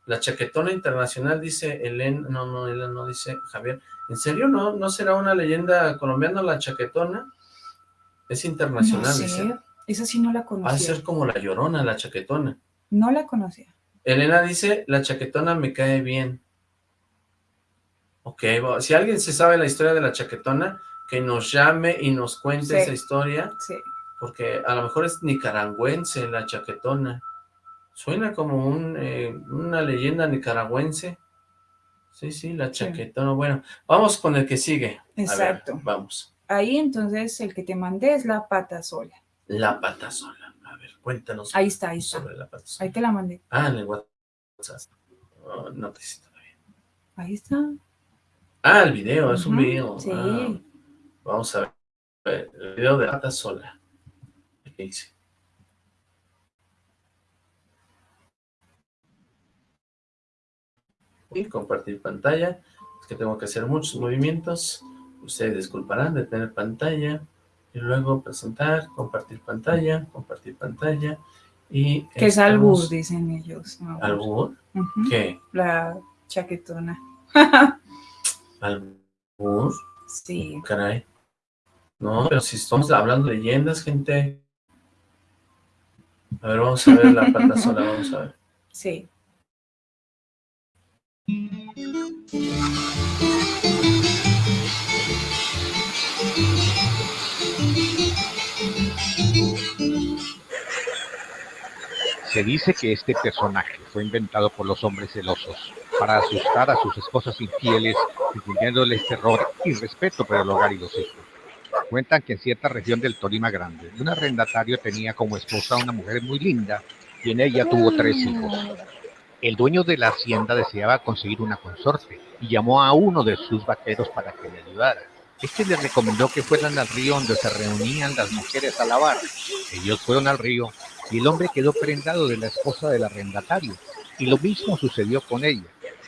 [SPEAKER 1] La chaquetona internacional, dice Elena, no, no, Elena no dice Javier. ¿En serio no, no será una leyenda colombiana la chaquetona? Es internacional,
[SPEAKER 4] no sé. Esa sí no la conocía. Va
[SPEAKER 1] a ser como la llorona, la chaquetona.
[SPEAKER 4] No la conocía.
[SPEAKER 1] Elena dice, la chaquetona me cae bien. Ok, si alguien se sabe la historia de la chaquetona, que nos llame y nos cuente esa historia.
[SPEAKER 4] Sí.
[SPEAKER 1] Porque a lo mejor es nicaragüense la chaquetona. Suena como un, eh, una leyenda nicaragüense. Sí, sí, la chaquetona. Bueno, vamos con el que sigue.
[SPEAKER 4] Exacto.
[SPEAKER 1] vamos.
[SPEAKER 4] Ahí entonces el que te mandé es la pata sola.
[SPEAKER 1] La pata sola. Cuéntanos.
[SPEAKER 4] Ahí está, ahí está. Ahí te la mandé.
[SPEAKER 1] Ah, en el WhatsApp. no te siento bien.
[SPEAKER 4] Ahí está.
[SPEAKER 1] Ah, el video, es un video.
[SPEAKER 4] Sí.
[SPEAKER 1] Ah, vamos a ver. El video de Ata Sola. ¿Qué dice? Y compartir pantalla. Es que tengo que hacer muchos movimientos. Ustedes disculparán de tener pantalla y luego presentar, compartir pantalla, compartir pantalla y...
[SPEAKER 4] Que es albur, dicen ellos.
[SPEAKER 1] ¿Albur? ¿Qué?
[SPEAKER 4] La chaquetona.
[SPEAKER 1] ¿Albur?
[SPEAKER 4] Sí.
[SPEAKER 1] Caray. No, pero si estamos hablando de leyendas, gente... A ver, vamos a ver la pata sola, vamos a ver.
[SPEAKER 4] Sí.
[SPEAKER 6] Se dice que este personaje fue inventado por los hombres celosos para asustar a sus esposas infieles, infundiéndoles terror y respeto por el hogar y los hijos. Cuentan que en cierta región del Tolima Grande, un arrendatario tenía como esposa a una mujer muy linda y en ella tuvo tres hijos. El dueño de la hacienda deseaba conseguir una consorte y llamó a uno de sus vaqueros para que le ayudara. Este le recomendó que fueran al río donde se reunían las mujeres a lavar. Ellos fueron al río y el hombre quedó prendado de la esposa del arrendatario. Y lo mismo sucedió con ella.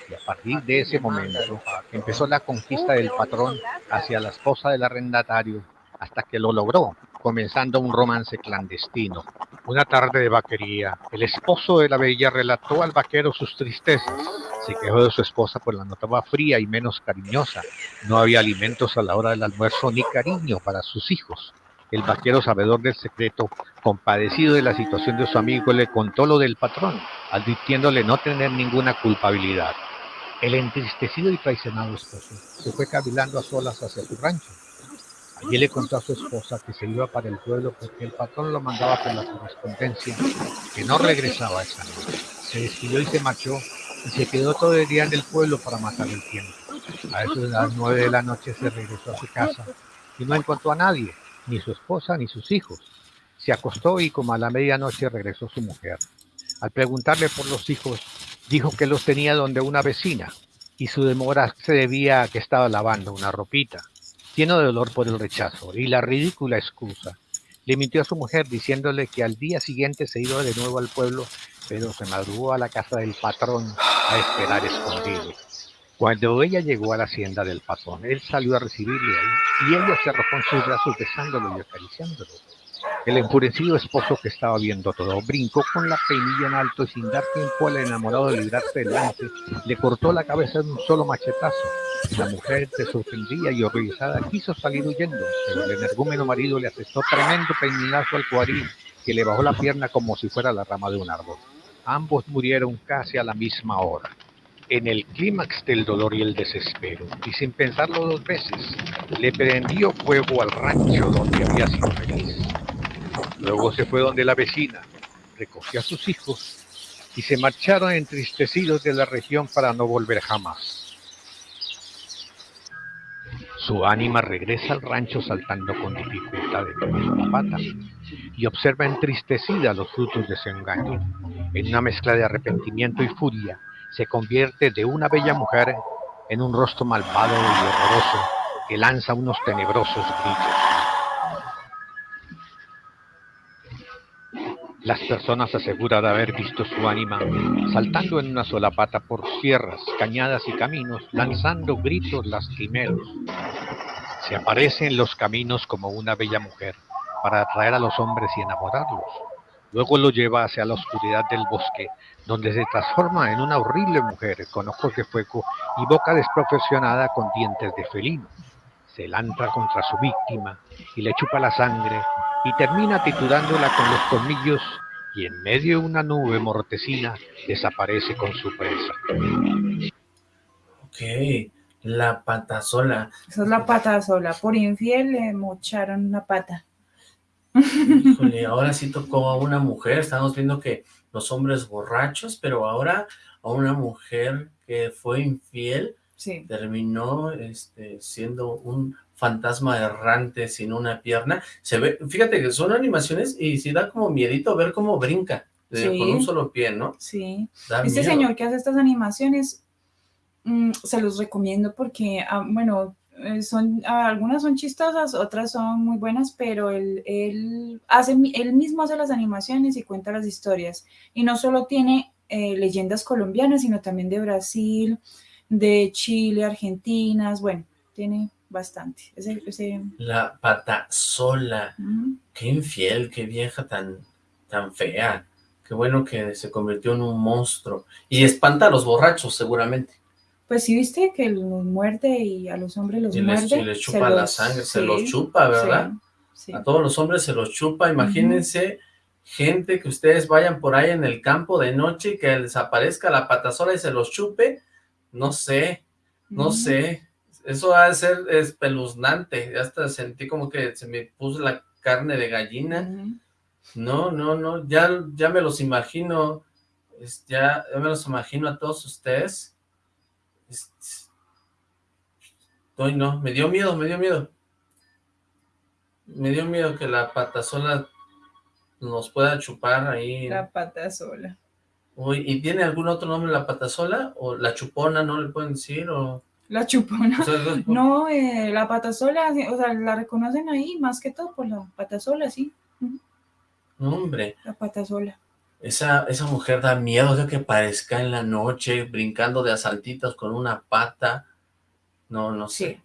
[SPEAKER 6] Y a partir de ese momento empezó la conquista del patrón hacia la esposa del arrendatario hasta que lo logró comenzando un romance clandestino. Una tarde de vaquería, el esposo de la bella relató al vaquero sus tristezas. Se quejó de su esposa pues la notaba fría y menos cariñosa. No había alimentos a la hora del almuerzo ni cariño para sus hijos. El vaquero, sabedor del secreto, compadecido de la situación de su amigo, le contó lo del patrón, advirtiéndole no tener ninguna culpabilidad. El entristecido y traicionado esposo se fue cavilando a solas hacia su rancho. Allí le contó a su esposa que se iba para el pueblo porque el patrón lo mandaba por la correspondencia, que no regresaba esa noche. Se despidió y se marchó y se quedó todo el día en el pueblo para matar el tiempo. A eso de las nueve de la noche se regresó a su casa y no encontró a nadie, ni su esposa ni sus hijos. Se acostó y como a la medianoche regresó su mujer. Al preguntarle por los hijos, dijo que los tenía donde una vecina y su demora se debía a que estaba lavando una ropita, lleno de dolor por el rechazo y la ridícula excusa. Le mintió a su mujer diciéndole que al día siguiente se iba de nuevo al pueblo, pero se madrugó a la casa del patrón a esperar escondido. Cuando ella llegó a la hacienda del patrón, él salió a recibirle y ella se arrojó en sus brazos besándolo y acariciándolo. El enfurecido esposo que estaba viendo todo brincó con la peinilla en alto y sin dar tiempo al enamorado de librarse del lance, le cortó la cabeza de un solo machetazo. La mujer, se sorprendía y horrorizada, quiso salir huyendo, pero el energúmeno marido le asestó tremendo peinazo al cuadril que le bajó la pierna como si fuera la rama de un árbol. Ambos murieron casi a la misma hora en el clímax del dolor y el desespero, y sin pensarlo dos veces, le prendió fuego al rancho donde había sido feliz. Luego se fue donde la vecina, recogió a sus hijos y se marcharon entristecidos de la región para no volver jamás. Su ánima regresa al rancho saltando con dificultad en la pata y observa entristecida los frutos de su engaño. En una mezcla de arrepentimiento y furia, se convierte de una bella mujer en un rostro malvado y horroroso que lanza unos tenebrosos gritos. Las personas aseguran haber visto su ánima saltando en una sola pata por sierras, cañadas y caminos, lanzando gritos lastimeros. Se aparece en los caminos como una bella mujer para atraer a los hombres y enamorarlos. Luego lo lleva hacia la oscuridad del bosque, donde se transforma en una horrible mujer con ojos de fuego y boca desprofesionada con dientes de felino. Se lanza contra su víctima y le chupa la sangre y termina titurándola con los colmillos y en medio de una nube mortecina desaparece con su presa.
[SPEAKER 1] Ok, la pata sola.
[SPEAKER 4] Esa es la pata sola. Por infiel le mocharon una pata.
[SPEAKER 1] Híjole, ahora sí tocó a una mujer, estamos viendo que los hombres borrachos, pero ahora a una mujer que fue infiel, terminó este, siendo un fantasma errante sin una pierna. Se ve, fíjate que son animaciones y sí da como miedito ver cómo brinca con un solo pie, ¿no?
[SPEAKER 4] Sí. este señor que hace estas animaciones, mm, se los recomiendo porque, ah, bueno, eh, son, algunas son chistosas, otras son muy buenas, pero él, él, hace, él mismo hace las animaciones y cuenta las historias. Y no solo tiene eh, leyendas colombianas, sino también de Brasil, de Chile, Argentinas, bueno, tiene bastante.
[SPEAKER 1] La pata sola, qué infiel, qué vieja tan, tan fea. Qué bueno que se convirtió en un monstruo. Y espanta a los borrachos, seguramente.
[SPEAKER 4] Pues sí, viste que los muerde y a los hombres los muerde.
[SPEAKER 1] y les chupa la sangre, se los chupa, ¿verdad? A todos los hombres se los chupa. Imagínense gente que ustedes vayan por ahí en el campo de noche y que desaparezca la patasola y se los chupe. No sé, no sé. Eso va a ser espeluznante. Hasta sentí como que se me puso la carne de gallina. No, no, no. Ya, ya me los imagino. ya, ya me los imagino a todos ustedes Estoy, no, me dio miedo, me dio miedo. Me dio miedo que la patasola nos pueda chupar ahí.
[SPEAKER 4] La patasola.
[SPEAKER 1] Uy, ¿y tiene algún otro nombre la patasola? ¿O la chupona, no le pueden decir? o
[SPEAKER 4] La chupona. no, eh, la patasola, o sea, la reconocen ahí más que todo por la patasola, sí.
[SPEAKER 1] No, hombre.
[SPEAKER 4] La patasola.
[SPEAKER 1] Esa, esa mujer da miedo de que parezca en la noche, brincando de asaltitos con una pata. No, no sé.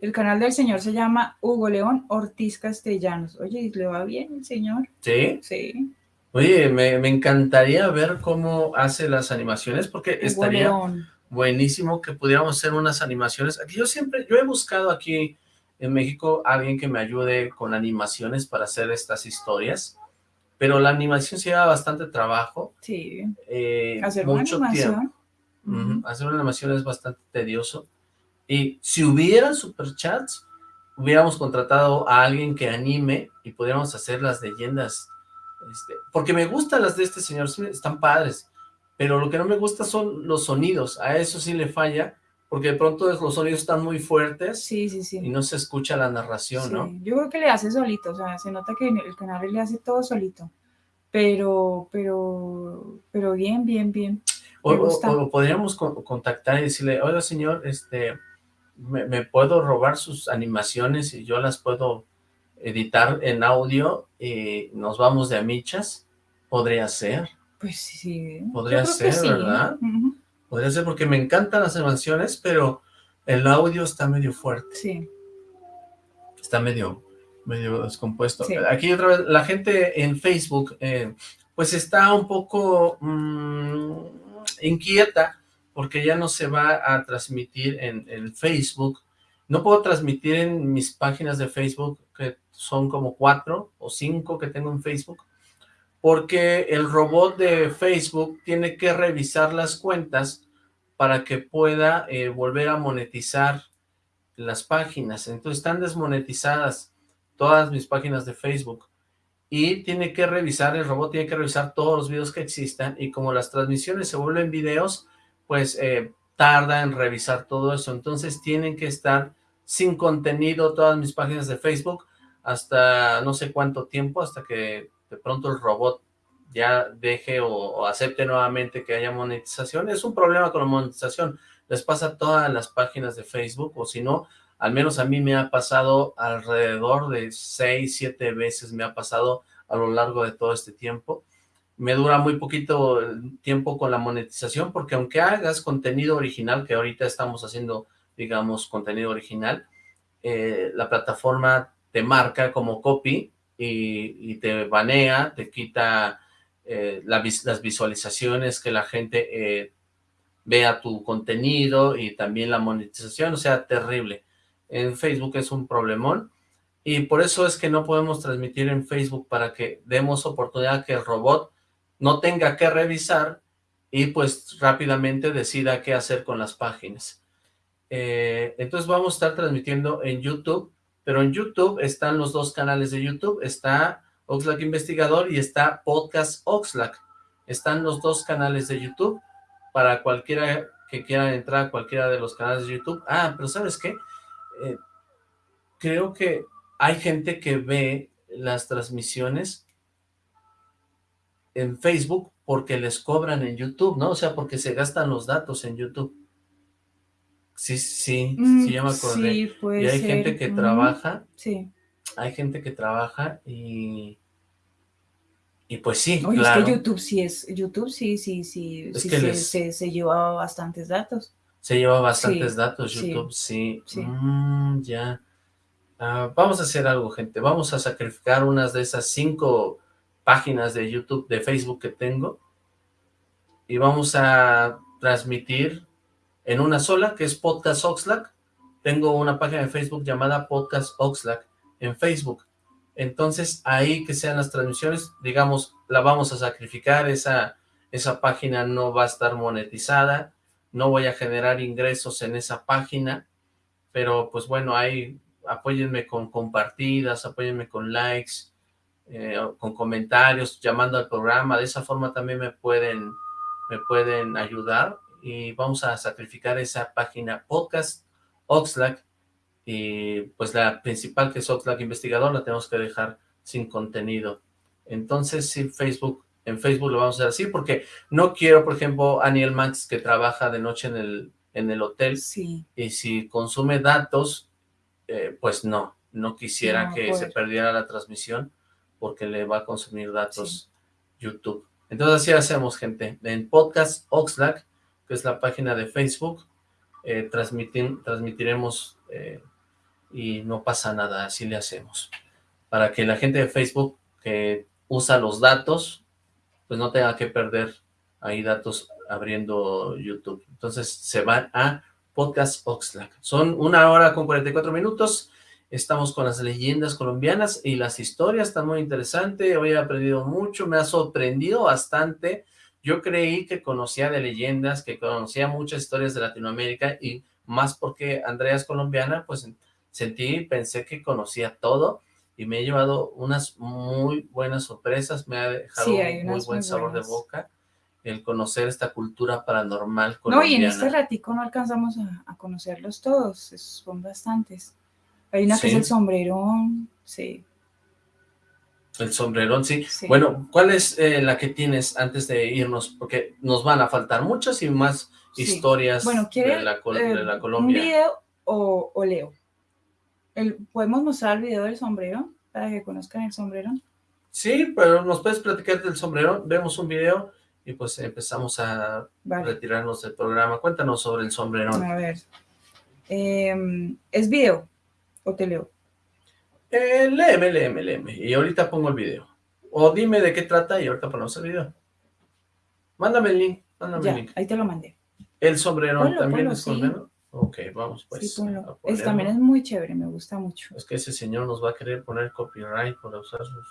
[SPEAKER 4] El canal del señor se llama Hugo León Ortiz Castellanos. Oye, ¿le va bien el señor?
[SPEAKER 1] ¿Sí?
[SPEAKER 4] Sí.
[SPEAKER 1] Oye, me, me encantaría ver cómo hace las animaciones, porque
[SPEAKER 4] Hugo
[SPEAKER 1] estaría
[SPEAKER 4] León.
[SPEAKER 1] Buenísimo que pudiéramos hacer unas animaciones. Aquí yo siempre, yo he buscado aquí en México alguien que me ayude con animaciones para hacer estas historias, pero la animación se lleva bastante trabajo,
[SPEAKER 4] Sí.
[SPEAKER 1] eh,
[SPEAKER 4] Hacer una
[SPEAKER 1] mucho
[SPEAKER 4] animación.
[SPEAKER 1] tiempo.
[SPEAKER 4] Ujú,
[SPEAKER 1] Hacer una animación es bastante tedioso. Y si hubiera superchats, hubiéramos contratado a alguien que anime y pudiéramos hacer las leyendas. este, porque me gustan las de este señor, están padres. Pero lo que no me gusta son los sonidos. A eso sí le falla, porque de pronto los sonidos están muy fuertes
[SPEAKER 4] Sí, sí, sí.
[SPEAKER 1] y no se escucha la narración,
[SPEAKER 4] Sí,
[SPEAKER 1] ¿no?
[SPEAKER 4] Yo creo que le hace solito, o sea, se nota que el canal le hace todo solito. Pero, pero, pero bien, bien, bien.
[SPEAKER 1] O, o- o podríamos co- contactar y decirle, oiga señor, este, me, me puedo robar sus animaciones y yo las puedo editar en audio y nos vamos de amichas. Podría ser,
[SPEAKER 4] Pues sí. yo
[SPEAKER 1] Podría ser, ¿verdad?
[SPEAKER 4] Ujú,
[SPEAKER 1] podría ser porque me encantan las animaciones, pero el audio está medio fuerte,
[SPEAKER 4] Sí.
[SPEAKER 1] está medio, medio descompuesto.
[SPEAKER 4] Sí.
[SPEAKER 1] Aquí otra vez, la gente en Facebook, eh, pues está un poco mm, inquieta porque ya no se va a transmitir en, en Facebook. No puedo transmitir en mis páginas de Facebook, que son como cuatro o cinco que tengo en Facebook, porque el robot de Facebook tiene que revisar las cuentas para que pueda eh, volver a monetizar las páginas. Entonces están desmonetizadas todas mis páginas de Facebook y tiene que revisar, el robot tiene que revisar todos los videos que existan y como las transmisiones se vuelven videos, pues eh, tarda en revisar todo eso. Entonces tienen que estar sin contenido todas mis páginas de Facebook hasta no sé cuánto tiempo, hasta que de pronto el robot ya deje o, acepte nuevamente que haya monetización. Es un problema con la monetización. Les pasa a todas las páginas de Facebook o si no, al menos a mí me ha pasado alrededor de 6, 7 veces me ha pasado a lo largo de todo este tiempo. Me dura muy poquito el tiempo con la monetización porque aunque hagas contenido original, que ahorita estamos haciendo, digamos, contenido original, eh, la plataforma te marca como copy y, te banea, te quita eh, las visualizaciones, que la gente eh, vea tu contenido y también la monetización, o sea, terrible. En Facebook es un problemón y por eso es que no podemos transmitir en Facebook para que demos oportunidad que el robot no tenga que revisar y pues rápidamente decida qué hacer con las páginas. Eh, entonces vamos a estar transmitiendo en YouTube, pero en YouTube están los dos canales de YouTube, está Oxlack Investigador y está Podcast Oxlack. Están los dos canales de YouTube para cualquiera que quiera entrar a cualquiera de los canales de YouTube. Ah, pero ¿sabes qué? Eh, creo que hay gente que ve las transmisiones en Facebook porque les cobran en YouTube, ¿no? O sea, porque se gastan los datos en YouTube. Sí, sí, sí, ya me acordé.
[SPEAKER 4] Mm, Sí, puede
[SPEAKER 1] y hay
[SPEAKER 4] ser.
[SPEAKER 1] gente que trabaja,
[SPEAKER 4] Sí.
[SPEAKER 1] hay gente que trabaja y... Y pues sí,
[SPEAKER 4] Oye,
[SPEAKER 1] claro.
[SPEAKER 4] es que YouTube sí es, YouTube sí, sí, sí,
[SPEAKER 1] Es
[SPEAKER 4] sí
[SPEAKER 1] que
[SPEAKER 4] se,
[SPEAKER 1] les-
[SPEAKER 4] se, se lleva bastantes datos.
[SPEAKER 1] Se lleva bastantes
[SPEAKER 4] Sí,
[SPEAKER 1] datos YouTube, sí.
[SPEAKER 4] sí.
[SPEAKER 1] Mm, ya. Ah, vamos a hacer algo, gente. Vamos a sacrificar unas de esas cinco páginas de YouTube, de Facebook que tengo. Y vamos a transmitir en una sola, que es Podcast Oxlack. Tengo una página de Facebook llamada Podcast Oxlack en Facebook. Entonces, ahí que sean las transmisiones, digamos, la vamos a sacrificar, esa, esa página no va a estar monetizada, no voy a generar ingresos en esa página, pero pues bueno, ahí apóyenme con compartidas, apóyenme con likes, eh, con comentarios, llamando al programa, de esa forma también me pueden, me pueden ayudar y vamos a sacrificar esa página podcast Oxlack y pues la principal que es Oxlack Investigador la tenemos que dejar sin contenido. Entonces sí, Facebook, en Facebook lo vamos a hacer así porque no quiero, por ejemplo, Aniel Max que trabaja de noche en el, en el hotel
[SPEAKER 4] Sí,
[SPEAKER 1] y si consume datos, eh, pues no, no quisiera
[SPEAKER 4] No,
[SPEAKER 1] que se perdiera la transmisión porque le va a consumir datos YouTube. Entonces así hacemos, gente. En Podcast Oxlack, que es la página de Facebook, eh, transmitin- transmitiremos eh, y no pasa nada, así le hacemos. Para que la gente de Facebook que usa los datos, pues no tenga que perder ahí datos abriendo YouTube. Entonces se van a Podcast Oxlack. Son una hora con 44 minutos. Estamos con las leyendas colombianas y las historias están muy interesantes. Hoy he aprendido mucho, me ha sorprendido bastante. Yo creí que conocía de leyendas, que conocía muchas historias de Latinoamérica y más porque Andrea es colombiana, pues sentí, pensé que conocía todo y me he llevado unas muy buenas sorpresas, me ha dejado un muy buen sabor de boca el conocer esta cultura paranormal colombiana.
[SPEAKER 4] No, y en este ratico no alcanzamos a, conocerlos todos, son bastantes. Hay una que es el sombrerón, sí.
[SPEAKER 1] El sombrerón, sí. Bueno, ¿cuál es eh, la que tienes antes de irnos? Porque nos van a faltar muchas y más historias
[SPEAKER 4] bueno,
[SPEAKER 1] de, la, de
[SPEAKER 4] eh,
[SPEAKER 1] la Colombia.
[SPEAKER 4] ¿Un video o, leo? El, ¿Podemos mostrar el video del sombrerón para que conozcan el sombrerón?
[SPEAKER 1] Sí, pero nos puedes platicar del sombrerón, vemos un video y pues empezamos a retirarnos del programa. Cuéntanos sobre el sombrerón.
[SPEAKER 4] A ver, em, ¿es video o te leo?
[SPEAKER 1] Eh, léeme, léeme, léeme, y ahorita pongo el video. O dime de qué trata y ahorita ponemos el video. Mándame el link, mándame el link.
[SPEAKER 4] ahí te lo mandé.
[SPEAKER 1] ¿El sombrerón también es sombrero? Ok, vamos pues.
[SPEAKER 4] Sí, también es muy chévere, me gusta mucho.
[SPEAKER 1] Es que ese señor nos va a querer poner copyright por usar sus,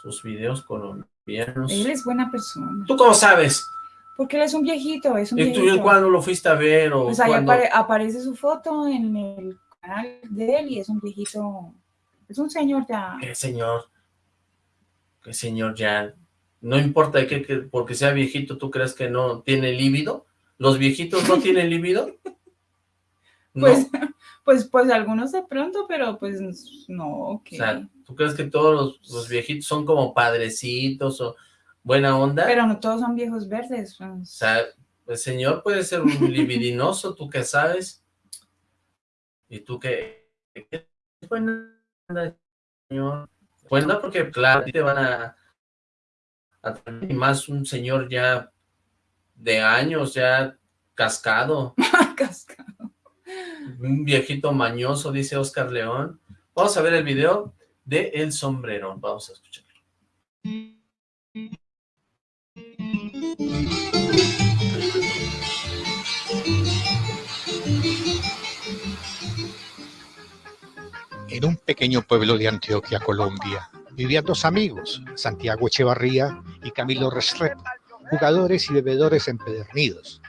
[SPEAKER 1] sus videos colombianos.
[SPEAKER 4] Él es buena persona.
[SPEAKER 1] ¿Tú cómo sabes?
[SPEAKER 4] Porque él es un viejito, es un
[SPEAKER 1] ¿Y tú cuándo lo fuiste a ver? O
[SPEAKER 4] pues ahí aparece su foto en el canal de él y es un viejito, es un señor ya.
[SPEAKER 1] ¿Qué señor? ¿Qué señor ya? No importa que, que porque sea viejito, ¿tú crees que no tiene líbido? ¿Los viejitos no tienen líbido?
[SPEAKER 4] Pues, pues, pues algunos de pronto, pero pues no,
[SPEAKER 1] O sea, ¿tú crees que todos los, viejitos son como padrecitos o buena onda?
[SPEAKER 4] Pero no todos son viejos verdes.
[SPEAKER 1] Pues. O sea, el señor puede ser un libidinoso, ¿tú qué sabes? ¿Y tú buena onda, señor? Buena porque, claro, te van a, a más un señor ya de años, ya cascado.
[SPEAKER 4] cascado.
[SPEAKER 1] Un viejito mañoso, dice Oscar León. Vamos a ver el video de El Sombrerón. Vamos a escucharlo.
[SPEAKER 6] En un pequeño pueblo de Antioquia, Colombia, vivían dos amigos, Santiago Echevarría y Camilo Restrepo, jugadores y bebedores empedernidos,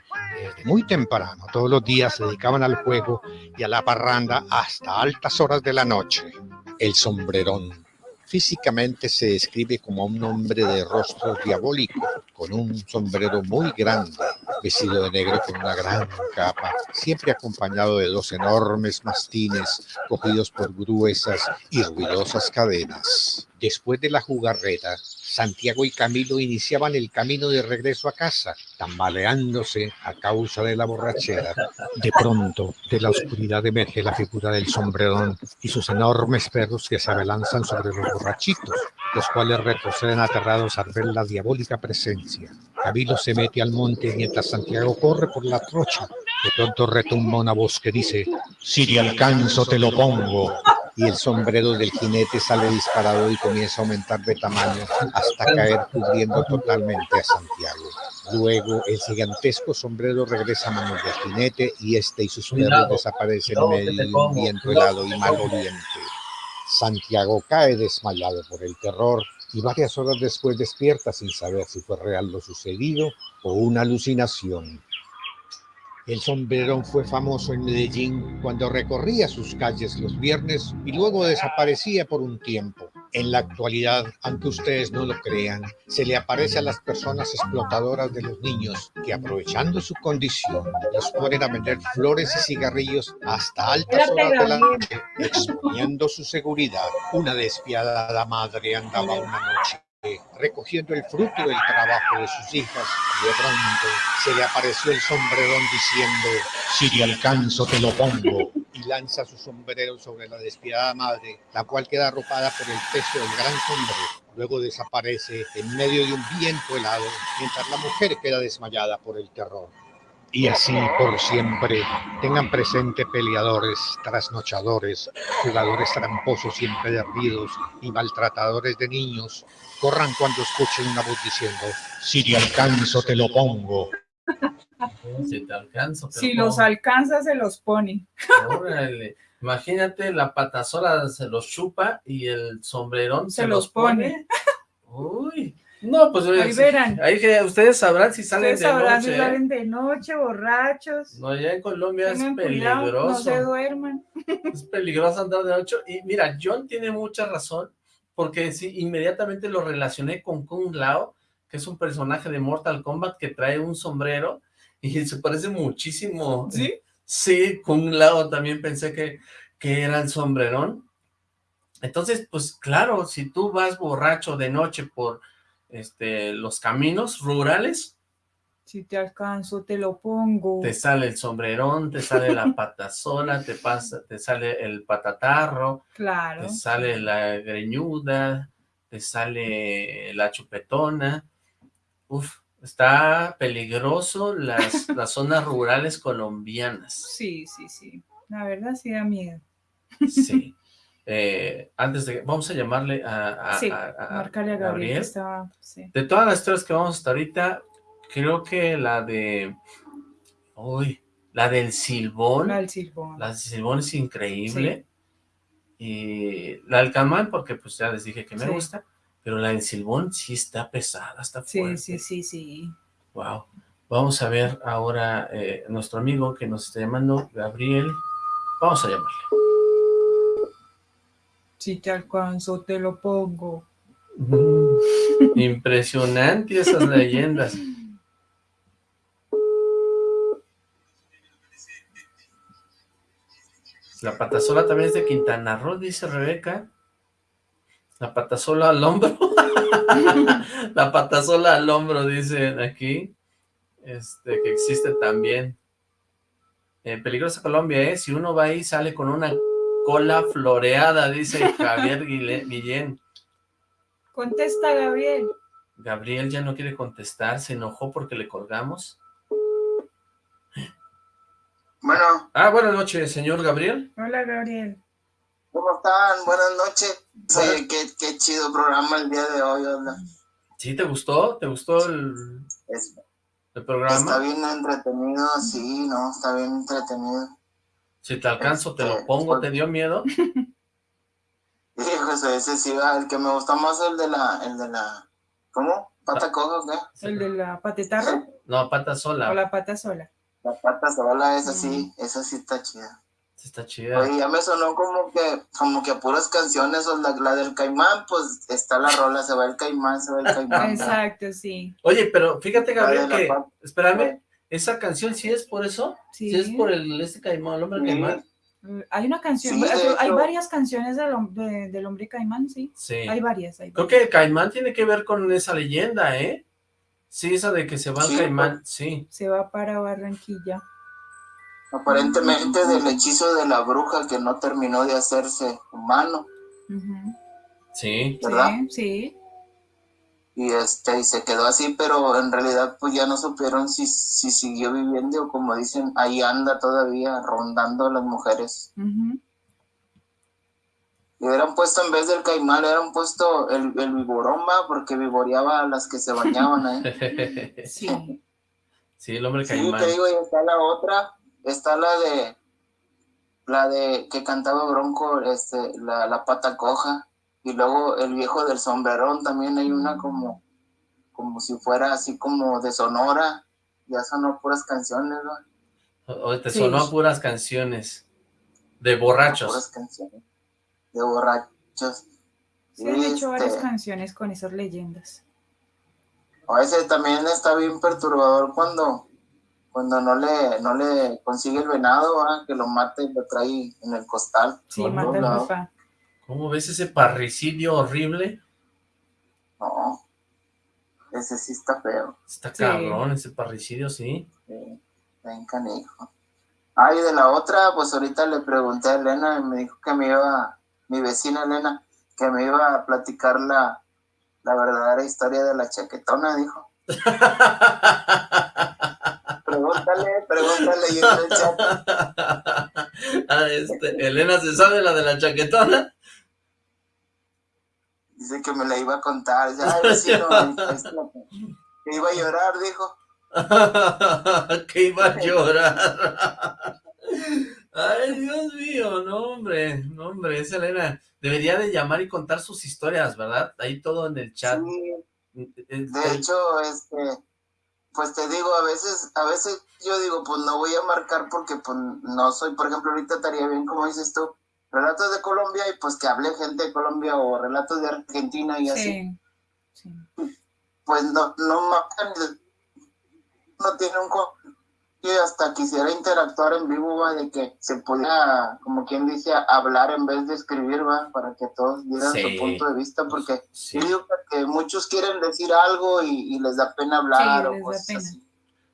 [SPEAKER 6] muy temprano, todos los días se dedicaban al juego y a la parranda hasta altas horas de la noche. El sombrerón. Físicamente se describe como un hombre de rostro diabólico, con un sombrero muy grande, vestido de negro con una gran capa, siempre acompañado de dos enormes mastines cogidos por gruesas y ruidosas cadenas. Después de la jugarreta, Santiago y Camilo iniciaban el camino de regreso a casa, tambaleándose a causa de la borrachera. De pronto, de la oscuridad emerge la figura del sombrerón y sus enormes perros que se abalanzan sobre los borrachitos, los cuales retroceden aterrados al ver la diabólica presencia. Camilo se mete al monte mientras Santiago corre por la trocha. De pronto retumba una voz que dice, si te alcanzo te lo pongo y el sombrero del jinete sale disparado y comienza a aumentar de tamaño hasta caer cubriendo totalmente a Santiago. Luego el gigantesco sombrero regresa a manos del jinete y este y sus perros desaparecen en medio de un viento helado y maloliente. Santiago cae desmayado por el terror y varias horas después despierta sin saber si fue real lo sucedido o una alucinación. El sombrerón fue famoso en Medellín cuando recorría sus calles los viernes y luego desaparecía por un tiempo. En la actualidad, aunque ustedes no lo crean, se le aparece a las personas explotadoras de los niños que aprovechando su condición los ponen a vender flores y cigarrillos hasta altas horas de la noche, exponiendo su seguridad. Una despiadada madre andaba una noche recogiendo el fruto del trabajo de sus hijas, de pronto se le apareció el sombrerón diciendo, si te alcanzo te lo pongo, y lanza su sombrero sobre la despiadada madre, la cual queda arropada por el peso del gran sombrero. Luego desaparece en medio de un viento helado, mientras la mujer queda desmayada por el terror. Y así por siempre tengan presente peleadores, trasnochadores, jugadores tramposos y empedernidos y maltratadores de niños, corran cuando escuchen una voz diciendo, si te alcanzo te lo pongo.
[SPEAKER 1] Si te alcanzo.
[SPEAKER 4] si los alcanza, se los pone.
[SPEAKER 1] Imagínate, la patasola se los chupa y el sombrerón se, los pone. Uy. No, pues ahí verán. Ahí que ustedes sabrán si salen de noche. si
[SPEAKER 4] salen de noche, borrachos.
[SPEAKER 1] No, ya en Colombia es peligroso. no
[SPEAKER 4] se duerman.
[SPEAKER 1] Es peligroso andar de noche. Y mira, John tiene mucha razón, porque sí, inmediatamente lo relacioné con Kung Lao, que es un personaje de Mortal Kombat que trae un sombrero y se parece muchísimo.
[SPEAKER 4] ¿Sí?
[SPEAKER 1] Sí, Kung Lao también pensé que, que era el sombrerón. Entonces, pues claro, si tú vas borracho de noche por este, los caminos rurales.
[SPEAKER 4] Si te alcanzo, te lo pongo.
[SPEAKER 1] Te sale el sombrerón, te sale la patasola, te pasa, te sale el patatarro.
[SPEAKER 4] Claro.
[SPEAKER 1] Te sale la greñuda, te sale la chupetona. Uf, está peligroso las, las zonas rurales colombianas.
[SPEAKER 4] Sí, sí, sí. La verdad sí da miedo.
[SPEAKER 1] Sí. Eh, antes de... Vamos a llamarle a,
[SPEAKER 4] a, Gabriel.
[SPEAKER 1] De todas las historias que vamos hasta ahorita, creo que la de... Uy, la del Silbón.
[SPEAKER 4] La del Silbón.
[SPEAKER 1] La del Silbón es increíble. Y la del Camán, porque pues ya les dije que me gusta. Pero la del Silbón sí está pesada, está fuerte.
[SPEAKER 4] Sí, sí, sí, sí.
[SPEAKER 1] Wow. Vamos a ver ahora eh, nuestro amigo que nos está llamando, Gabriel. Vamos a llamarle.
[SPEAKER 4] Si te alcanzo, te lo pongo.
[SPEAKER 1] impresionante esas leyendas. La patasola también es de Quintana Roo, dice Rebeca. La patasola al hombro. la patasola al hombro, dicen aquí. Este, que existe también. En Peligrosa Colombia, ¿eh? Si uno va ahí, sale con una cola floreada, dice Javier Guillén.
[SPEAKER 4] Contesta, Gabriel.
[SPEAKER 1] Gabriel ya no quiere contestar, se enojó porque le colgamos.
[SPEAKER 7] Bueno.
[SPEAKER 1] Ah, buenas noches, señor Gabriel.
[SPEAKER 4] Hola, Gabriel.
[SPEAKER 7] ¿Cómo están? Buenas noches. Sí, qué, chido programa el día de hoy, ¿no?
[SPEAKER 1] ¿Sí te gustó? ¿Te gustó el, el programa?
[SPEAKER 7] Está bien entretenido, sí, no, está bien entretenido.
[SPEAKER 1] Si te alcanzo, te lo este, pongo, pues ¿te dio miedo?
[SPEAKER 7] Hijo, ese sí, el que me gustó más el de la, el de la, ¿cómo? ¿Pata coja o qué?
[SPEAKER 4] ¿El de la patetarra?
[SPEAKER 1] No, pata sola.
[SPEAKER 4] O la pata sola.
[SPEAKER 7] La pata sola, esa sí, esa sí está chida.
[SPEAKER 1] Sí está chida.
[SPEAKER 7] Oye, ya me sonó como que, como que a puras canciones, o la, la del caimán, pues está la rola, se va el caimán, se va el caimán.
[SPEAKER 4] Exacto, sí.
[SPEAKER 1] Oye, pero fíjate, Gabriel, que, espérame, ¿Esa canción sí es por eso? ¿Sí, es por el este caimán, el hombre caimán?
[SPEAKER 4] Mm, hay una canción, hay varias canciones del, del, hombre caimán, sí.
[SPEAKER 1] Sí.
[SPEAKER 4] Hay varias,
[SPEAKER 1] Creo que el caimán tiene que ver con esa leyenda, ¿eh? Sí, esa de que se va al caimán, pues. sí.
[SPEAKER 4] Se va para Barranquilla.
[SPEAKER 7] Aparentemente del hechizo de la bruja que no terminó de hacerse humano.
[SPEAKER 1] Sí.
[SPEAKER 7] ¿Verdad?
[SPEAKER 4] Sí, sí
[SPEAKER 7] y este y se quedó así pero en realidad pues ya no supieron si, si siguió viviendo o como dicen ahí anda todavía rondando a las mujeres. Y hubieran puesto en vez del caimán hubieran puesto el, el viboroma porque vivoreaba a las que se bañaban ahí.
[SPEAKER 1] Sí. Sí el hombre caimán
[SPEAKER 7] sí te digo y está la otra está la de la de que cantaba Bronco este la, la pata coja y luego el viejo del sombrerón también hay una como, como si fuera así como de Sonora, ya sonó puras canciones, ¿no?
[SPEAKER 1] O te sonó puras canciones de borrachos.
[SPEAKER 7] Puras canciones de borrachos.
[SPEAKER 4] Se han hecho varias este canciones con esas leyendas.
[SPEAKER 7] A veces también está bien perturbador cuando cuando no le no le consigue el venado, que lo mate y lo trae en el costal.
[SPEAKER 4] Sí, mata el.
[SPEAKER 1] ¿Cómo ves ese parricidio horrible?
[SPEAKER 7] No, ese sí está feo.
[SPEAKER 1] Está cabrón ese parricidio,
[SPEAKER 7] sí. Sí, ven canijo. Ah, y de la otra, pues ahorita le pregunté a Elena y me dijo que me iba, mi vecina Elena, que me iba a platicar la, la verdadera historia de la chaquetona, dijo. Pregúntale, pregúntale y en el chat.
[SPEAKER 1] Ah, este, Elena, ¿se sabe la de la chaquetona?
[SPEAKER 7] Dice que me la iba a contar. Ya, vecino, que iba a llorar, dijo.
[SPEAKER 1] que iba a llorar. Ay, Dios mío, no, hombre, no, hombre, esa Elena debería de llamar y contar sus historias, ¿verdad? Ahí todo en el chat.
[SPEAKER 7] Sí. De hecho, este, pues te digo, a veces, a veces yo digo, pues no voy a marcar porque pues no soy, por ejemplo, ahorita estaría bien, como dices tú, relatos de Colombia y pues que hable gente de Colombia o relatos de Argentina y así. Sí. Pues no, no no tiene un y hasta quisiera interactuar en vivo, va, de que se pudiera, como quien dice, hablar en vez de escribir, va, para que todos dieran su punto de vista, porque yo digo que muchos quieren decir algo y, les da pena hablar o cosas así.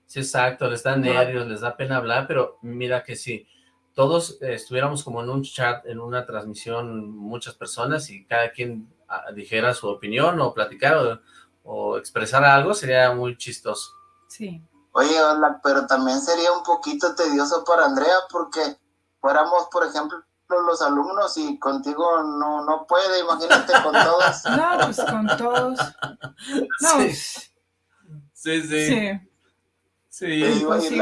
[SPEAKER 1] Sí, exacto, les da nervios, les da pena hablar, pero mira que si todos estuviéramos como en un chat, en una transmisión, muchas personas, y cada quien ah, dijera su opinión o platicar o, o expresar algo, sería muy chistoso.
[SPEAKER 4] Sí.
[SPEAKER 7] Oye, hola, pero también sería un poquito tedioso para Andrea porque fuéramos, por ejemplo, los alumnos y contigo no, no puede, imagínate con todos.
[SPEAKER 4] No, pues con todos. No.
[SPEAKER 1] Sí, sí. Sí. Sí, sí, sí.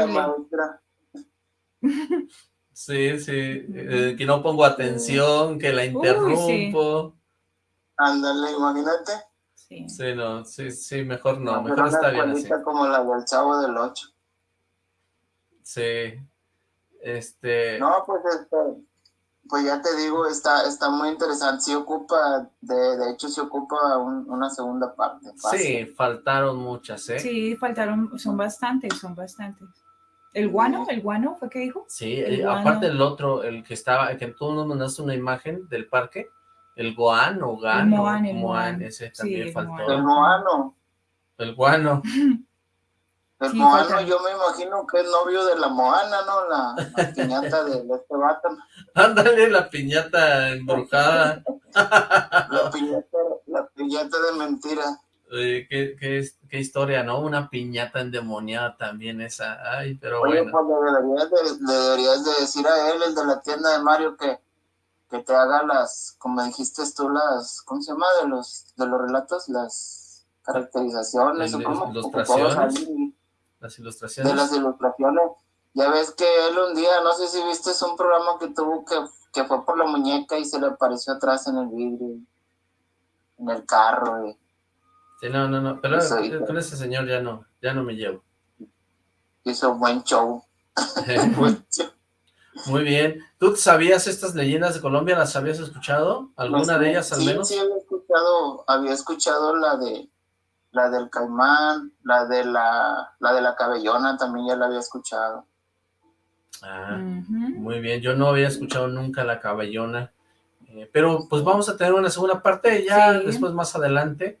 [SPEAKER 1] Eh, que no pongo atención, que la interrumpo.
[SPEAKER 7] Ándale, imagínate.
[SPEAKER 1] Sí. no, sí, sí, mejor no, mejor está bien así.
[SPEAKER 7] como la del Chavo del 8.
[SPEAKER 1] Sí, este...
[SPEAKER 7] No, pues este, pues ya te digo, está, está muy interesante, sí ocupa, de, de hecho se ocupa una segunda parte.
[SPEAKER 1] Sí, faltaron muchas, ¿eh?
[SPEAKER 4] Sí, faltaron, son bastantes, son bastantes. ¿El guano? ¿El guano fue que dijo?
[SPEAKER 1] Sí, eh, aparte el otro, el que estaba, que tú nos mandaste una imagen del parque, el Goan o Gano. El Moan, ese también faltó.
[SPEAKER 7] El Moano.
[SPEAKER 1] El Guano.
[SPEAKER 7] El Moano, yo me imagino que es novio de la Moana, ¿no? La, piñata de, este vato.
[SPEAKER 1] Ándale, la piñata embrujada.
[SPEAKER 7] la, piñata, la piñata de mentira.
[SPEAKER 1] Oye, qué, qué, qué, historia, ¿no? Una piñata endemoniada también esa. Ay, pero Oye, bueno.
[SPEAKER 7] pues le deberías, de, le deberías de decir a él, el de la tienda de Mario, que que te haga las, como dijiste tú, las, ¿cómo se llama? De los, de los relatos, las caracterizaciones, o cómo,
[SPEAKER 1] ilustraciones, las ilustraciones.
[SPEAKER 7] De las ilustraciones. Ya ves que él un día, no sé si viste, es un programa que tuvo que, que fue por la muñeca y se le apareció atrás en el vidrio, en el carro. Y...
[SPEAKER 1] Sí, no, no, no, pero con ese señor ya no, ya no me llevo.
[SPEAKER 7] Hizo buen show.
[SPEAKER 1] buen show. Muy bien. ¿Tú sabías estas leyendas de Colombia? ¿Las habías escuchado? ¿Alguna de ellas al menos?
[SPEAKER 7] Sí, había escuchado, había escuchado la de la del caimán, la de la, la de la cabellona también ya la había escuchado.
[SPEAKER 1] Ah, muy bien. Yo no había escuchado nunca la cabellona. Eh, pero pues vamos a tener una segunda parte ya después más adelante,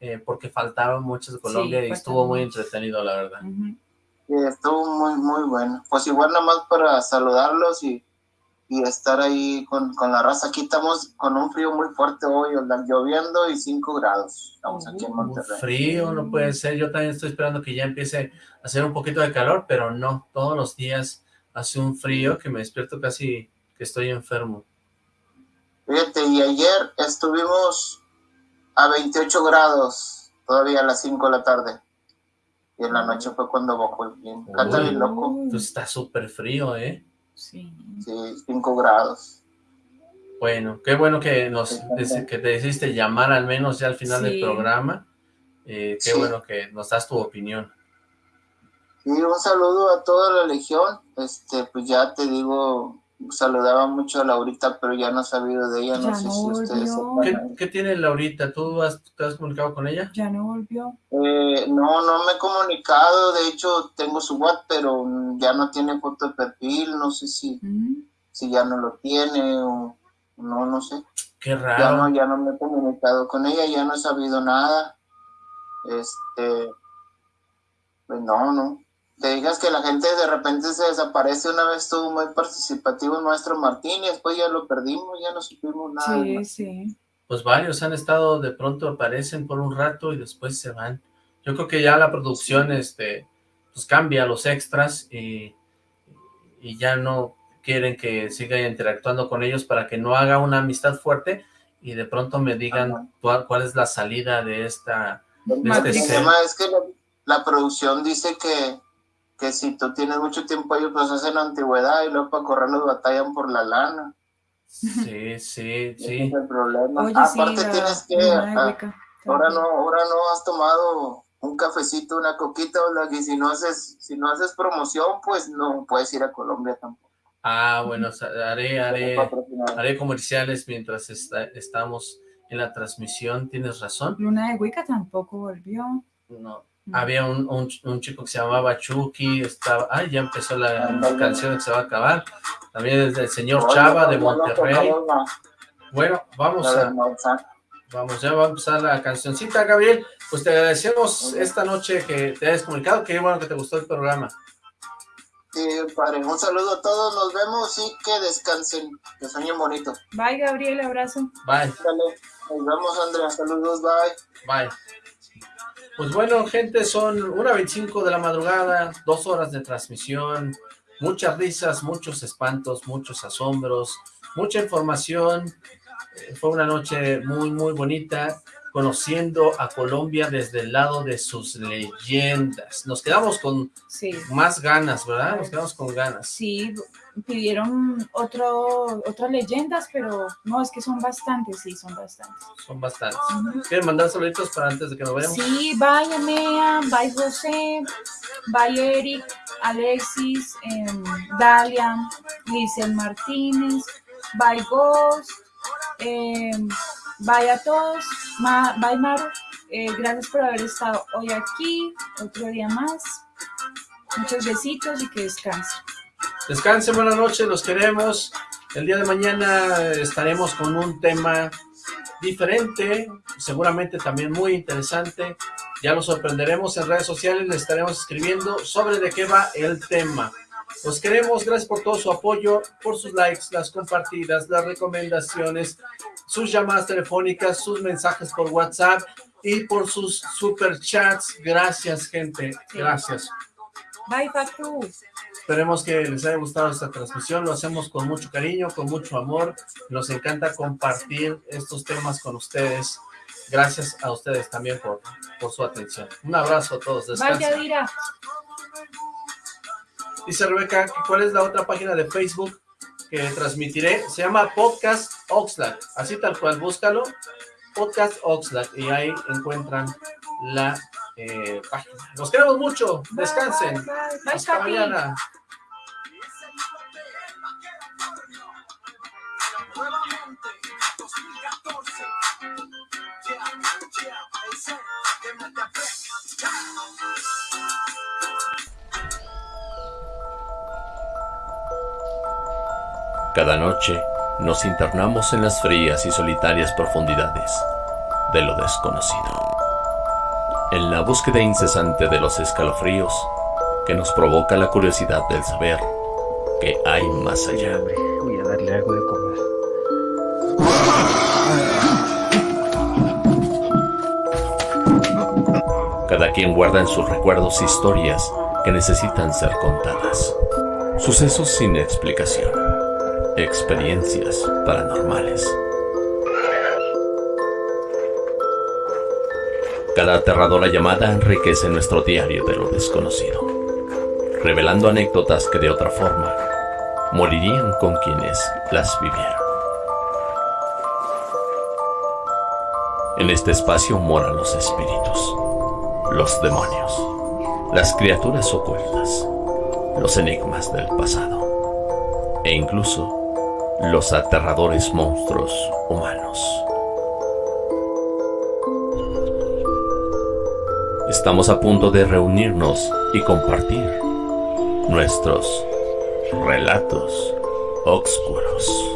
[SPEAKER 1] eh, porque faltaron muchas de Colombia y estuvo muy entretenido, la verdad
[SPEAKER 7] estuvo muy, muy bueno. Pues igual nada más para saludarlos y, y estar ahí con, con, la raza. Aquí estamos con un frío muy fuerte hoy, lloviendo y 5 grados. Estamos aquí en Monterrey.
[SPEAKER 1] Frío, no puede ser. Yo también estoy esperando que ya empiece a hacer un poquito de calor, pero no, todos los días hace un frío que me despierto casi que estoy enfermo.
[SPEAKER 7] Fíjate, y ayer estuvimos a 28 grados, todavía a las 5 de la tarde. Y en la noche fue cuando bajó el clima. Canta bien loco.
[SPEAKER 1] Entonces está súper frío, ¿eh?
[SPEAKER 4] Sí.
[SPEAKER 7] Sí, 5 grados.
[SPEAKER 1] Bueno, qué bueno que nos que te decidiste llamar al menos ya al final del programa. Eh, qué bueno que nos das tu opinión.
[SPEAKER 7] Sí, un saludo a toda la legión. Este, pues ya te digo, saludaba mucho a Laurita, pero ya no he sabido de ella, no sé si ustedes
[SPEAKER 1] ¿Qué, tiene Laurita? ¿Tú has, te has comunicado con ella?
[SPEAKER 4] Ya no volvió.
[SPEAKER 7] Eh, no, no me he comunicado, de hecho tengo su WhatsApp, pero ya no tiene foto de perfil, no sé si, mm. si ya no lo tiene o no, no sé.
[SPEAKER 1] Qué raro.
[SPEAKER 7] Ya no, ya no me he comunicado con ella, ya no he sabido nada. Este, pues no, no te digas que la gente de repente se desaparece, una vez estuvo muy participativo nuestro Martín y después ya lo perdimos, ya no supimos nada.
[SPEAKER 4] Sí, sí.
[SPEAKER 1] Pues varios han estado, de pronto aparecen por un rato y después se van. Yo creo que ya la producción este pues cambia los extras y, y ya no quieren que siga interactuando con ellos para que no haga una amistad fuerte y de pronto me digan cuál, cuál, es la salida de esta... De
[SPEAKER 7] este el tema es que la, producción dice que, que si tú tienes mucho tiempo ellos pues hacen antigüedad y luego para correrlos batallan por la lana.
[SPEAKER 1] Sí, sí, sí.
[SPEAKER 7] es el problema. Aparte tienes que... Ah, ahora no, ahora no has tomado un cafecito, una coquita, o y si no haces, si no haces promoción, pues no puedes ir a Colombia tampoco.
[SPEAKER 1] Ah, bueno, haré, haré, haré comerciales mientras estamos en la transmisión, tienes razón.
[SPEAKER 4] Luna de Wicca tampoco volvió.
[SPEAKER 1] No, había un, un, chico que se llamaba Chucky, estaba, ah, ya empezó la, canción que se va a acabar. También es del señor Chava de Monterrey. Bueno, vamos a, vamos, ya va a empezar la cancioncita, Gabriel. Pues te agradecemos esta noche que te hayas comunicado, qué bueno que te gustó el programa.
[SPEAKER 7] Sí, padre, un saludo a todos, nos vemos y que descansen, que sueñen bonito.
[SPEAKER 4] Bye, Gabriel, abrazo.
[SPEAKER 1] Bye.
[SPEAKER 7] nos vemos, Andrea, saludos, bye.
[SPEAKER 1] Bye. Pues bueno, gente, son una 25 de la madrugada, dos horas de transmisión, muchas risas, muchos espantos, muchos asombros, mucha información. Eh, fue una noche muy, muy bonita conociendo a Colombia desde el lado de sus leyendas. Nos quedamos con más ganas, ¿verdad? Nos quedamos con ganas.
[SPEAKER 4] Sí, pidieron otro, otras leyendas, pero no, es que son bastantes, sí, son bastantes.
[SPEAKER 1] Son bastantes. ¿Quieren mandar saluditos para antes de que nos vayamos?
[SPEAKER 4] Sí, vaya Mea, bye José, bye Eric, Alexis, em, Dalia, Licel Martínez, bye Ghost, eh, Bye a todos, bye Maru, eh, gracias por haber estado hoy aquí, otro día más. Muchos besitos y que descansen.
[SPEAKER 1] Descansen, buenas noches, los queremos. El día de mañana estaremos con un tema diferente, seguramente también muy interesante. Ya lo sorprenderemos en redes sociales, les estaremos escribiendo sobre de qué va el tema. Los queremos, gracias por todo su apoyo, por sus likes, las compartidas, las recomendaciones, sus llamadas telefónicas, sus mensajes por WhatsApp y por sus super chats. Gracias, gente. Gracias.
[SPEAKER 4] Bye, Facu.
[SPEAKER 1] Esperemos que les haya gustado esta transmisión. Lo hacemos con mucho cariño, con mucho amor. Nos encanta compartir estos temas con ustedes. Gracias a ustedes también por, por su atención. Un abrazo a todos.
[SPEAKER 4] Descansen.
[SPEAKER 1] Dice Rebeca, ¿cuál es la otra página de Facebook que transmitiré? Se llama Podcast Oxlack, así tal cual, búscalo, Podcast Oxlack, y ahí encuentran la eh, página. Nos queremos mucho, descansen. Hasta mañana.
[SPEAKER 8] Cada noche nos internamos en las frías y solitarias profundidades de lo desconocido, en la búsqueda incesante de los escalofríos que nos provoca la curiosidad del saber que hay más allá.
[SPEAKER 2] Voy a darle algo de comer.
[SPEAKER 8] Cada quien guarda en sus recuerdos historias que necesitan ser contadas, sucesos sin explicación Experiencias paranormales. Cada aterradora llamada enriquece nuestro diario de lo desconocido, revelando anécdotas que de otra forma morirían con quienes las vivieron. En este espacio moran los espíritus, los demonios, las criaturas ocultas, los enigmas del pasado e incluso los aterradores monstruos humanos. Estamos a punto de reunirnos y compartir nuestros relatos oscuros.